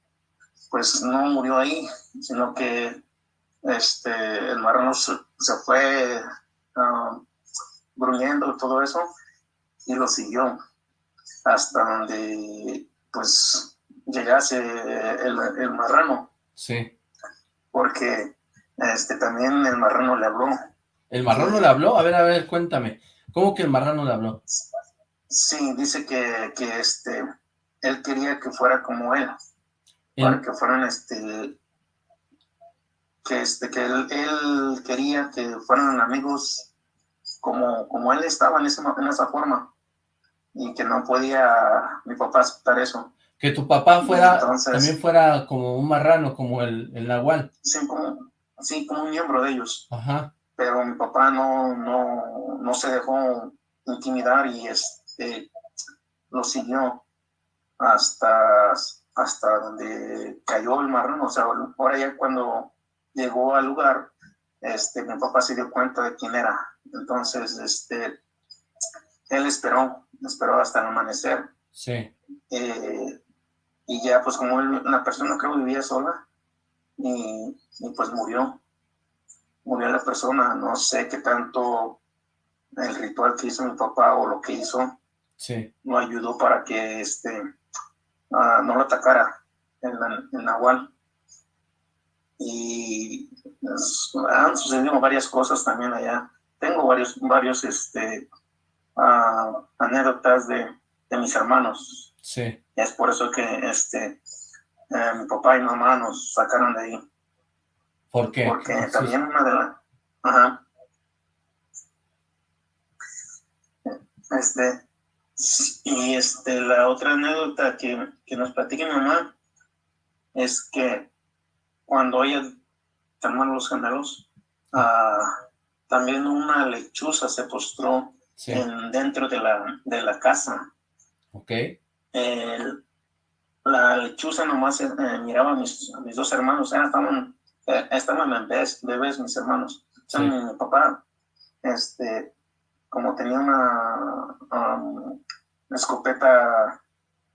pues no murió ahí, sino que este, el marrano se, fue uh, gruñendo y todo eso y lo siguió hasta donde pues llegase el, el marrano. Sí. Porque este, también el marrano le habló. ¿El marrano le habló? A ver, a ver, cuéntame. ¿Cómo que el marrano le habló? Sí, dice que, que este, él quería que fuera como él. Para que fueran, este, que, este, que él, él, quería que fueran amigos como, como él estaba en, ese, en esa forma. Y que no podía mi papá aceptar eso. Que tu papá fuera, también fuera como un marrano, como el, el nahual. Sí, como, sí, como un miembro de ellos. Ajá. Pero mi papá no, no, no se dejó intimidar y este, lo siguió hasta, hasta donde cayó el marrano. O sea, ahora ya cuando llegó al lugar, este, mi papá se dio cuenta de quién era. Entonces, este, él esperó, esperó hasta el amanecer. Sí. Eh, y ya pues como una persona creo vivía sola y, pues murió, murió la persona, no sé qué tanto el ritual que hizo mi papá o lo que hizo sí. no ayudó para que este uh, no lo atacara en, en Nahual. Y pues, han sucedido varias cosas también allá. Tengo varios, varios este, uh, anécdotas de, de mis hermanos Sí. Es por eso que este, eh, mi papá y mamá nos sacaron de ahí. ¿Por qué? Porque también una de las... Ajá. Este, y este, la otra anécdota que, que nos platica mi mamá es que cuando ella terminó los gemelos, uh, también una lechuza se postró en, dentro de la, de la casa. Ok la lechuza nomás eh, miraba a mis, mis, dos hermanos, eh, estaban, eh, estaban bebés, bebés mis hermanos. mi papá, este, como tenía una, um, escopeta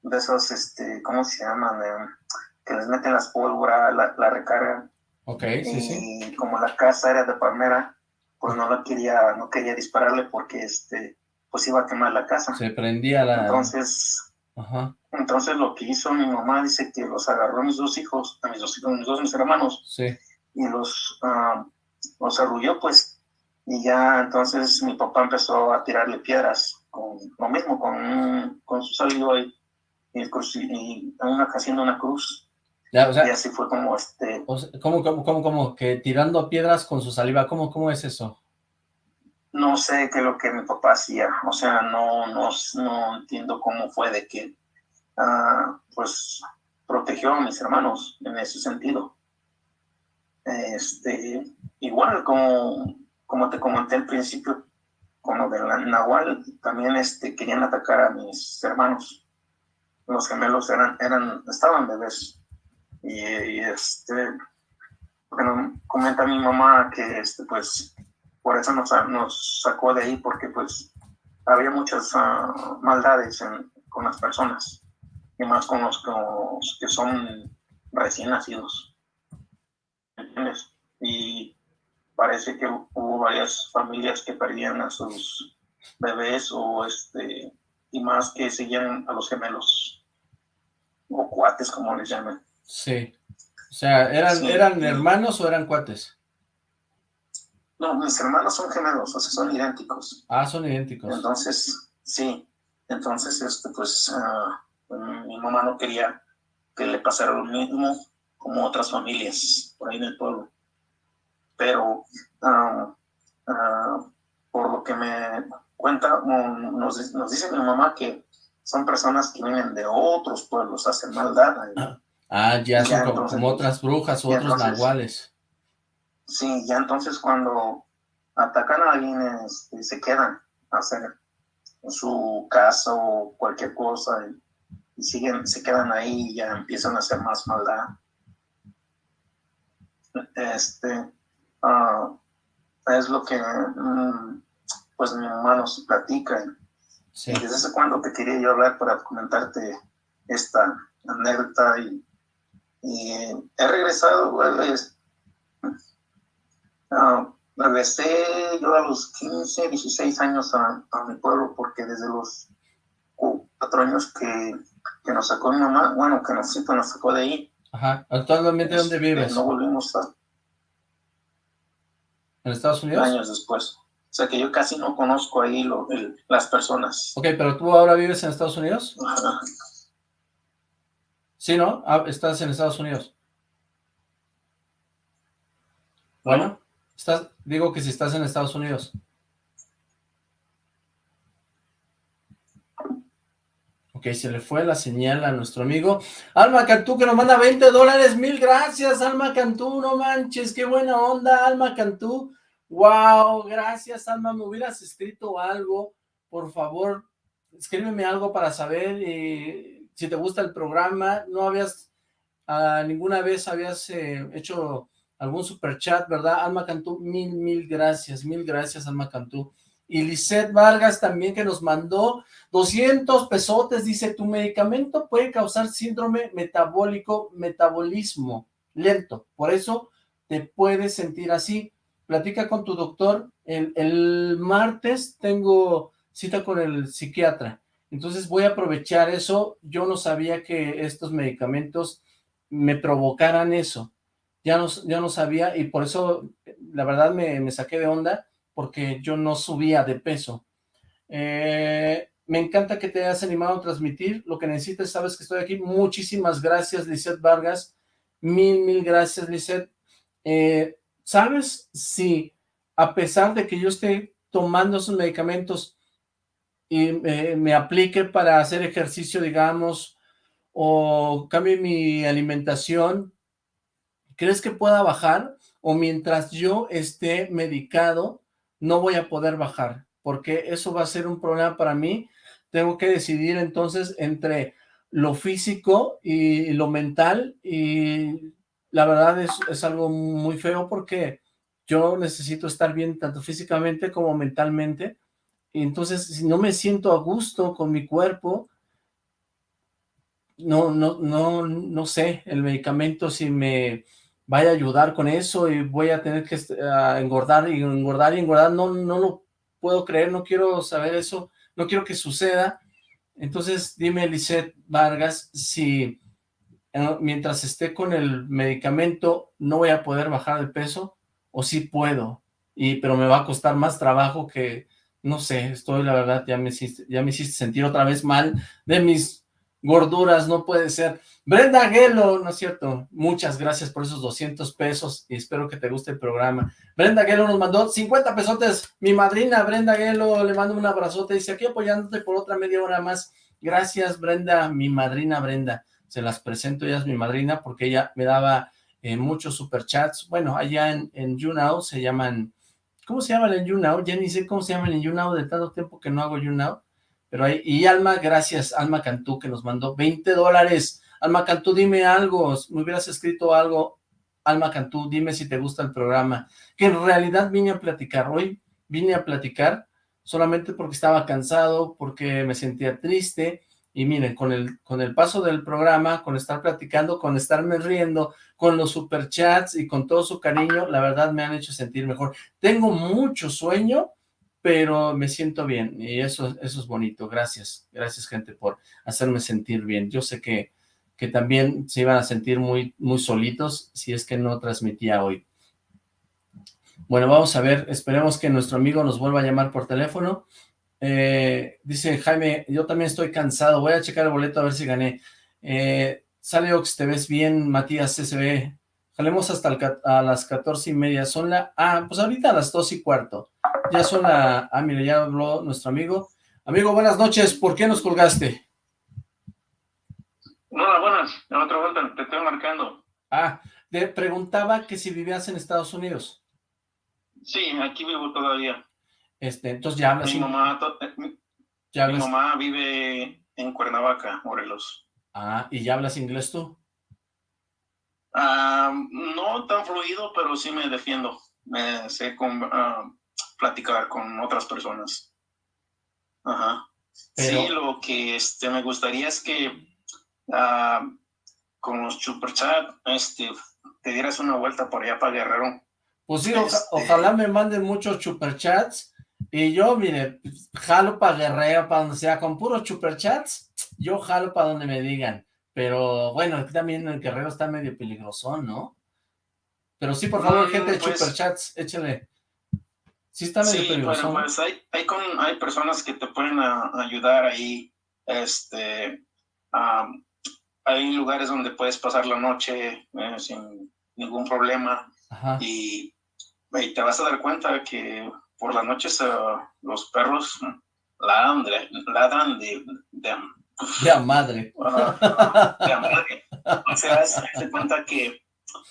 de esos, este, ¿cómo se llaman? que les meten las pólvora, la, la recargan. Ok, sí, sí. Y como la casa era de palmera, pues no la quería, no quería dispararle porque, este, pues iba a quemar la casa. Se prendía la... Entonces, entonces lo que hizo mi mamá dice que los agarró a mis dos hijos, a mis dos hijos, mis dos mis hermanos, sí. y los, uh, los arrulló pues, y ya entonces mi papá empezó a tirarle piedras, con lo mismo, con, con su salido y, y, y una, haciendo una cruz. Ya, o sea, y así fue como este... ¿cómo, cómo, cómo, cómo? Que tirando piedras con su saliva, ¿cómo, cómo es eso? no sé qué es lo que mi papá hacía, o sea, no, no, no entiendo cómo fue de que, uh, pues, protegió a mis hermanos en ese sentido. Este, igual como, como te comenté al principio, como de la Nahual, también este, querían atacar a mis hermanos. Los gemelos eran, eran, estaban bebés. Y, y este, bueno, comenta mi mamá que este, pues, por eso nos, nos sacó de ahí, porque pues había muchas ah, maldades con las personas, y más con los, que son recién nacidos. Y parece que hubo varias familias que perdían a sus bebés o este y más que seguían a los gemelos o cuates como les llaman. Sí. O sea, ¿eran, ¿eran hermanos o eran cuates? No, mis hermanos son gemelos, o sea, son idénticos. Ah, son idénticos. Entonces, sí. Entonces, este, pues, ah, mi mamá no quería que le pasara lo mismo como otras familias por ahí en el pueblo. Pero, ah, ah, por lo que me cuenta, nos, nos, dice mi mamá que son personas que vienen de otros pueblos, hacen maldad. Ah, ya son como, otras brujas o otros nahuales. Sí, ya entonces cuando atacan a alguien este, se quedan a hacer su casa o cualquier cosa y, siguen, se quedan ahí y ya empiezan a hacer más maldad. Este, ah, es lo que mm, pues mi mamá nos platica. Sí. Y desde hace cuando te quería yo hablar para comentarte esta anécdota y, Y he regresado, pues, regresé yo a los 15, 16 años a, mi pueblo porque desde los cuatro años que, que, nos sacó mi mamá, bueno, que nos, nos sacó de ahí. Ajá, ¿actualmente dónde este, vives? No volvimos a... ¿En Estados Unidos? Años después. O sea que yo casi no conozco ahí lo, las personas. Ok, pero tú ahora vives en Estados Unidos? Ajá. Sí, ¿no? Ah, estás en Estados Unidos. Bueno, estás, digo que si estás en Estados Unidos. Ok, se le fue la señal a nuestro amigo. Alma Cantú, que nos manda 20 dólares. Mil gracias, Alma Cantú. No manches, qué buena onda, Alma Cantú. Wow, gracias, Alma. Me hubieras escrito algo. Por favor, escríbeme algo para saber eh, si te gusta el programa. No habías, uh, ninguna vez habías eh, hecho algún super chat, ¿verdad? Alma Cantú, mil, mil gracias, mil gracias, Alma Cantú. Y Lisette Vargas también que nos mandó 200 pesotes, dice, tu medicamento puede causar síndrome metabólico, metabolismo lento, por eso te puedes sentir así. Platica con tu doctor, el, martes tengo cita con el psiquiatra, entonces voy a aprovechar eso, yo no sabía que estos medicamentos me provocaran eso, ya no, no sabía y por eso la verdad me, saqué de onda porque yo no subía de peso. Eh, me encanta que te hayas animado a transmitir lo que necesites, sabes que estoy aquí. Muchísimas gracias, Lizeth Vargas. Mil, mil gracias, Lizeth. Eh, ¿Sabes si a pesar de que yo esté tomando esos medicamentos y me aplique para hacer ejercicio, digamos, o cambie mi alimentación, ¿Crees que pueda bajar? O mientras yo esté medicado, no voy a poder bajar, porque eso va a ser un problema para mí. Tengo que decidir entonces entre lo físico y lo mental, y la verdad es, es algo muy feo porque yo necesito estar bien tanto físicamente como mentalmente, y entonces si no me siento a gusto con mi cuerpo, no, no, no, no sé, el medicamento si me vaya a ayudar con eso y voy a tener que engordar y engordar y engordar, no, no lo puedo creer, no quiero saber eso, no quiero que suceda. Entonces dime, Lisette Vargas, si eh, mientras esté con el medicamento no voy a poder bajar de peso o si puedo, y pero me va a costar más trabajo que, no sé, estoy la verdad, ya me ya me hiciste sentir otra vez mal de mis gorduras, no puede ser. Brenda Gelo, ¿no es cierto? Muchas gracias por esos 200 pesos y espero que te guste el programa. Brenda Gelo nos mandó 50 pesotes. Mi madrina Brenda Gelo, le mando un abrazote. Dice, aquí apoyándote por otra media hora más. Gracias, Brenda, mi madrina Brenda. Se las presento, ella es mi madrina porque ella me daba eh, muchos superchats. Bueno, allá en, en YouNow se llaman... ¿Cómo se llaman en YouNow? Ya ni sé cómo se llaman en YouNow de tanto tiempo que no hago YouNow. Pero ahí, y Alma, gracias, Alma Cantú, que nos mandó 20 dólares. Alma Cantú, dime algo, me hubieras escrito algo, Alma Cantú, dime si te gusta el programa, que en realidad vine a platicar, hoy vine a platicar solamente porque estaba cansado, porque me sentía triste, y miren, con el, con el paso del programa, con estar platicando, con estarme riendo, con los superchats y con todo su cariño, la verdad me han hecho sentir mejor. Tengo mucho sueño, pero me siento bien, y eso, eso es bonito. Gracias, gracias gente por hacerme sentir bien. Yo sé que que también se iban a sentir muy, muy solitos si es que no transmitía hoy. Bueno, vamos a ver, esperemos que nuestro amigo nos vuelva a llamar por teléfono. Eh, dice Jaime, yo también estoy cansado, voy a checar el boleto a ver si gané. Eh, sale Ox, te ves bien, Matías SB. Jalemos hasta las catorce y media. Son la... Ah, pues ahorita a las dos y cuarto. Ya son la... Ah, mire, ya habló nuestro amigo. Amigo, buenas noches. ¿Por qué nos colgaste? Hola, buenas. En otra vuelta, te estoy marcando. Ah, te preguntaba que si vivías en Estados Unidos. Sí, aquí vivo todavía. Este, entonces ya hablas... Mi mamá, eh, mi, mamá vive en Cuernavaca, Morelos. Ah, ¿y ya hablas inglés tú? Ah, no tan fluido, pero sí me defiendo. Me sé con, ah, platicar con otras personas. Ajá. Sí, lo que este, me gustaría es que con los superchat, este, te dieras una vuelta por allá para Guerrero. Pues sí, este ojalá me manden muchos superchats y yo, mire, jalo para Guerrero, para donde sea, con puros superchats, yo jalo para donde me digan. Pero bueno, aquí también el Guerrero está medio peligroso, ¿no? Pero sí, por favor, mm, gente de pues superchats, échale. Sí está medio sí, peligroso. pues hay, hay, con, hay personas que te pueden ayudar ahí, este, hay lugares donde puedes pasar la noche eh, sin ningún problema y, y, te vas a dar cuenta que por las noches eh, los perros ladran de, ladran de, de, de madre. de a madre. O sea, te cuenta que,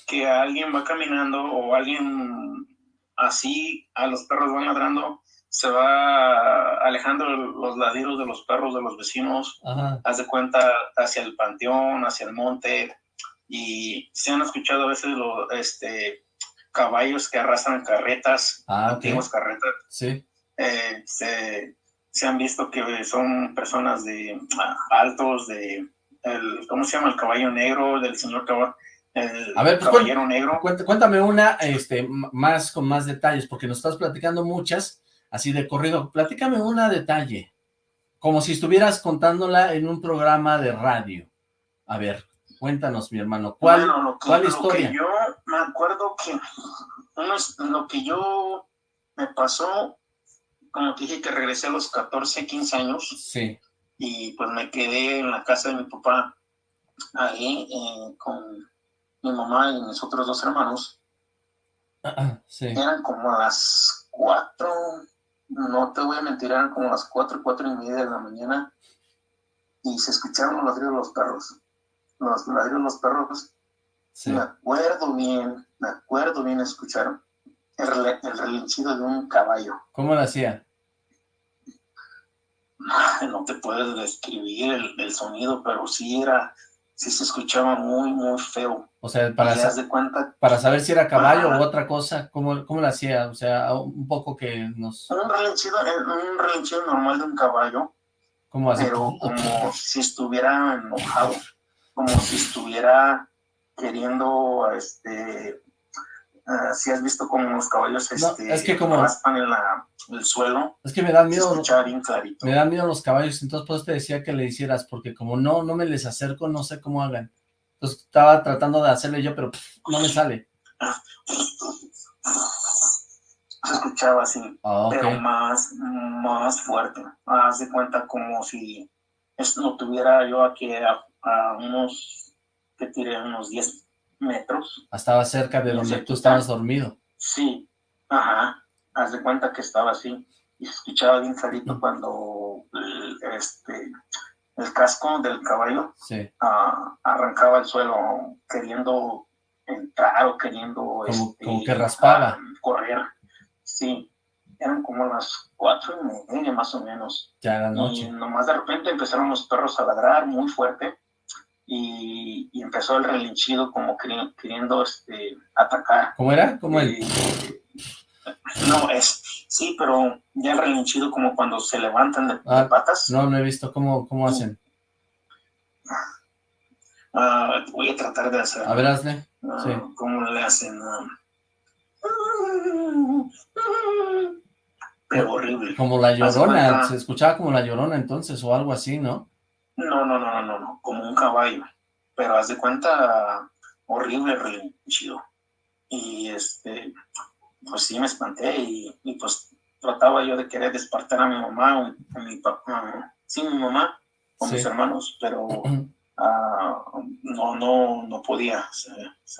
que alguien va caminando o alguien así a los perros van ladrando, se va alejando los ladridos de los perros de los vecinos, haz de cuenta hacia el panteón, hacia el monte, y se han escuchado a veces los, este, caballos que arrastran carretas, ah, antiguas carretas. Sí. Eh, se, se, han visto que son personas de ah, altos, de, el, ¿cómo se llama? El caballo negro, del señor caballo. a ver, pues, caballero negro. Cuéntame una este, más con más detalles, porque nos estás platicando muchas, así de corrido. Platícame una detalle, como si estuvieras contándola en un programa de radio. A ver, Cuéntanos, mi hermano, ¿cuál, ¿cuál historia? Lo que yo me acuerdo que lo que yo me pasó, como te dije que regresé a los 14, 15 años. Sí. Y pues me quedé en la casa de mi papá, ahí eh, con mi mamá y mis otros dos hermanos. sí. Eran como a las 4, no te voy a mentir, eran como las 4, 4 y media de la mañana y se escucharon los ladridos de los perros los ladridos los perros, me acuerdo bien, me acuerdo bien escuchar el, el relinchido de un caballo. ¿Cómo lo hacía? No te puedes describir el, sonido, pero sí era, sí se escuchaba muy, muy feo. O sea, para, de cuenta, para saber si era caballo o otra cosa, ¿cómo, ¿cómo lo hacía? O sea, un poco que nos... Un relinchido, un relinchido normal de un caballo. ¿Cómo hace? Pero como si estuviera enojado como si estuviera queriendo, este, uh, si has visto como los caballos este, es que como, raspan en la, el suelo. Es que me dan miedo. Me dan miedo los caballos, entonces pues te decía que le hicieras, porque como no, no me les acerco, no sé cómo hagan. Entonces estaba tratando de hacerle yo, pero no me sale. Se escuchaba así, ah, pero más, más fuerte. Haz de cuenta como si no tuviera yo aquí a unos, que tiré unos 10 metros. Estaba cerca de donde tú estabas dormido. Sí, ajá, haz de cuenta que estaba así, y se escuchaba bien clarito cuando el, este, el casco del caballo ah, arrancaba el suelo queriendo entrar o queriendo... Como, este, que raspaba. Ah, correr, sí, eran como las cuatro y media más o menos. Ya la noche. Y nomás de repente empezaron los perros a ladrar muy fuerte y, empezó el relinchido como queriendo, este, atacar. ¿Cómo era? ¿Cómo él? no, es, sí, pero ya el relinchido como cuando se levantan de, ah, patas. No, no he visto. ¿Cómo, cómo hacen? Ah, voy a tratar de hacer. A ver, hazle. Ah, sí. ¿Cómo le hacen? pero horrible. Como la llorona, se escuchaba como la llorona entonces, o algo así, ¿no? No, no, no, no, no, como un caballo. Pero haz de cuenta, horrible relinchido. Y este, pues sí me espanté y, pues trataba yo de querer despertar a mi mamá, a mi papá, sí, mi mamá, con mis hermanos, pero ah, no, no, no podía. Se,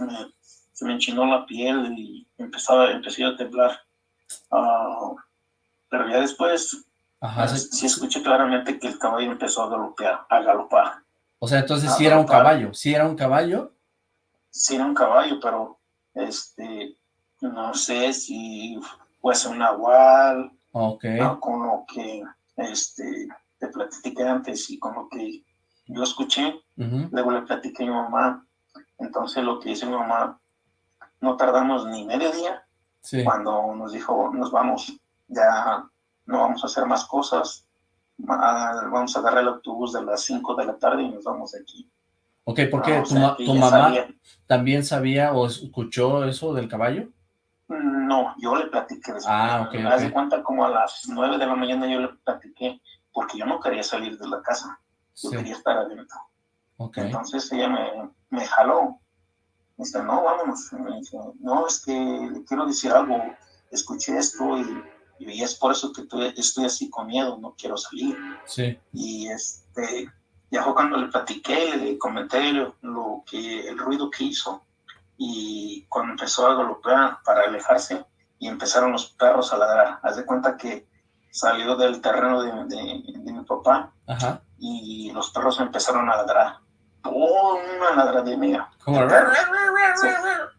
me, se, me, enchinó la piel y empezaba, empecé a temblar. Ah, pero ya después Ajá, sí, escuché claramente que el caballo empezó a galopar. A galopar. O sea, entonces sí era un caballo, sí era un caballo. Sí era un caballo, pero este, no sé si fuese un nahual, okay. con lo que este, te platiqué antes y con lo que yo escuché, luego le platiqué a mi mamá, entonces lo que dice mi mamá, no tardamos ni medio día cuando nos dijo, nos vamos, ya no vamos a hacer más cosas, vamos a agarrar el autobús de las 5 de la tarde y nos vamos de aquí. Ok, porque tu, tu mamá también sabía o escuchó eso del caballo. No, yo le platiqué. Ah, ok. Haz de cuenta como a las nueve de la mañana yo le platiqué, porque yo no quería salir de la casa. Yo quería estar adentro. Okay. Entonces ella me, me jaló. Me dice, no, vámonos. Me dice, no, es que le quiero decir algo. Escuché esto y, y es por eso que estoy, así con miedo, no quiero salir. Sí. Y este, ya fue cuando le platiqué, le comenté lo, que, el ruido que hizo y cuando empezó a golpear para alejarse y empezaron los perros a ladrar. Haz de cuenta que salió del terreno de, de, mi papá y los perros empezaron a ladrar. Oh, una ladradera. ¿Cómo? Sí,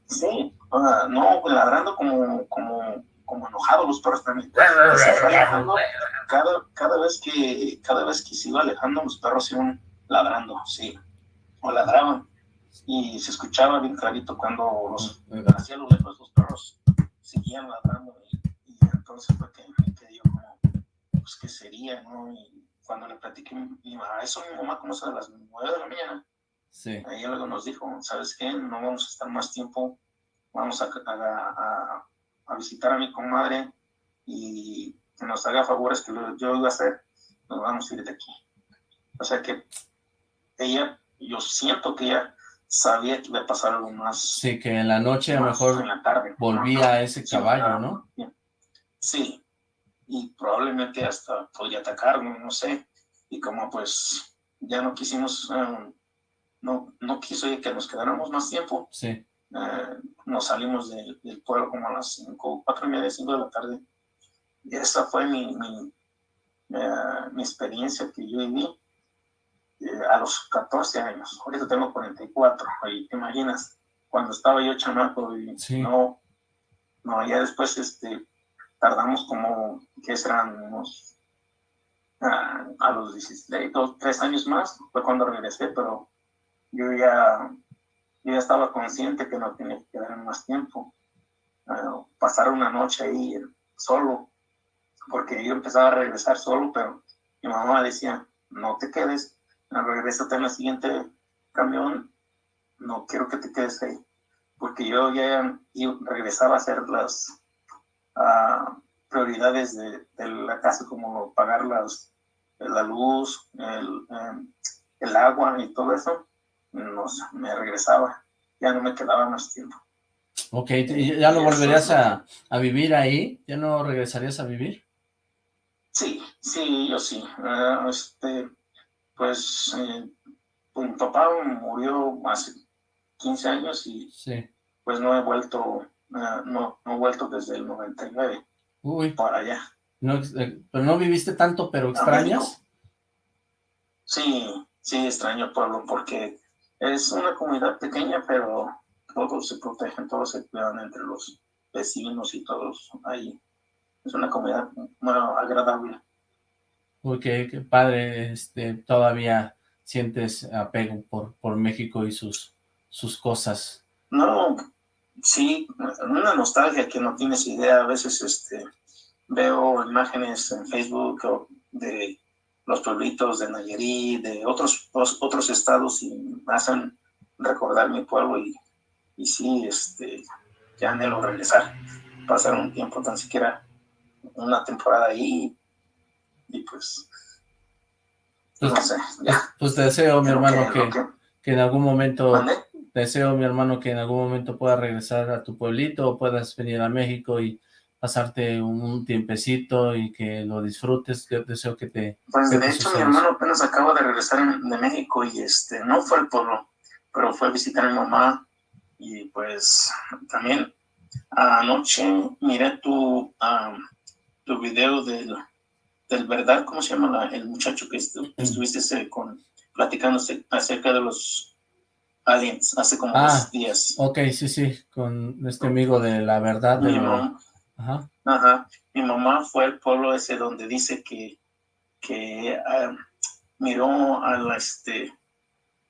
sí no, ladrando como, como, como enojados los perros también. Cada, cada, vez que, cada vez que se iba alejando, los perros iban ladrando, sí, o ladraban. Y se escuchaba bien clarito cuando los hacía lo lejos los perros seguían ladrando y, entonces fue que me quedé como pues qué sería no y cuando le platiqué mi mamá eso mi mamá conoce a las nueve de la mañana sí. ahí luego nos dijo sabes qué no vamos a estar más tiempo vamos a, a, a visitar a mi comadre y que nos haga favores que yo iba a hacer nos vamos a ir de aquí o sea que ella yo siento que ella sabía que iba a pasar algo más. Sí, que en la noche a lo mejor volvía a ese caballo, ¿no? Sí, y probablemente hasta podría atacarme, no sé. Y como pues ya no quisimos, eh, no, no quiso que nos quedáramos más tiempo. Sí. Eh, nos salimos del pueblo como a las 5, 4 y media, 5 de la tarde. Y esa fue mi, mi, eh, mi experiencia que yo viví eh, a los 14 años. Ahorita tengo 44. Y te imaginas, cuando estaba yo chamaco y no, no, ya después este, tardamos como, que serán unos, ah, a los 16, dos, 3 años más, fue cuando regresé, pero yo ya, yo ya estaba consciente que no tenía que quedar más tiempo. Ah, pasar una noche ahí solo, porque yo empezaba a regresar solo, pero mi mamá decía, no te quedes, regresate en el siguiente camión, no quiero que te quedes ahí, porque yo ya regresaba a hacer las ah, prioridades de, la casa, como pagar las, la luz, el, em, el agua y todo eso, no, me regresaba, ya no me quedaba más tiempo. Ok, ¿ya no volverías a, a, vivir ahí? ¿Ya no regresarías a vivir? Sí, sí, yo sí. Ah, este, pues eh, mi papá murió hace 15 años y pues no he vuelto, eh, no, no he vuelto desde el 99 Uy. para allá. No, eh, pero no viviste tanto, pero extrañas. Sí, sí, extraño pueblo porque es una comunidad pequeña, pero todos se protegen, todos se cuidan entre los vecinos y todos ahí. Es una comunidad muy agradable. Uy, qué, padre, este, todavía sientes apego por, por México y sus, sus cosas. No, sí, una nostalgia que no tienes idea. A veces este, veo imágenes en Facebook de los pueblitos de Nayarit, de otros, otros estados y me hacen recordar mi pueblo y, y sí, este, ya anhelo regresar, pasar un tiempo, tan siquiera una temporada ahí y pues, pues, no sé, Pues te deseo, mi hermano, que, que, en algún momento, deseo, mi hermano, que en algún momento puedas regresar a tu pueblito o puedas venir a México y pasarte un, tiempecito y que lo disfrutes, yo deseo que te... Pues de hecho mi hermano apenas acaba de regresar de México y este, no fue al pueblo, pero fue a visitar a mi mamá y pues también anoche miré tu, tu video de del verdad, ¿cómo se llama el muchacho que estuviste este, con, platicando acerca de los aliens hace como ah, dos días? Ok, sí, sí, con este amigo de la verdad. Mi, mamá, ajá. Mi mamá fue al pueblo ese donde dice que, que ah, miró a la, este,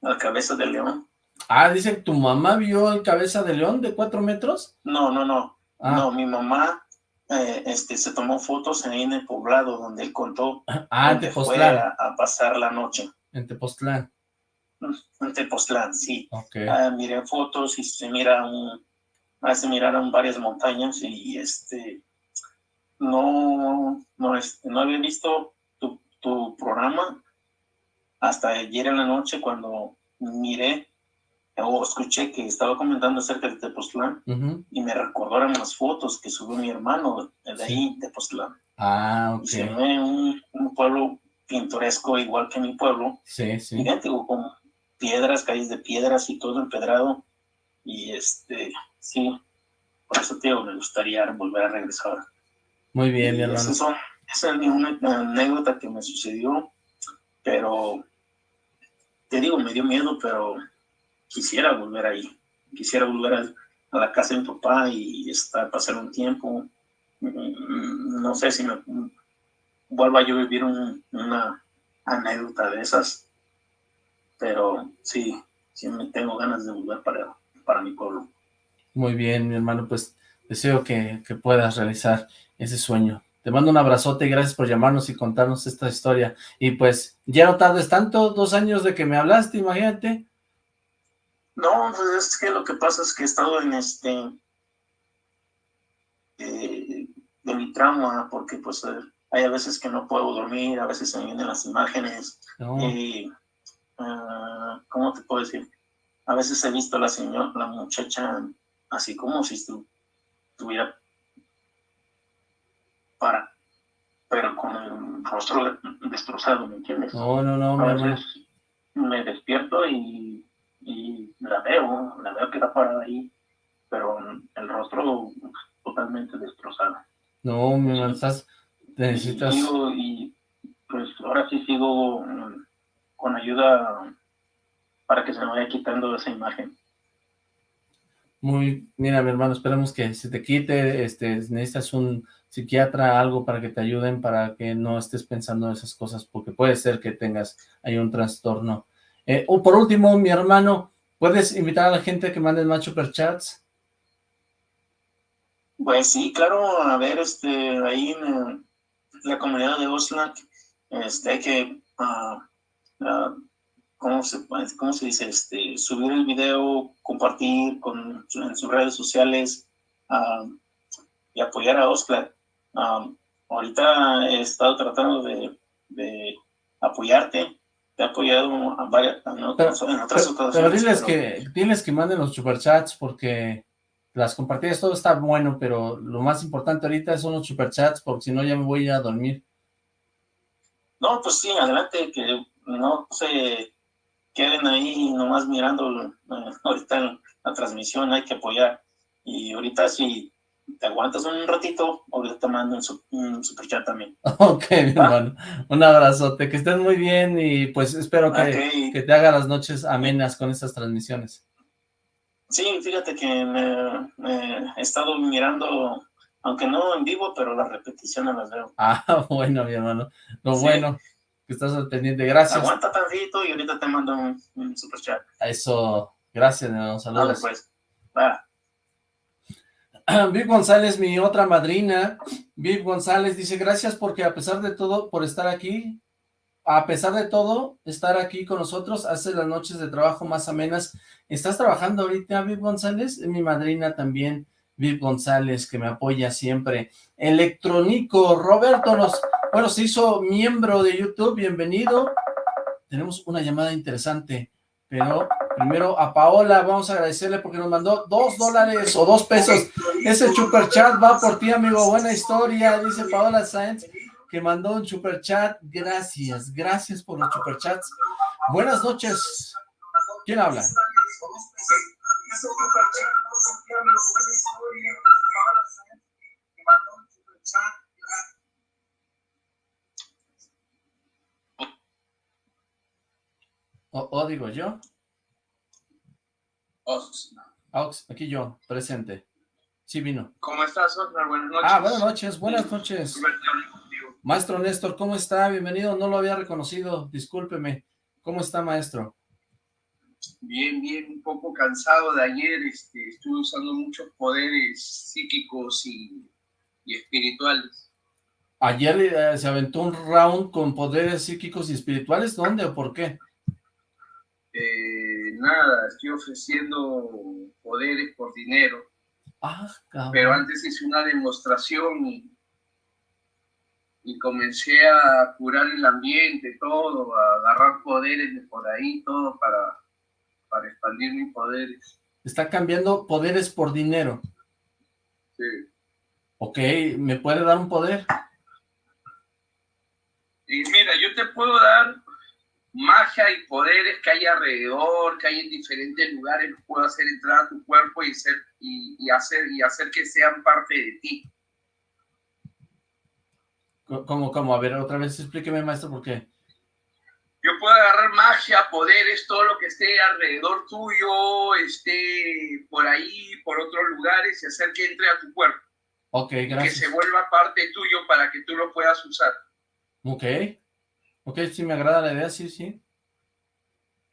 a la cabeza de león. Ah, dice, ¿tu mamá vio el cabeza de león de cuatro metros? No, no, no. Ah. No, mi mamá eh, este, se tomó fotos ahí en el poblado donde él contó ah, fue a, pasar la noche. En Tepoztlán. en Tepoztlán, sí. Ah, miré fotos y se mira un, ah, se miraron varias montañas y este no, no, este, no había visto tu, tu programa hasta ayer en la noche cuando miré o escuché que estaba comentando acerca de Tepoztlán y me recordaron las fotos que subió mi hermano de ahí, Tepoztlán. Ah, ok. se ve un, un, pueblo pintoresco igual que mi pueblo. Sí, sí. Idéntico, con piedras, calles de piedras y todo empedrado. Y este, sí, por eso, tío, me gustaría volver a regresar. Muy bien, mi hermano. esa es una anécdota que me sucedió, pero te digo, me dio miedo, pero quisiera volver ahí. Quisiera volver a, la casa de mi papá y estar, pasar un tiempo. Mm, no sé si me vuelva yo a vivir una anécdota de esas, pero sí, sí me tengo ganas de volver para, para mi pueblo. Muy bien, mi hermano, pues deseo que, que puedas realizar ese sueño. Te mando un abrazote y gracias por llamarnos y contarnos esta historia. Y pues, ya no tardes tanto, dos años de que me hablaste, imagínate. No, pues es que lo que pasa es que he estado en este... Eh, de mi trauma, porque pues eh, hay a veces que no puedo dormir, a veces se me vienen las imágenes. Y, uh, ¿Cómo te puedo decir? A veces he visto a la señora, la muchacha, así como si estuviera para, pero con el rostro destrozado, ¿me entiendes? No, no, no, a veces me despierto y y la veo, la veo que está parada ahí, pero el rostro totalmente destrozado. No, me estás, necesitas... Y, pues ahora sí sigo con ayuda para que se me vaya quitando esa imagen. Muy, mira mi hermano, esperemos que se te quite, este, necesitas un psiquiatra, algo para que te ayuden, para que no estés pensando en esas cosas, porque puede ser que tengas ahí un trastorno eh, o por último, mi hermano, ¿puedes invitar a la gente que mande más superchats? Pues sí, claro, a ver, este, ahí en la comunidad de Oslac, este, hay que, uh, ¿cómo, se, ¿cómo se dice? Este, subir el video, compartir con, en sus redes sociales uh, y apoyar a Oslac. ahorita he estado tratando de, de apoyarte te he apoyado a varias, en otras, pero, ocasiones. Pero diles que, diles que manden los superchats porque las compartidas, todo está bueno, pero lo más importante ahorita son los superchats porque si no ya me voy a dormir. No, pues sí, adelante, que no se queden ahí nomás mirando eh, ahorita la transmisión, hay que apoyar. Y ahorita si te aguantas un ratito, ahorita te mando un, super chat también. Ok, mi hermano. Un abrazote, que estés muy bien y pues espero que, que, te haga las noches amenas con estas transmisiones. Sí, fíjate que me, he estado mirando, aunque no en vivo, pero las repeticiones las veo. Ah, bueno, mi hermano. Lo bueno, que estás al pendiente. Gracias. Aguanta tantito y ahorita te mando un, super chat. Eso, gracias, hermano. Saludos. pues. Va. Viv González, mi otra madrina, Viv González dice, gracias porque a pesar de todo, por estar aquí, a pesar de todo, estar aquí con nosotros, hace las noches de trabajo más amenas. ¿Estás trabajando ahorita, Viv González? Mi madrina también, Viv González, que me apoya siempre. Electrónico, Roberto nos, bueno, se hizo miembro de YouTube, bienvenido. Tenemos una llamada interesante. Pero primero a Paola vamos a agradecerle porque nos mandó dos dólares o dos pesos. Ese super chat va por ti, amigo. Buena historia, dice Paola Sáenz, que mandó un super chat. Gracias, gracias por los super chats. Buenas noches. ¿Quién habla? ¿O, digo yo? Ox. Ox, aquí yo, presente. Sí vino. ¿Cómo estás, Oscar? Buenas noches. Ah, buenas noches, buenas noches. Maestro Néstor, ¿cómo está? Bienvenido, no lo había reconocido, discúlpeme. ¿Cómo está, maestro? Bien, bien, un poco cansado de ayer, este, estuve usando muchos poderes psíquicos y, espirituales. ¿Ayer eh, se aventó un round con poderes psíquicos y espirituales? ¿Dónde o por qué? Eh, nada, estoy ofreciendo poderes por dinero. Ah, pero antes hice una demostración y, y comencé a curar el ambiente, todo, a agarrar poderes de por ahí, todo para, para expandir mis poderes. Está cambiando poderes por dinero. Sí. Ok, ¿me puede dar un poder? Y mira, yo te puedo dar magia y poderes que hay alrededor, que hay en diferentes lugares, puedo hacer entrar a tu cuerpo y, ser, y, hacer, y hacer que sean parte de ti. ¿Cómo, cómo? A ver, otra vez explíqueme, maestro, por qué. Yo puedo agarrar magia, poderes, todo lo que esté alrededor tuyo, esté por ahí, por otros lugares, y hacer que entre a tu cuerpo. Ok, gracias. Que se vuelva parte tuyo para que tú lo puedas usar. Ok. Ok, sí me agrada la idea, sí, sí.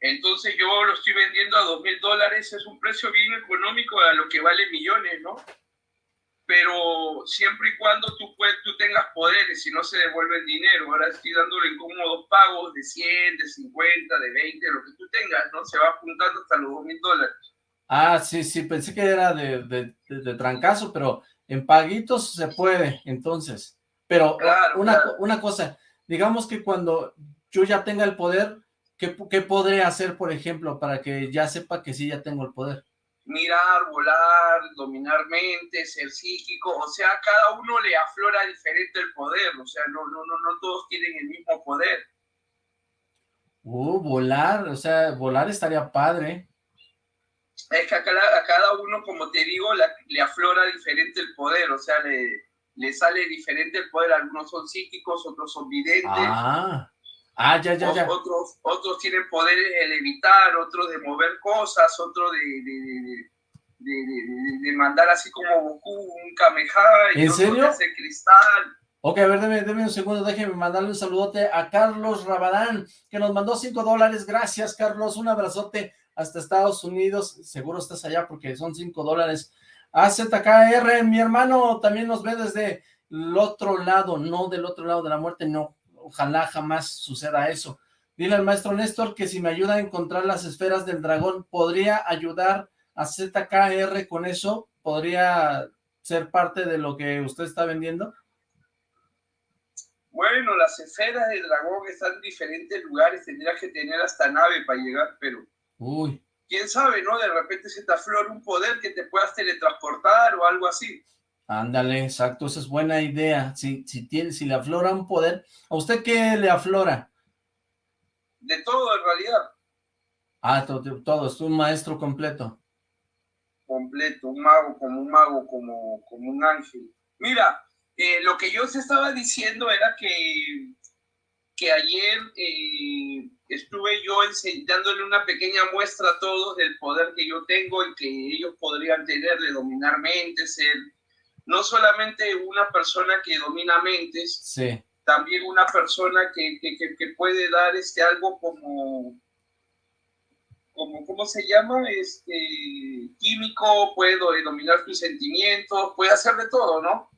Entonces yo lo estoy vendiendo a dos mil dólares, es un precio bien económico a lo que vale millones, ¿no? Pero siempre y cuando tú, tú tengas poderes y no se devuelve el dinero, ahora estoy dándole incómodos pagos de 100, de 50, de 20, lo que tú tengas, ¿no? Se va apuntando hasta los dos mil dólares. Ah, sí, sí, pensé que era de, de, de, trancazo, pero en paguitos se puede, entonces. Pero una, una cosa, digamos que cuando yo ya tenga el poder, ¿qué, ¿qué podré hacer, por ejemplo, para que ya sepa que sí ya tengo el poder? Mirar, volar, dominar mentes, ser psíquico, o sea, cada uno le aflora diferente el poder, o sea, no, no, no, no todos tienen el mismo poder. Uh, volar, o sea, volar estaría padre. Es que a cada, a cada uno, como te digo, le aflora diferente el poder, o sea, le, le sale diferente el poder, algunos son psíquicos, otros son videntes. Ah, ah ya, ya, ya. Otros, otros tienen poderes de levitar, otros de mover cosas, otros de, de, de, de mandar así como Goku, un Kameha, y ¿En serio? hacer cristal. Ok, a ver, déme, un segundo, déjeme mandarle un saludote a Carlos Rabadán, que nos mandó cinco dólares. Gracias, Carlos, un abrazote hasta Estados Unidos. Seguro estás allá porque son cinco dólares. AZKR, mi hermano también nos ve desde el otro lado, no del otro lado de la muerte, no, ojalá jamás suceda eso. Dile al maestro Néstor que si me ayuda a encontrar las esferas del dragón, ¿podría ayudar a ZKR con eso? ¿Podría ser parte de lo que usted está vendiendo? Bueno, las esferas del dragón están en diferentes lugares, tendría que tener hasta nave para llegar, pero... Uy quién sabe, ¿no? De repente se te aflora un poder que te puedas teletransportar o algo así. Ándale, exacto, esa es buena idea. Si, si, tiene, si le aflora un poder, ¿a usted qué le aflora? De todo, en realidad. Ah, todo, todo, es un maestro completo. Completo, un mago, como un mago, como, como un ángel. Mira, eh, lo que yo se estaba diciendo era que, que ayer eh, estuve yo enseñándole una pequeña muestra a todos del poder que yo tengo y que ellos podrían tener de dominar mentes, ser no solamente una persona que domina mentes, también una persona que, que, puede dar este algo como, como, ¿cómo se llama? Este, químico, puede dominar tus sentimientos, puede hacer de todo, ¿no?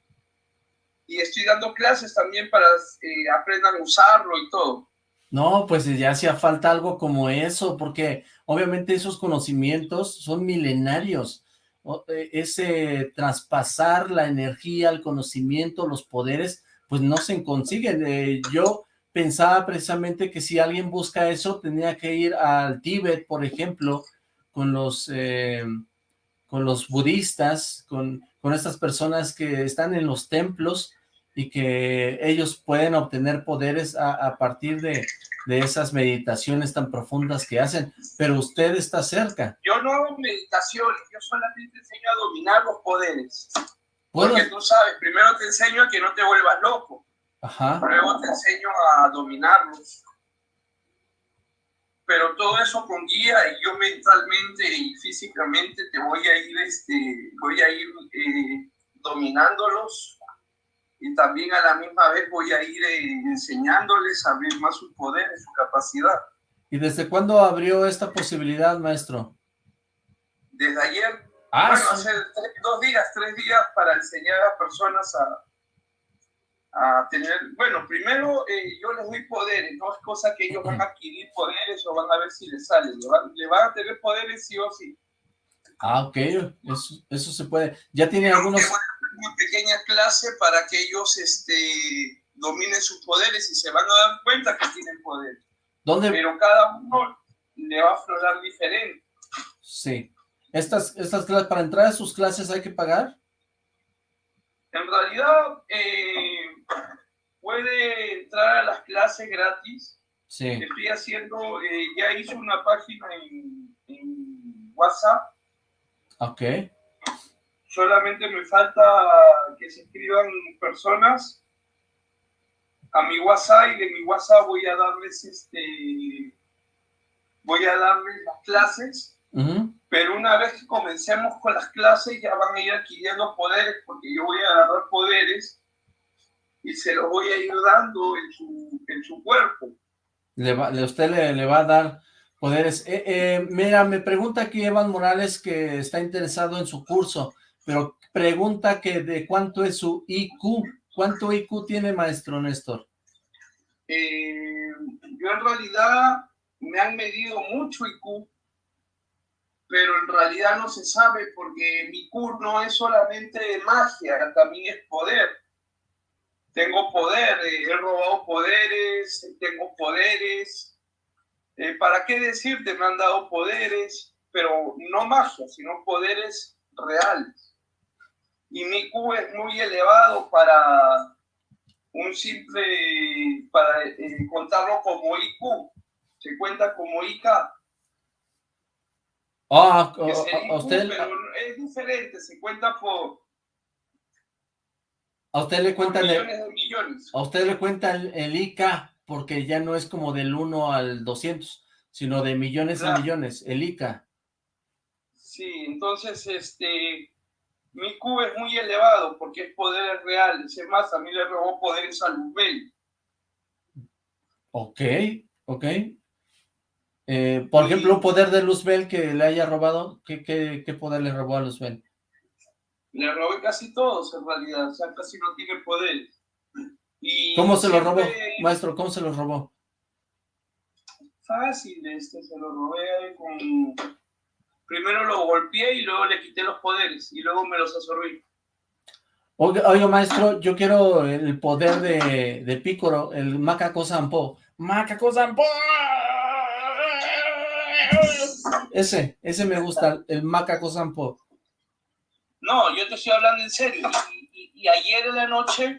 Y estoy dando clases también para que eh, aprendan a usarlo y todo. No, pues ya hacía falta algo como eso, porque obviamente esos conocimientos son milenarios. E, ese traspasar la energía, el conocimiento, los poderes, pues no se consiguen. Eh, yo pensaba precisamente que si alguien busca eso, tenía que ir al Tíbet, por ejemplo, con los, eh, con los budistas, con, con estas personas que están en los templos, y que ellos pueden obtener poderes a, partir de, esas meditaciones tan profundas que hacen, pero usted está cerca. Yo no hago meditaciones, yo solamente enseño a dominar los poderes. Porque tú sabes, primero te enseño a que no te vuelvas loco, Ajá. luego te enseño a dominarlos. Pero todo eso con guía y yo mentalmente y físicamente te voy a ir, este, voy a ir eh, dominándolos y también a la misma vez voy a ir eh, enseñándoles a abrir más su poder y su capacidad. ¿Y desde cuándo abrió esta posibilidad, maestro? Desde ayer. Ah, bueno, hace dos días, tres días para enseñar a personas a, a tener, bueno, primero eh, yo les doy poderes, no es cosa que ellos van a adquirir poderes o van a ver si les sale, le van, le van a tener poderes sí o sí. Ah, ok, eso, eso se puede. Ya tiene algunos... Una pequeña clase para que ellos este, dominen sus poderes y se van a dar cuenta que tienen poder. ¿Dónde? Pero cada uno le va a aflorar diferente. Sí. ¿Estas, estas clases, para entrar a sus clases hay que pagar? En realidad, eh, puede entrar a las clases gratis. Sí. Estoy haciendo, eh, ya hice una página en, en WhatsApp. Ok. Solamente me falta que se inscriban personas. A mi WhatsApp y de mi WhatsApp voy a darles este voy a darles las clases. Pero una vez que comencemos con las clases ya van a ir adquiriendo poderes porque yo voy a agarrar poderes y se los voy a ir dando en su, en su cuerpo. Le va, usted le, le va a dar poderes. Eh, eh, mira me pregunta aquí Evan Morales que está interesado en su curso pero pregunta que de cuánto es su IQ ¿Cuánto IQ tiene maestro Néstor? Eh, yo en realidad me han medido mucho IQ, pero en realidad no se sabe porque mi IQ no es solamente magia, también es poder. Tengo poder, eh, he robado poderes, tengo poderes. Eh, ¿Para qué decirte? Me han dado poderes, pero no magia, sino poderes reales y mi Q es muy elevado para un simple, para eh, contarlo como IQ, se cuenta como IK. Ah, a usted... Pero es diferente, se cuenta por... A usted le cuenta millones de millones. A usted le cuenta el, IK porque ya no es como del 1 al 200, sino de millones a millones, el IK. Sí, entonces, este, mi Q es muy elevado porque es poder real. Es más, a mí le robó poderes a Luzbel. Ok, ok. Eh, por ejemplo, un poder de Luzbel que le haya robado, ¿qué, qué, poder le robó a Luzbel? Le robé casi todos en realidad, o sea, casi no tiene poder. ¿Cómo se lo robó, maestro? ¿Cómo se lo robó? Fácil, este, se lo robé con primero lo golpeé y luego le quité los poderes y luego me los absorbí. Oye, maestro, yo quiero el poder de, de Pícoro, el Macaco Sampo. ¡Macaco Sampo! Ese, ese me gusta, el Macaco Sampo. No, yo te estoy hablando en serio. Y, ayer en la noche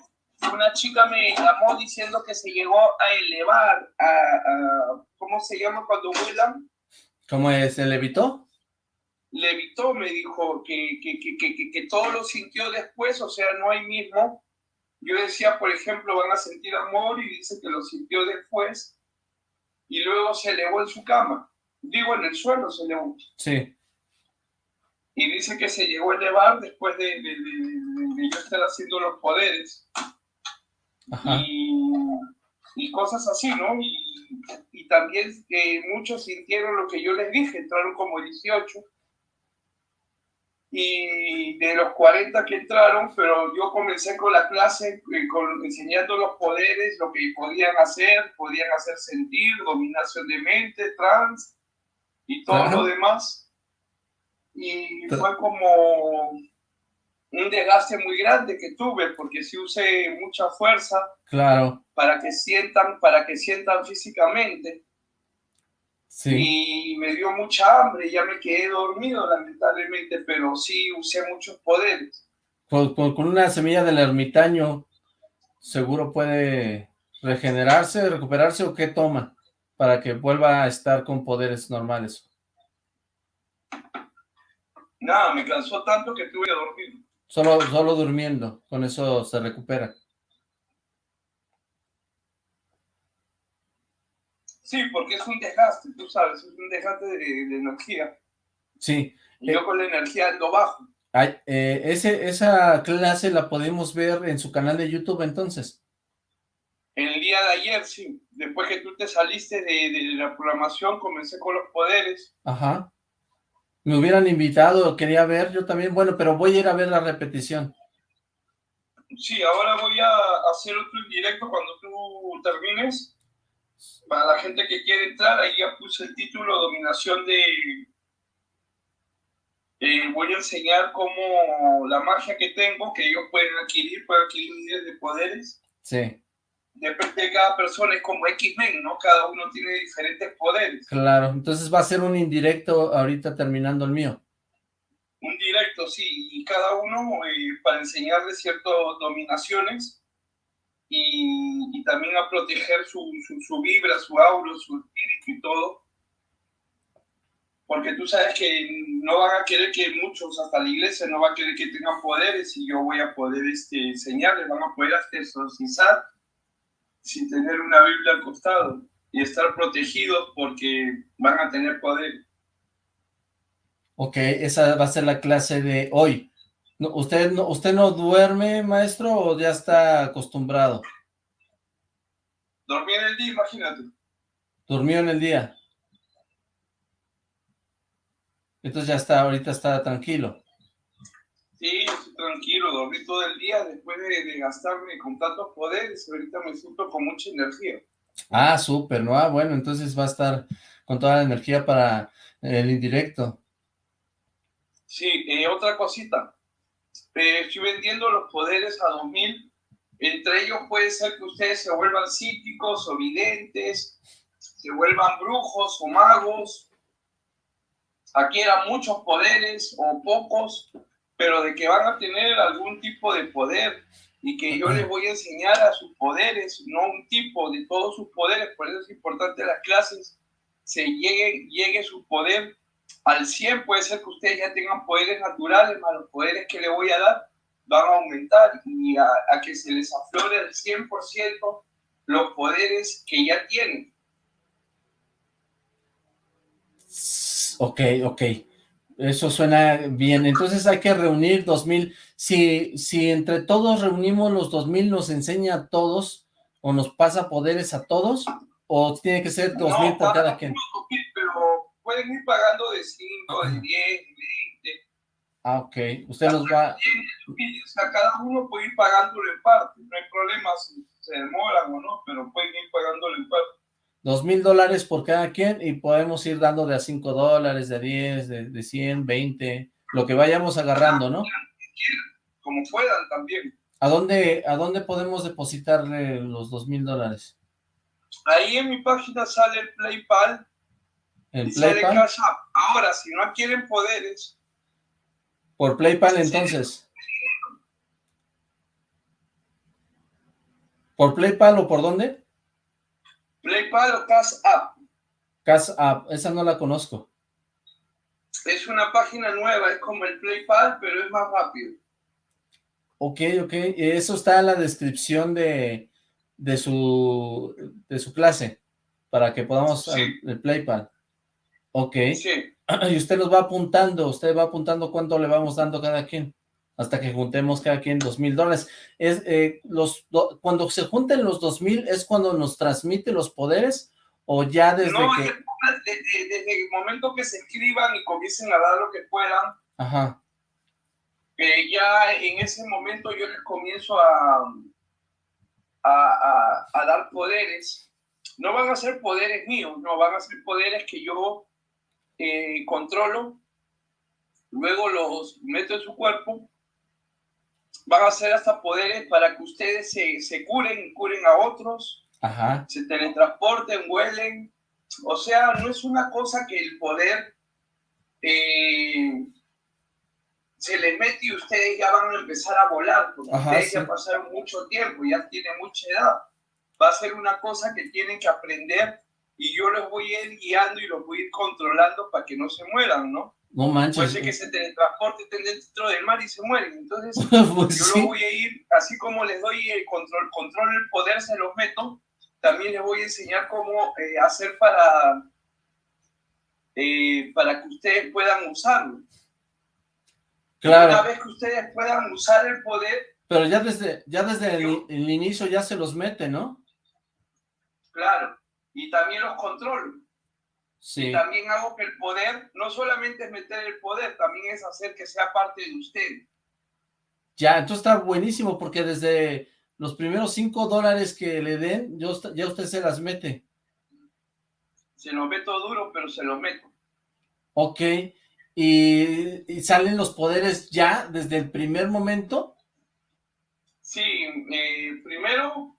una chica me llamó diciendo que se llegó a elevar a, a ¿cómo se llama cuando vuelan? ¿Cómo es? ¿Se levitó? Levitó, me dijo que, que, que, que, todo lo sintió después, o sea, no hay mismo. Yo decía, por ejemplo, van a sentir amor y dice que lo sintió después y luego se elevó en su cama. Digo, en el suelo se elevó. Sí. Y dice que se llegó a elevar después de, de, de, yo estar haciendo los poderes. Y, y, cosas así, ¿no? Y, y también eh, muchos sintieron lo que yo les dije, entraron como 18 y de los 40 que entraron, pero yo comencé con la clase eh, con, enseñando los poderes, lo que podían hacer, podían hacer sentir, dominación de mente, trans y todo lo demás. Y fue como un desgaste muy grande que tuve porque sí usé mucha fuerza claro. para que sientan, para que sientan físicamente y me dio mucha hambre, ya me quedé dormido lamentablemente, pero sí usé muchos poderes. Con, con, una semilla del ermitaño, seguro puede regenerarse, recuperarse o qué toma para que vuelva a estar con poderes normales. Nada, me cansó tanto que tuve que dormir. Solo, solo durmiendo, con eso se recupera. Sí, porque es un desgaste, tú sabes, es un desgaste de, energía. Sí. Y yo con la energía ando bajo. eh, ese, esa clase la podemos ver en su canal de YouTube entonces. El día de ayer, sí. Después que tú te saliste de, de la programación, comencé con los poderes. Ajá. Me hubieran invitado, quería ver yo también, bueno, pero voy a ir a ver la repetición. Sí, ahora voy a hacer otro en directo cuando tú termines. Para la gente que quiere entrar, ahí ya puse el título Dominación de... Eh, voy a enseñar cómo la magia que tengo, que ellos pueden adquirir, pueden adquirir miles de poderes. Sí. Depende de cada persona, es como X-Men, ¿no? Cada uno tiene diferentes poderes. Claro, entonces va a ser un indirecto ahorita terminando el mío. Un directo, sí, y cada uno eh, para enseñarle ciertas dominaciones y, también a proteger su, su, vibra, su aura, su espíritu y todo. Porque tú sabes que no van a querer que muchos, hasta la iglesia, no va a querer que tengan poderes y yo voy a poder este, enseñarles, van a poder exorcizar sin tener una Biblia al costado y estar protegidos porque van a tener poder. Ok, esa va a ser la clase de hoy. ¿Usted no, usted no duerme, maestro, o ya está acostumbrado? Dormí en el día, imagínate. ¿Durmió en el día? Entonces ya está, ahorita está tranquilo. Sí, estoy tranquilo, dormí todo el día después de, gastarme con tantos poderes, ahorita me siento con mucha energía. Ah, súper, ¿no? Ah, bueno, entonces va a estar con toda la energía para el indirecto. Sí, eh, otra cosita, eh, estoy vendiendo los poderes a 2000, entre ellos puede ser que ustedes se vuelvan psíquicos o videntes, se vuelvan brujos o magos, adquieran muchos poderes o pocos, pero de que van a tener algún tipo de poder y que yo les voy a enseñar a sus poderes, no un tipo de todos sus poderes, por eso es importante las clases, se llegue, llegue su poder al 100, puede ser que ustedes ya tengan poderes naturales, más los poderes que le voy a dar van a aumentar y a, a que se les aflore al 100% los poderes que ya tienen. Ok, ok. Eso suena bien. Entonces hay que reunir 2000. Si, si entre todos reunimos los 2000, ¿nos enseña a todos o nos pasa poderes a todos? ¿O tiene que ser 2000 por cada quien? pero pueden ir pagando de 5, de 10, de 20. Ah, ok. Usted nos va... O sea, cada uno puede ir pagándolo en parte. No hay problema si se demoran o no, pero pueden ir pagándolo en parte dos mil dólares por cada quien y podemos ir dando de a cinco dólares, de diez, de, de cien, veinte, lo que vayamos agarrando, ¿no? Como puedan también. ¿A dónde, a dónde podemos depositarle los dos mil dólares? Ahí en mi página sale el PlayPal. ¿El PlayPal? Ahora, si no quieren poderes. ¿Por PlayPal entonces? ¿Por PlayPal o por dónde? PlayPal o Cash App. Cash App, esa no la conozco. Es una página nueva, es como el PlayPal, pero es más rápido. Ok, ok, eso está en la descripción de, de, su, de su clase, para que podamos el PlayPal. Ok. Sí. Y usted nos va apuntando, usted va apuntando cuánto le vamos dando cada quien hasta que juntemos cada quien dos mil dólares. Es, eh, los, cuando se junten los dos mil, ¿es cuando nos transmite los poderes? ¿O ya desde no, que...? Desde, desde, el momento que se escriban y comiencen a dar lo que puedan, Ajá. Eh, ya en ese momento yo les comienzo a, a, a, dar poderes. No van a ser poderes míos, no, van a ser poderes que yo eh, controlo, luego los meto en su cuerpo van a ser hasta poderes para que ustedes se, se curen curen a otros, Ajá. se teletransporten, huelen. O sea, no es una cosa que el poder eh, se les mete y ustedes ya van a empezar a volar, porque ustedes ya pasaron mucho tiempo, ya tienen mucha edad. Va a ser una cosa que tienen que aprender y yo los voy a ir guiando y los voy a ir controlando para que no se mueran, ¿no? No manches. Puede ser que se teletransporte dentro del mar y se mueren. Entonces, pues yo lo voy a ir, así como les doy el control, control el poder, se los meto, también les voy a enseñar cómo eh, hacer para, eh, para que ustedes puedan usarlo. Claro. Una vez que ustedes puedan usar el poder... Pero ya desde, ya desde el, el inicio ya se los mete, ¿no? Claro. Y también los controlo. Sí. Y también hago que el poder no solamente es meter el poder, también es hacer que sea parte de usted. Ya, entonces está buenísimo porque desde los primeros cinco dólares que le den, ya usted se las mete. Se lo meto duro, pero se lo meto. Ok, ¿Y, salen los poderes ya desde el primer momento? Sí, eh, primero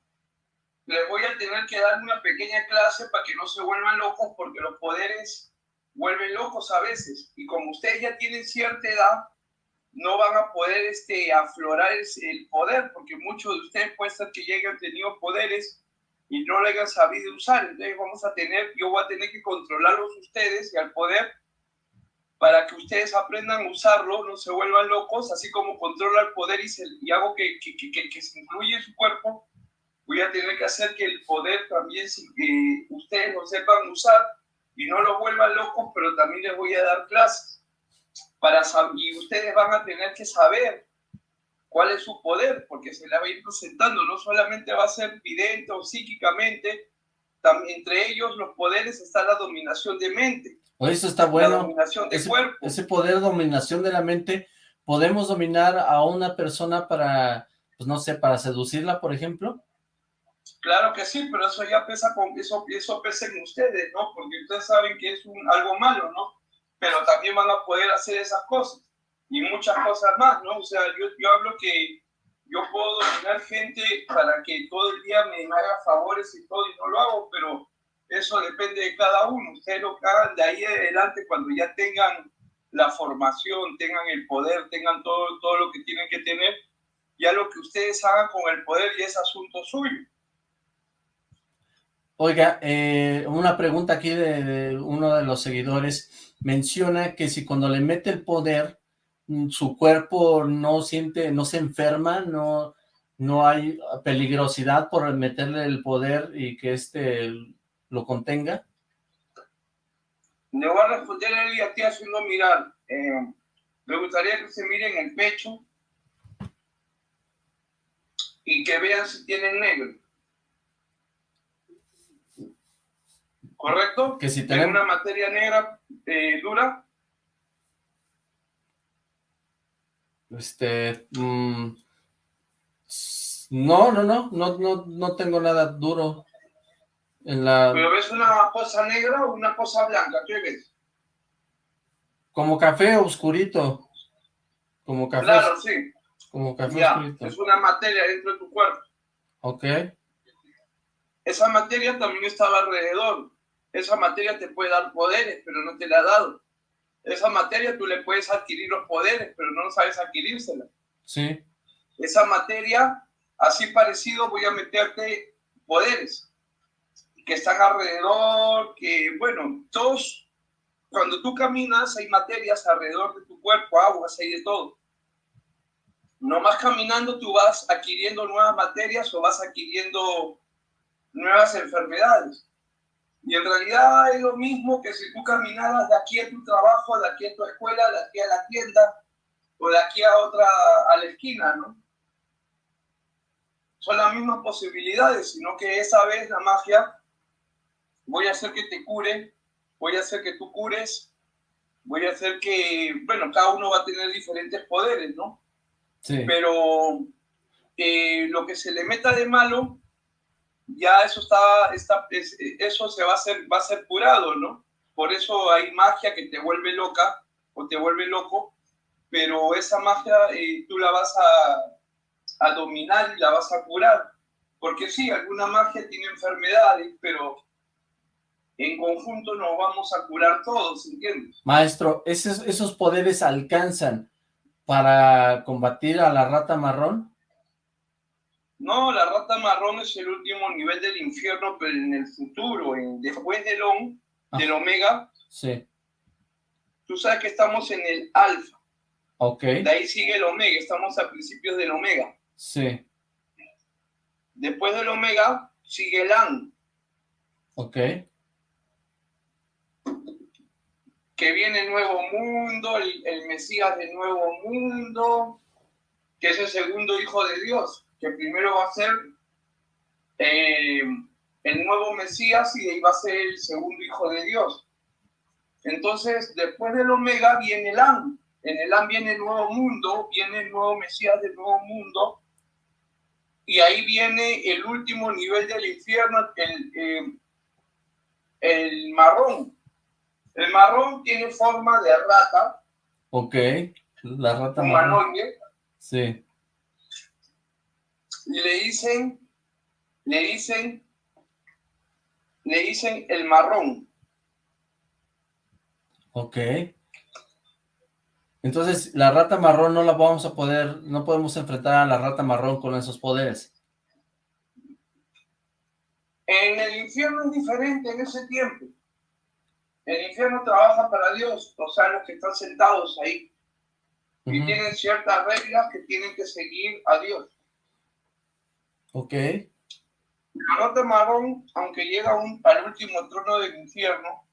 les voy a tener que dar una pequeña clase para que no se vuelvan locos porque los poderes vuelven locos a veces. Y como ustedes ya tienen cierta edad no van a poder este, aflorar el, poder porque muchos de ustedes puede ser que lleguen tenido poderes y no lo hayan sabido usar. Entonces vamos a tener, yo voy a tener que controlarlos ustedes y al poder para que ustedes aprendan a usarlo, no se vuelvan locos, así como controla el poder y, se, y hago que, que, que, que, se incluye en su cuerpo, voy a tener que hacer que el poder también eh, ustedes lo sepan usar y no lo vuelvan locos, pero también les voy a dar clases para y ustedes van a tener que saber cuál es su poder, porque se la va a ir presentando, no solamente va a ser vidente o psíquicamente, también entre ellos los poderes está la dominación de mente eso está bueno. ese, ese poder, dominación de la mente, ¿podemos dominar a una persona para, pues no sé, para seducirla, por ejemplo? Claro que sí, pero eso ya pesa con, eso, eso pesa en ustedes, ¿no? Porque ustedes saben que es un, algo malo, ¿no? Pero también van a poder hacer esas cosas y muchas cosas más, ¿no? O sea, yo, yo hablo que yo puedo dominar gente para que todo el día me haga favores y todo, y no lo hago, pero eso depende de cada uno. Ustedes lo hagan de ahí adelante cuando ya tengan la formación, tengan el poder, tengan todo, todo lo que tienen que tener. Ya lo que ustedes hagan con el poder ya es asunto suyo. Oiga, eh, una pregunta aquí de, uno de los seguidores. Menciona que si cuando le mete el poder, mm, su cuerpo no siente, no se enferma, no, no hay peligrosidad por meterle el poder y que este lo contenga? Le voy a responder a él y haciendo mirar. Eh, me gustaría que se miren el pecho y que vean si tienen negro. ¿Correcto? Que si tienen una materia negra eh, dura. Este, mm, no, no, no, no, no, no tengo nada duro. ¿Pero ves una cosa negra o una cosa blanca? ¿Qué ves? Como café oscurito. Como café. Claro, sí. Como café oscurito. Es una materia dentro de tu cuerpo. Ok. Esa materia también estaba alrededor. Esa materia te puede dar poderes, pero no te la ha dado. Esa materia tú le puedes adquirir los poderes, pero no sabes adquirírsela. Sí. Esa materia, así parecido, voy a meterte poderes que están alrededor, que, bueno, todos, cuando tú caminas hay materias alrededor de tu cuerpo, aguas, hay de todo. No más caminando tú vas adquiriendo nuevas materias o vas adquiriendo nuevas enfermedades. Y en realidad es lo mismo que si tú caminaras de aquí a tu trabajo, de aquí a tu escuela, de aquí a la tienda o de aquí a otra, a la esquina, ¿no? Son las mismas posibilidades, sino que esa vez la magia voy a hacer que te cure, voy a hacer que tú cures, voy a hacer que, bueno, cada uno va a tener diferentes poderes, ¿no? Sí. Pero eh, lo que se le meta de malo, ya eso está, está eso se va a hacer, va a ser curado, ¿no? Por eso hay magia que te vuelve loca o te vuelve loco, pero esa magia eh, tú la vas a, a dominar y la vas a curar. Porque sí, alguna magia tiene enfermedades, pero en conjunto nos vamos a curar todos, ¿entiendes? Maestro, ¿esos, esos poderes alcanzan para combatir a la rata marrón? No, la rata marrón es el último nivel del infierno, pero en el futuro, en, después del, on, del omega, sí. tú sabes que estamos en el alfa. Ok. De ahí sigue el omega, estamos a principios del omega. Sí. Después del omega sigue el an. Ok. que viene el nuevo mundo, el, Mesías del nuevo mundo, que es el segundo hijo de Dios, que primero va a ser eh, el nuevo Mesías y de ahí va a ser el segundo hijo de Dios. Entonces, después del Omega viene el An, En Elam viene el nuevo mundo, viene el nuevo Mesías del nuevo mundo, y ahí viene el último nivel del infierno, el, eh, el marrón. El marrón tiene forma de rata. Ok, la rata marrón. Sí. Le dicen, le dicen, le dicen el marrón. Ok. Entonces, la rata marrón no la vamos a poder, no podemos enfrentar a la rata marrón con esos poderes. En el infierno es diferente en ese tiempo. El infierno trabaja para Dios, o sea, los que están sentados ahí. Y tienen ciertas reglas que tienen que seguir a Dios. Ok. La rata marrón, aunque llega al último trono del infierno,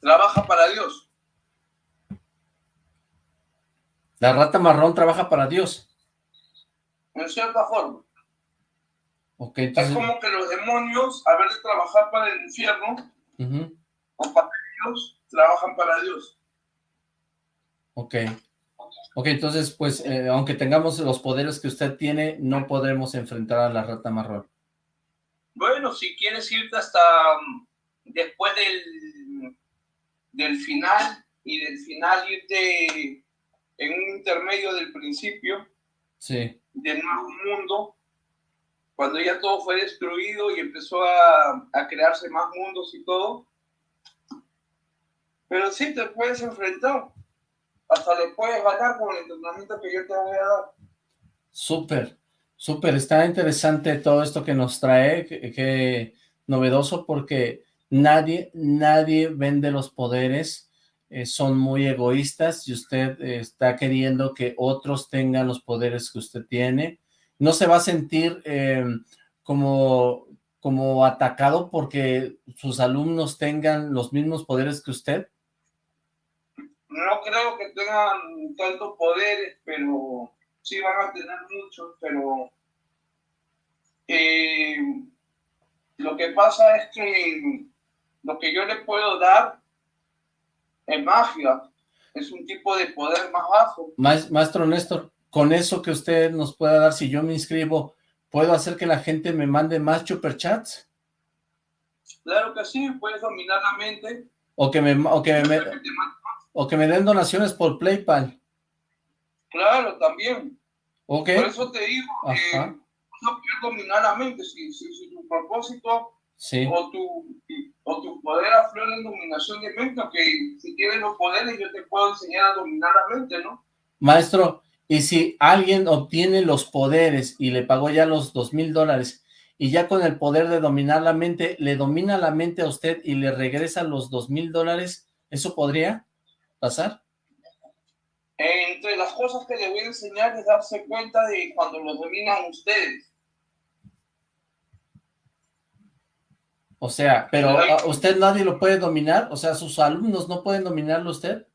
trabaja para Dios. La rata marrón trabaja para Dios. En cierta forma. Es como que los demonios, a ver de trabajar para el infierno, o para Dios, trabajan para Dios. Ok. Ok, entonces, pues, eh, aunque tengamos los poderes que usted tiene, no podremos enfrentar a la rata marrón. Bueno, si quieres irte hasta mm, después del, del final, y del final irte en un intermedio del principio, sí. del nuevo mundo, cuando ya todo fue destruido y empezó a, crearse más mundos y todo. Pero sí te puedes enfrentar. Hasta le puedes ganar con el entrenamiento que yo te voy a dar. Súper, súper. Está interesante todo esto que nos trae, que, novedoso, porque nadie, nadie vende los poderes. Eh, son muy egoístas y usted eh, está queriendo que otros tengan los poderes que usted tiene no se va a sentir eh, como, como atacado porque sus alumnos tengan los mismos poderes que usted? No creo que tengan tantos poderes, pero sí van a tener muchos, pero eh, lo que pasa es que lo que yo le puedo dar es magia, es un tipo de poder más bajo. Maestro Néstor, con eso que usted nos pueda dar, si yo me inscribo, ¿puedo hacer que la gente me mande más superchats? Claro que sí, puedes dominar la mente. O que me, o que me, o que me den donaciones por PayPal. Claro, también. Okay. Por eso te digo que no puedes dominar la mente. Si, si, tu propósito sí. o, tu, o tu poder aflora en dominación de mente, que si tienes los poderes yo te puedo enseñar a dominar la mente, ¿no? Maestro, y si alguien obtiene los poderes y le pagó ya los dos mil dólares y ya con el poder de dominar la mente, le domina la mente a usted y le regresa los dos mil dólares, ¿eso podría pasar? Entre las cosas que le voy a enseñar es darse cuenta de cuando lo dominan ustedes. O sea, pero usted nadie lo puede dominar, o sea, sus alumnos no pueden dominarlo usted.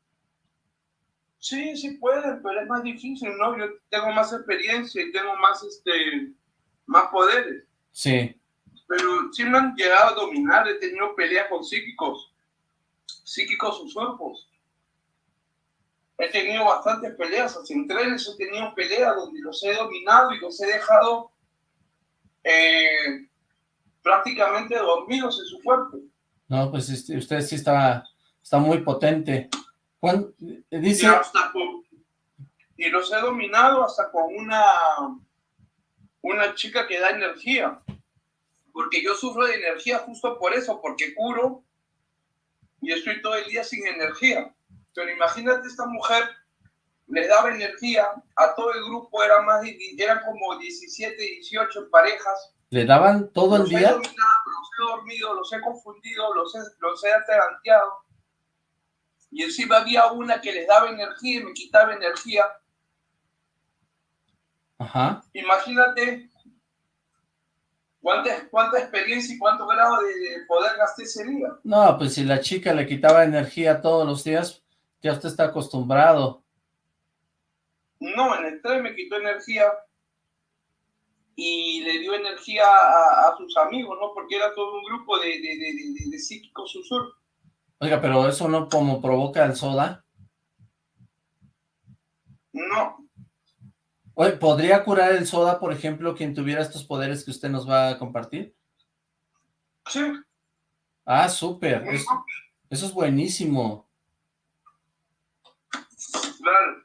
Sí, sí pueden, pero es más difícil, ¿no? Yo tengo más experiencia y tengo más, este, más poderes. Sí. Pero sí me han llegado a dominar, he tenido peleas con psíquicos, psíquicos usurpos. He tenido bastantes peleas, así en trenes he tenido peleas donde los he dominado y los he dejado eh, prácticamente dormidos en su cuerpo. No, pues este, usted sí está, está muy potente. Dice... Y, los he dominado hasta con una, una chica que da energía. Porque yo sufro de energía justo por eso, porque curo y estoy todo el día sin energía. Pero imagínate esta mujer, le daba energía a todo el grupo, eran, más eran como 17, 18 parejas. ¿Le daban todo el día? los he dormido, los he confundido, los he, los he y encima había una que les daba energía y me quitaba energía. Ajá. Imagínate cuánta, cuánta experiencia y cuánto grado de, poder gasté ese día. No, pues si la chica le quitaba energía todos los días, ya usted está acostumbrado. No, en el tren me quitó energía y le dio energía a, sus amigos, ¿no? Porque era todo un grupo de, de, de, de psíquicos Oiga, pero eso no como provoca el soda. No. Oye, ¿podría curar el soda, por ejemplo, quien tuviera estos poderes que usted nos va a compartir? Sí. Ah, súper. Eso, eso es buenísimo. Claro.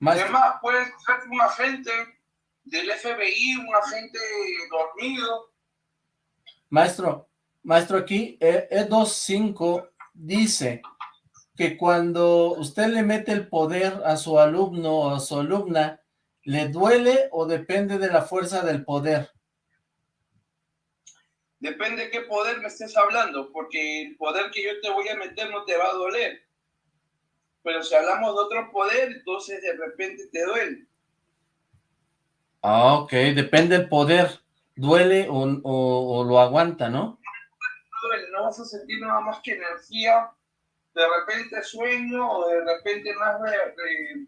Maestro, Además, puede ser un agente del FBI, un agente dormido. maestro, maestro, aquí E- E25 dice que cuando usted le mete el poder a su alumno o a su alumna, ¿le duele o depende de la fuerza del poder? Depende de qué poder me estés hablando, porque el poder que yo te voy a meter no te va a doler. Pero si hablamos de otro poder, entonces de repente te duele. Ah, ok, depende del poder. ¿Duele o, o- o lo aguanta, no? No duele, no vas a sentir nada más que energía, de repente sueño o de repente más de, de-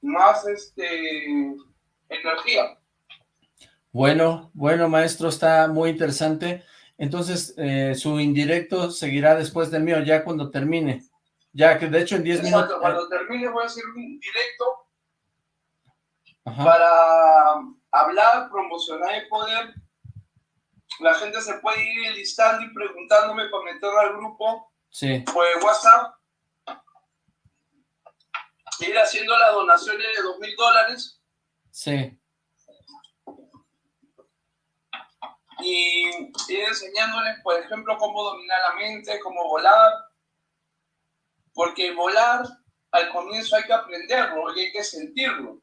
más este energía. Bueno, bueno, maestro, está muy interesante. Entonces, eh, su indirecto seguirá después del mío, ya cuando termine. Ya que de hecho en 10 Exacto, minutos... Cuando termine voy a hacer un directo Ajá, para hablar, promocionar el poder. La gente se puede ir listando y preguntándome para meterlo al grupo sí, por el WhatsApp. Ir haciendo las donaciones de dos mil dólares sí. Y ir enseñándoles, por ejemplo, cómo dominar la mente, cómo volar. Porque volar, al comienzo hay que aprenderlo y hay que sentirlo.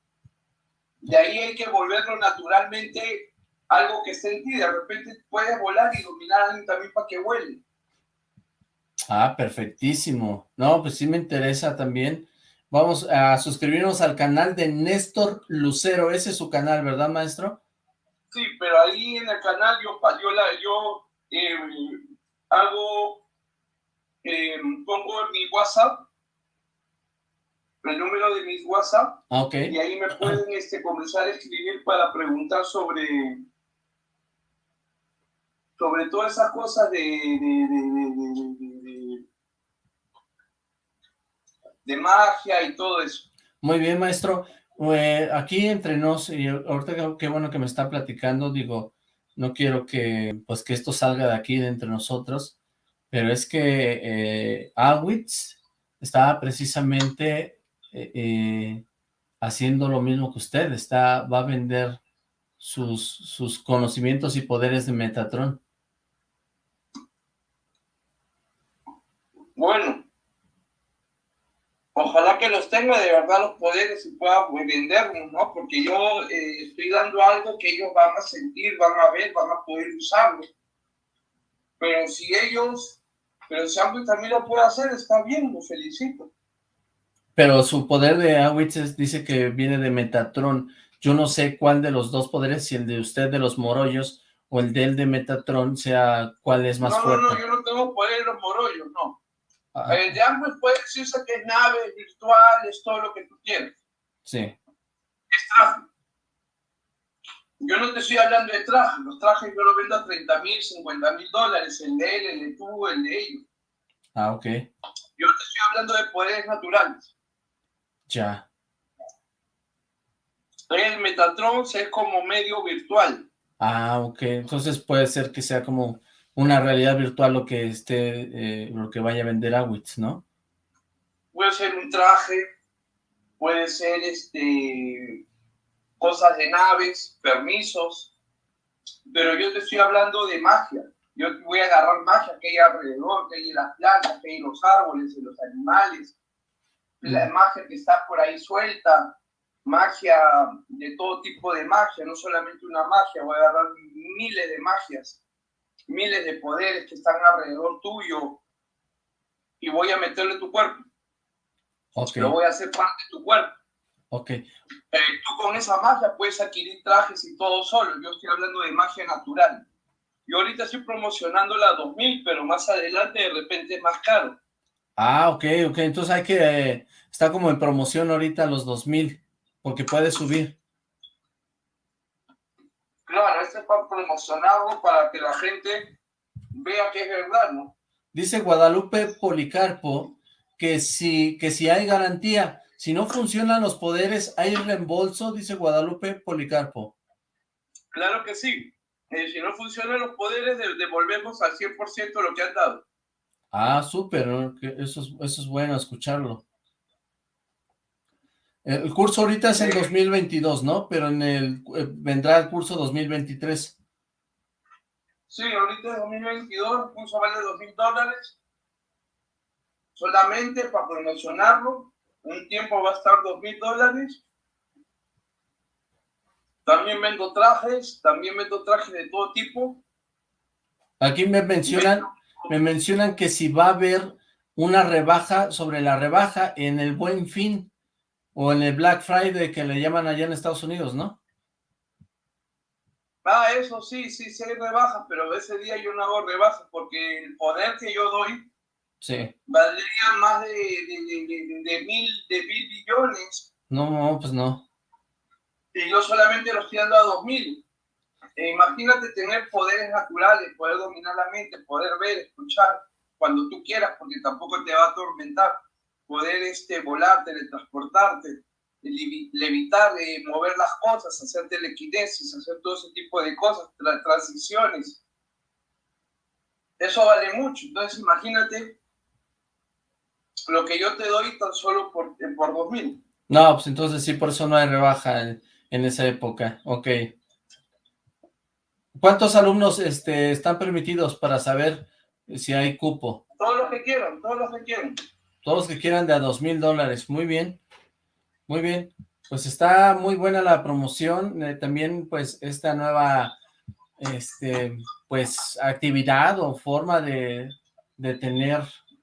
De ahí hay que volverlo naturalmente algo que esté en ti. De repente puedes volar y dominar a alguien también para que vuele. Ah, perfectísimo. No, pues sí me interesa también. Vamos a suscribirnos al canal de Néstor Lucero. Ese es su canal, ¿verdad, maestro? Sí, pero ahí en el canal yo, yo, la, yo eh, hago, eh, pongo mi WhatsApp, el número de mi WhatsApp, Ah, ok. y ahí me pueden este, comenzar a escribir para preguntar sobre, sobre todas esas cosas de- de- de- de magia y todo eso. Muy bien, maestro. Aquí entre nos, y ahorita qué- bueno que me está platicando, digo, no quiero que, pues, que esto salga de aquí, de entre nosotros, pero es que eh, Awitz estaba precisamente eh, eh, haciendo lo mismo que usted, está, va a vender sus, sus conocimientos y poderes de Metatron. Bueno, ojalá que los tenga de verdad los poderes y pueda pues, venderlos, ¿no? Porque yo eh, estoy dando algo que ellos van a sentir, van a ver, van a poder usarlo. Pero si ellos, pero si Amway también lo puede hacer, está bien, lo felicito. Pero su poder de Awitz es- dice que viene de Metatron. Yo no sé cuál de los dos poderes, si el de usted de los morollos o el de él de Metatron, sea cuál es más no, fuerte. no, no, yo no tengo poder de los morollos, no. El de Amway puede decirse que es naves virtuales, todo lo que tú quieras. sí. es traje. Yo no te estoy hablando de trajes, los trajes yo los vendo a 30 mil, 50 mil dólares, el de él, el de tú, el de ellos. Ah, ok. Yo te estoy hablando de poderes naturales. Ya. El Metatron es como medio virtual. Ah, ok. Entonces puede ser que sea como una realidad virtual lo que esté, eh, lo que vaya a vender Awitz, ¿no? Puede ser un traje, puede ser este cosas de naves, permisos, pero yo te estoy hablando de magia. Yo voy a agarrar magia que hay alrededor, que hay en las plantas, que hay en los árboles, en los animales, la magia que está por ahí suelta, magia de todo tipo de magia, no solamente una magia, voy a agarrar miles de magias, miles de poderes que están alrededor tuyo y voy a meterle tu cuerpo, Ok, lo voy a hacer parte de tu cuerpo. ok. Eh, tú con esa magia puedes adquirir trajes y todo solo. Yo estoy hablando de magia natural. Yo ahorita estoy promocionando la 2000, pero más adelante de repente es más caro. Ah, ok, ok. Entonces hay que, eh, está como en promoción ahorita los 2000, porque puede subir. Claro, este es para promocionarlo para que la gente vea que es verdad, ¿no? Dice Guadalupe Policarpo que si, que si hay garantía, si no funcionan los poderes, ¿hay reembolso? Dice Guadalupe Policarpo. Claro que sí. Eh, si no funcionan los poderes, devolvemos al 100% lo que han dado. Ah, súper, eso, es, eso es bueno escucharlo. El curso ahorita es en 2022, ¿no? Pero en el eh, vendrá el curso 2023. Sí, ahorita es 2022, el curso vale 2.000 dólares. Solamente para promocionarlo, un tiempo va a estar 2.000 dólares. También vendo trajes, también vendo trajes de todo tipo. Aquí me mencionan me mencionan que si va a haber una rebaja sobre la rebaja en el Buen Fin o en el Black Friday que le llaman allá en Estados Unidos, ¿no? Ah, eso sí, sí, sí hay rebajas, pero ese día yo no hago rebajas porque el poder que yo doy sí. valdría más de, de, mil, de mil billones. No, no, pues no. Y yo solamente los estoy dando a dos mil. Eh, imagínate tener poderes naturales, poder dominar la mente, poder ver, escuchar cuando tú quieras, porque tampoco te va a atormentar. Poder este, volar, teletransportarte, levitar, eh, mover las cosas, hacer telequinesis, hacer todo ese tipo de cosas, transiciones. Eso vale mucho. Entonces imagínate lo que yo te doy tan solo por, por 2000. No, pues entonces sí, por eso no hay rebaja en, en esa época. Ok. ¿Cuántos alumnos este, están permitidos para saber si hay cupo? Todos los que quieran, todos los que quieran. Todos los que quieran de a dos mil dólares, muy bien, muy bien. Pues está muy buena la promoción, eh, también pues esta nueva este, pues actividad o forma de, de tener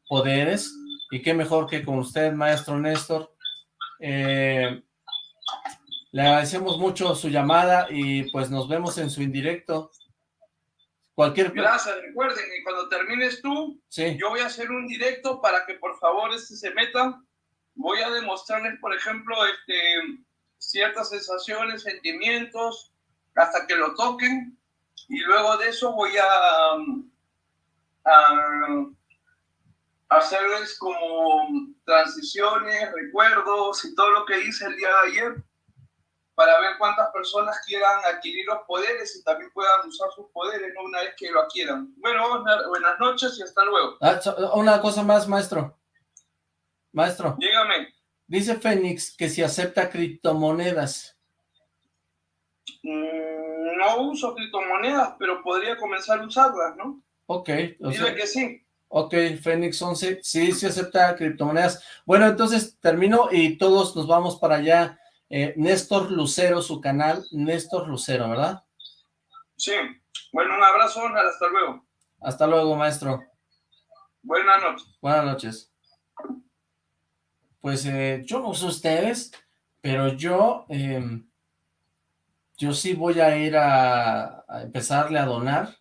poderes, y qué mejor que con usted, maestro Néstor. Eh, le agradecemos mucho su llamada y pues nos vemos en su indirecto. Cualquier... Gracias, recuerden que cuando termines tú, yo voy a hacer un directo para que por favor este se metan. Voy a demostrarles, por ejemplo, este, ciertas sensaciones, sentimientos, hasta que lo toquen. Y luego de eso voy a, a hacerles como transiciones, recuerdos y todo lo que hice el día de ayer para ver cuántas personas quieran adquirir los poderes y también puedan usar sus poderes una vez que lo adquieran. Bueno, buenas noches y hasta luego. Ah, una cosa más, maestro. Maestro. Dígame. Dice Fénix que si acepta criptomonedas. Mm, no uso criptomonedas, pero podría comenzar a usarlas, ¿no? Ok. Dile que sí. Ok, Fénix 11, sí, sí acepta criptomonedas. Bueno, entonces termino y todos nos vamos para allá eh, Néstor Lucero, su canal, Néstor Lucero, ¿verdad? Sí. Bueno, un abrazo, hasta luego. Hasta luego, maestro. Buenas noches. Buenas noches. Pues eh, yo no sé ustedes, pero yo, em, yo sí voy a ir a, a, empezarle a donar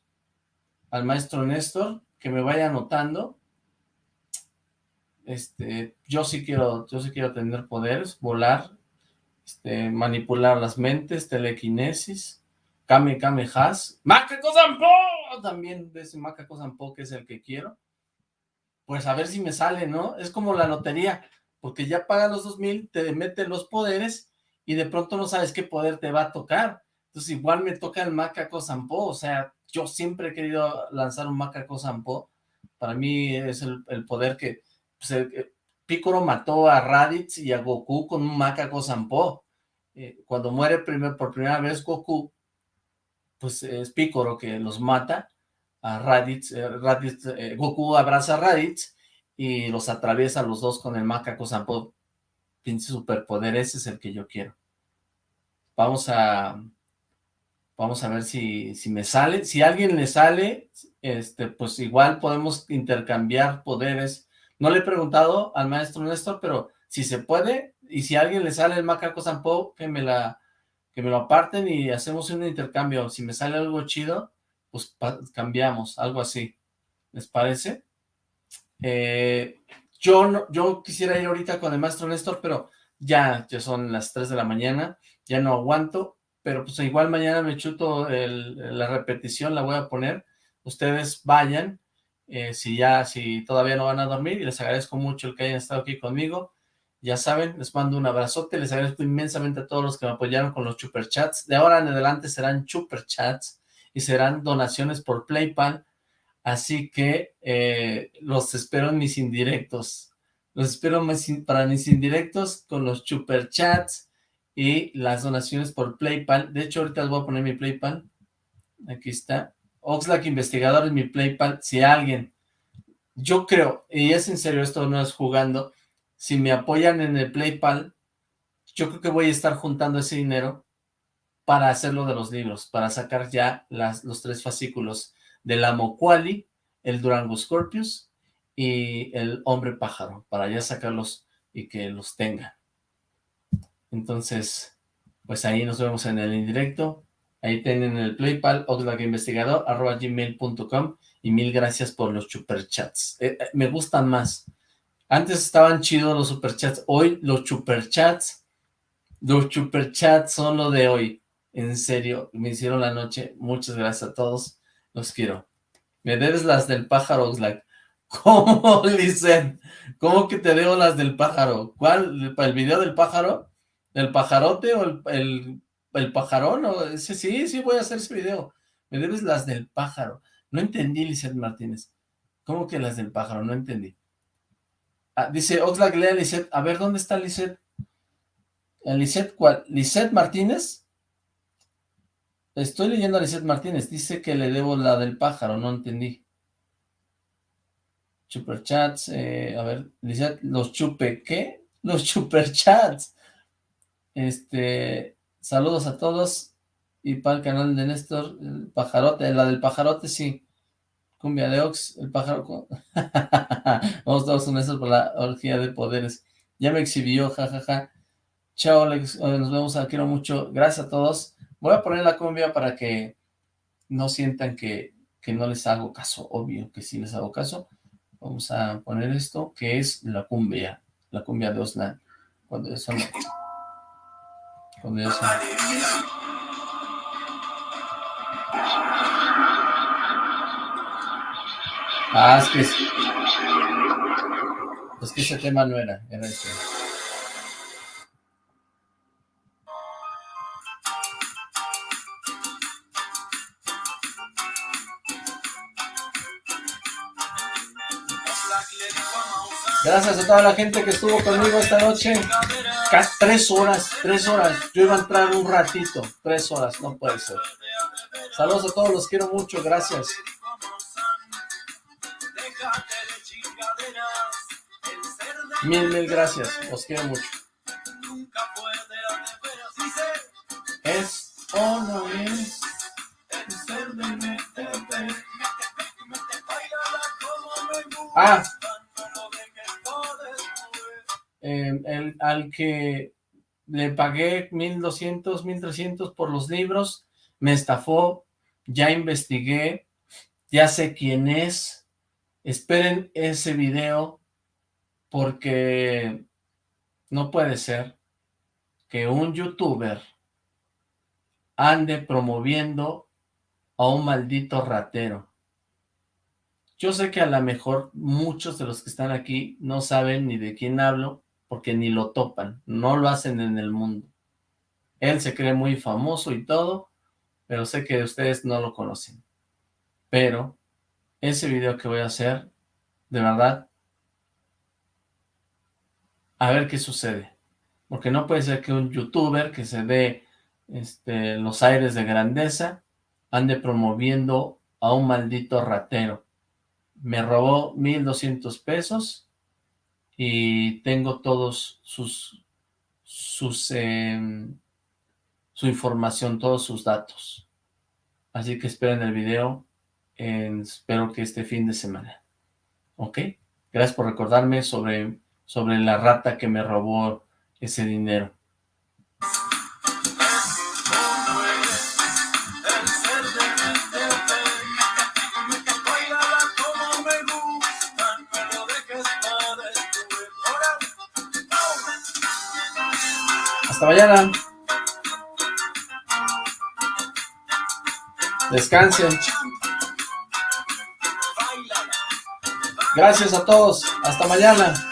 al maestro Néstor, que me vaya anotando. Este, yo sí quiero, yo sí quiero tener poderes, volar, este, manipular las mentes, telequinesis, Kame Kame Has, Macaco también de ese Macaco Zampo que es el que quiero, pues a ver si me sale, ¿no? Es como la lotería, porque ya pagas los dos mil, te mete los poderes y de pronto no sabes qué poder te va a tocar, entonces igual me toca el Macaco Zampo, o sea, yo siempre he querido lanzar un Macaco Zampo, para mí es el, poder que, pues Piccolo mató a Raditz y a Goku con un Macaco Sampo. Eh, cuando muere por primera vez Goku, pues es Piccolo que los mata a Raditz. Eh, eh, Goku abraza a Raditz y los atraviesa los dos con el Macaco Sampo. Pinche superpoder, ese es el que yo quiero. Vamos a... Vamos a ver si, si me sale. Si a alguien le sale, este, pues igual podemos intercambiar poderes no le he preguntado al maestro Néstor, pero si se puede, y si a alguien le sale el macaco Sampo, que me la que me lo aparten y hacemos un intercambio. Si me sale algo chido, pues cambiamos, algo así. ¿Les parece? Eh, yo, no, yo quisiera ir ahorita con el maestro Néstor, pero ya, ya son las 3 de la mañana, ya no aguanto, pero pues igual mañana me chuto la repetición, la voy a poner, ustedes vayan, eh, si ya, si todavía no van a dormir, y les agradezco mucho el que hayan estado aquí conmigo, ya saben, les mando un abrazote, les agradezco inmensamente a todos los que me apoyaron con los chats. De ahora en adelante serán chats y serán donaciones por PlayPal, así que eh, los espero en mis indirectos. Los espero para mis indirectos con los chats y las donaciones por PlayPal. De hecho, ahorita les voy a poner mi PlayPal. Aquí está. Oxlack Investigador en mi PlayPal. Si alguien, yo creo, y es en serio, esto no es jugando, si me apoyan en el PlayPal, yo creo que voy a estar juntando ese dinero para hacerlo de los libros, para sacar ya las, los tres fascículos del Amo Quali, el Durango Scorpius y el Hombre Pájaro, para ya sacarlos y que los tengan. Entonces, pues ahí nos vemos en el indirecto. Ahí tienen el PlayPal, Investigador, arroba gmail.com y mil gracias por los superchats. Eh, eh, me gustan más. Antes estaban chidos los superchats. Hoy los superchats, los superchats son lo de hoy. En serio, me hicieron la noche. Muchas gracias a todos. Los quiero. Me debes las del pájaro, Oxlack. ¿Cómo, Lizeth? ¿Cómo que te debo las del pájaro? ¿Cuál? ¿El video del pájaro? ¿El pajarote o el, pajarón? ¿O sí, sí, sí, voy a hacer ese video. Me debes las del pájaro. No entendí, Lizeth Martínez. ¿Cómo que las del pájaro? No entendí. Ah, dice Oxlack, lea Lisette. A ver, ¿dónde está Lisette? ¿Lisette cuál? ¿Lisette Martínez? Estoy leyendo a Lisette Martínez. Dice que le debo la del pájaro. No entendí. Superchats. Eh, a ver, Lisette, los chupe. ¿Qué? Los superchats. Este, saludos a todos. Y para el canal de Néstor, el pajarote, la del pajarote, sí. Cumbia de Ox, el pájaro. Vamos todos unestos por la orgía de poderes. Ya me exhibió, jajaja. Chao, Alex. Nos vemos, quiero mucho. Gracias a todos. Voy a poner la cumbia para que no sientan que, que no les hago caso. Obvio que sí les hago caso. Vamos a poner esto, que es la cumbia. La cumbia de Oslan. Cuando eso Eso... Ah, es que... Es que ese tema no era, era este. Gracias a toda la gente que estuvo conmigo esta noche. Casi tres horas, tres horas. Yo iba a entrar un ratito. Tres horas, no puede ser. Saludos a todos, los quiero mucho. Gracias. Mil, mil gracias. Os quiero mucho. Es o no es. Ah. Eh, el, al que le pagué 1200, 1300 por los libros, me estafó, ya investigué, ya sé quién es, esperen ese video porque no puede ser que un youtuber ande promoviendo a un maldito ratero. Yo sé que a lo mejor muchos de los que están aquí no saben ni de quién hablo, porque ni lo topan, no lo hacen en el mundo. Él se cree muy famoso y todo, pero sé que ustedes no lo conocen. Pero ese video que voy a hacer, de verdad, a ver qué sucede. Porque no puede ser que un youtuber que se dé este, los aires de grandeza ande promoviendo a un maldito ratero. Me robó 1200 pesos y tengo todos sus, sus, em, su información, todos sus datos. Así que esperen el video, espero que este fin de semana. ¿Ok? Gracias por recordarme sobre sobre la rata que me robó ese dinero. Hasta mañana. Descansen. Gracias a todos. Hasta mañana.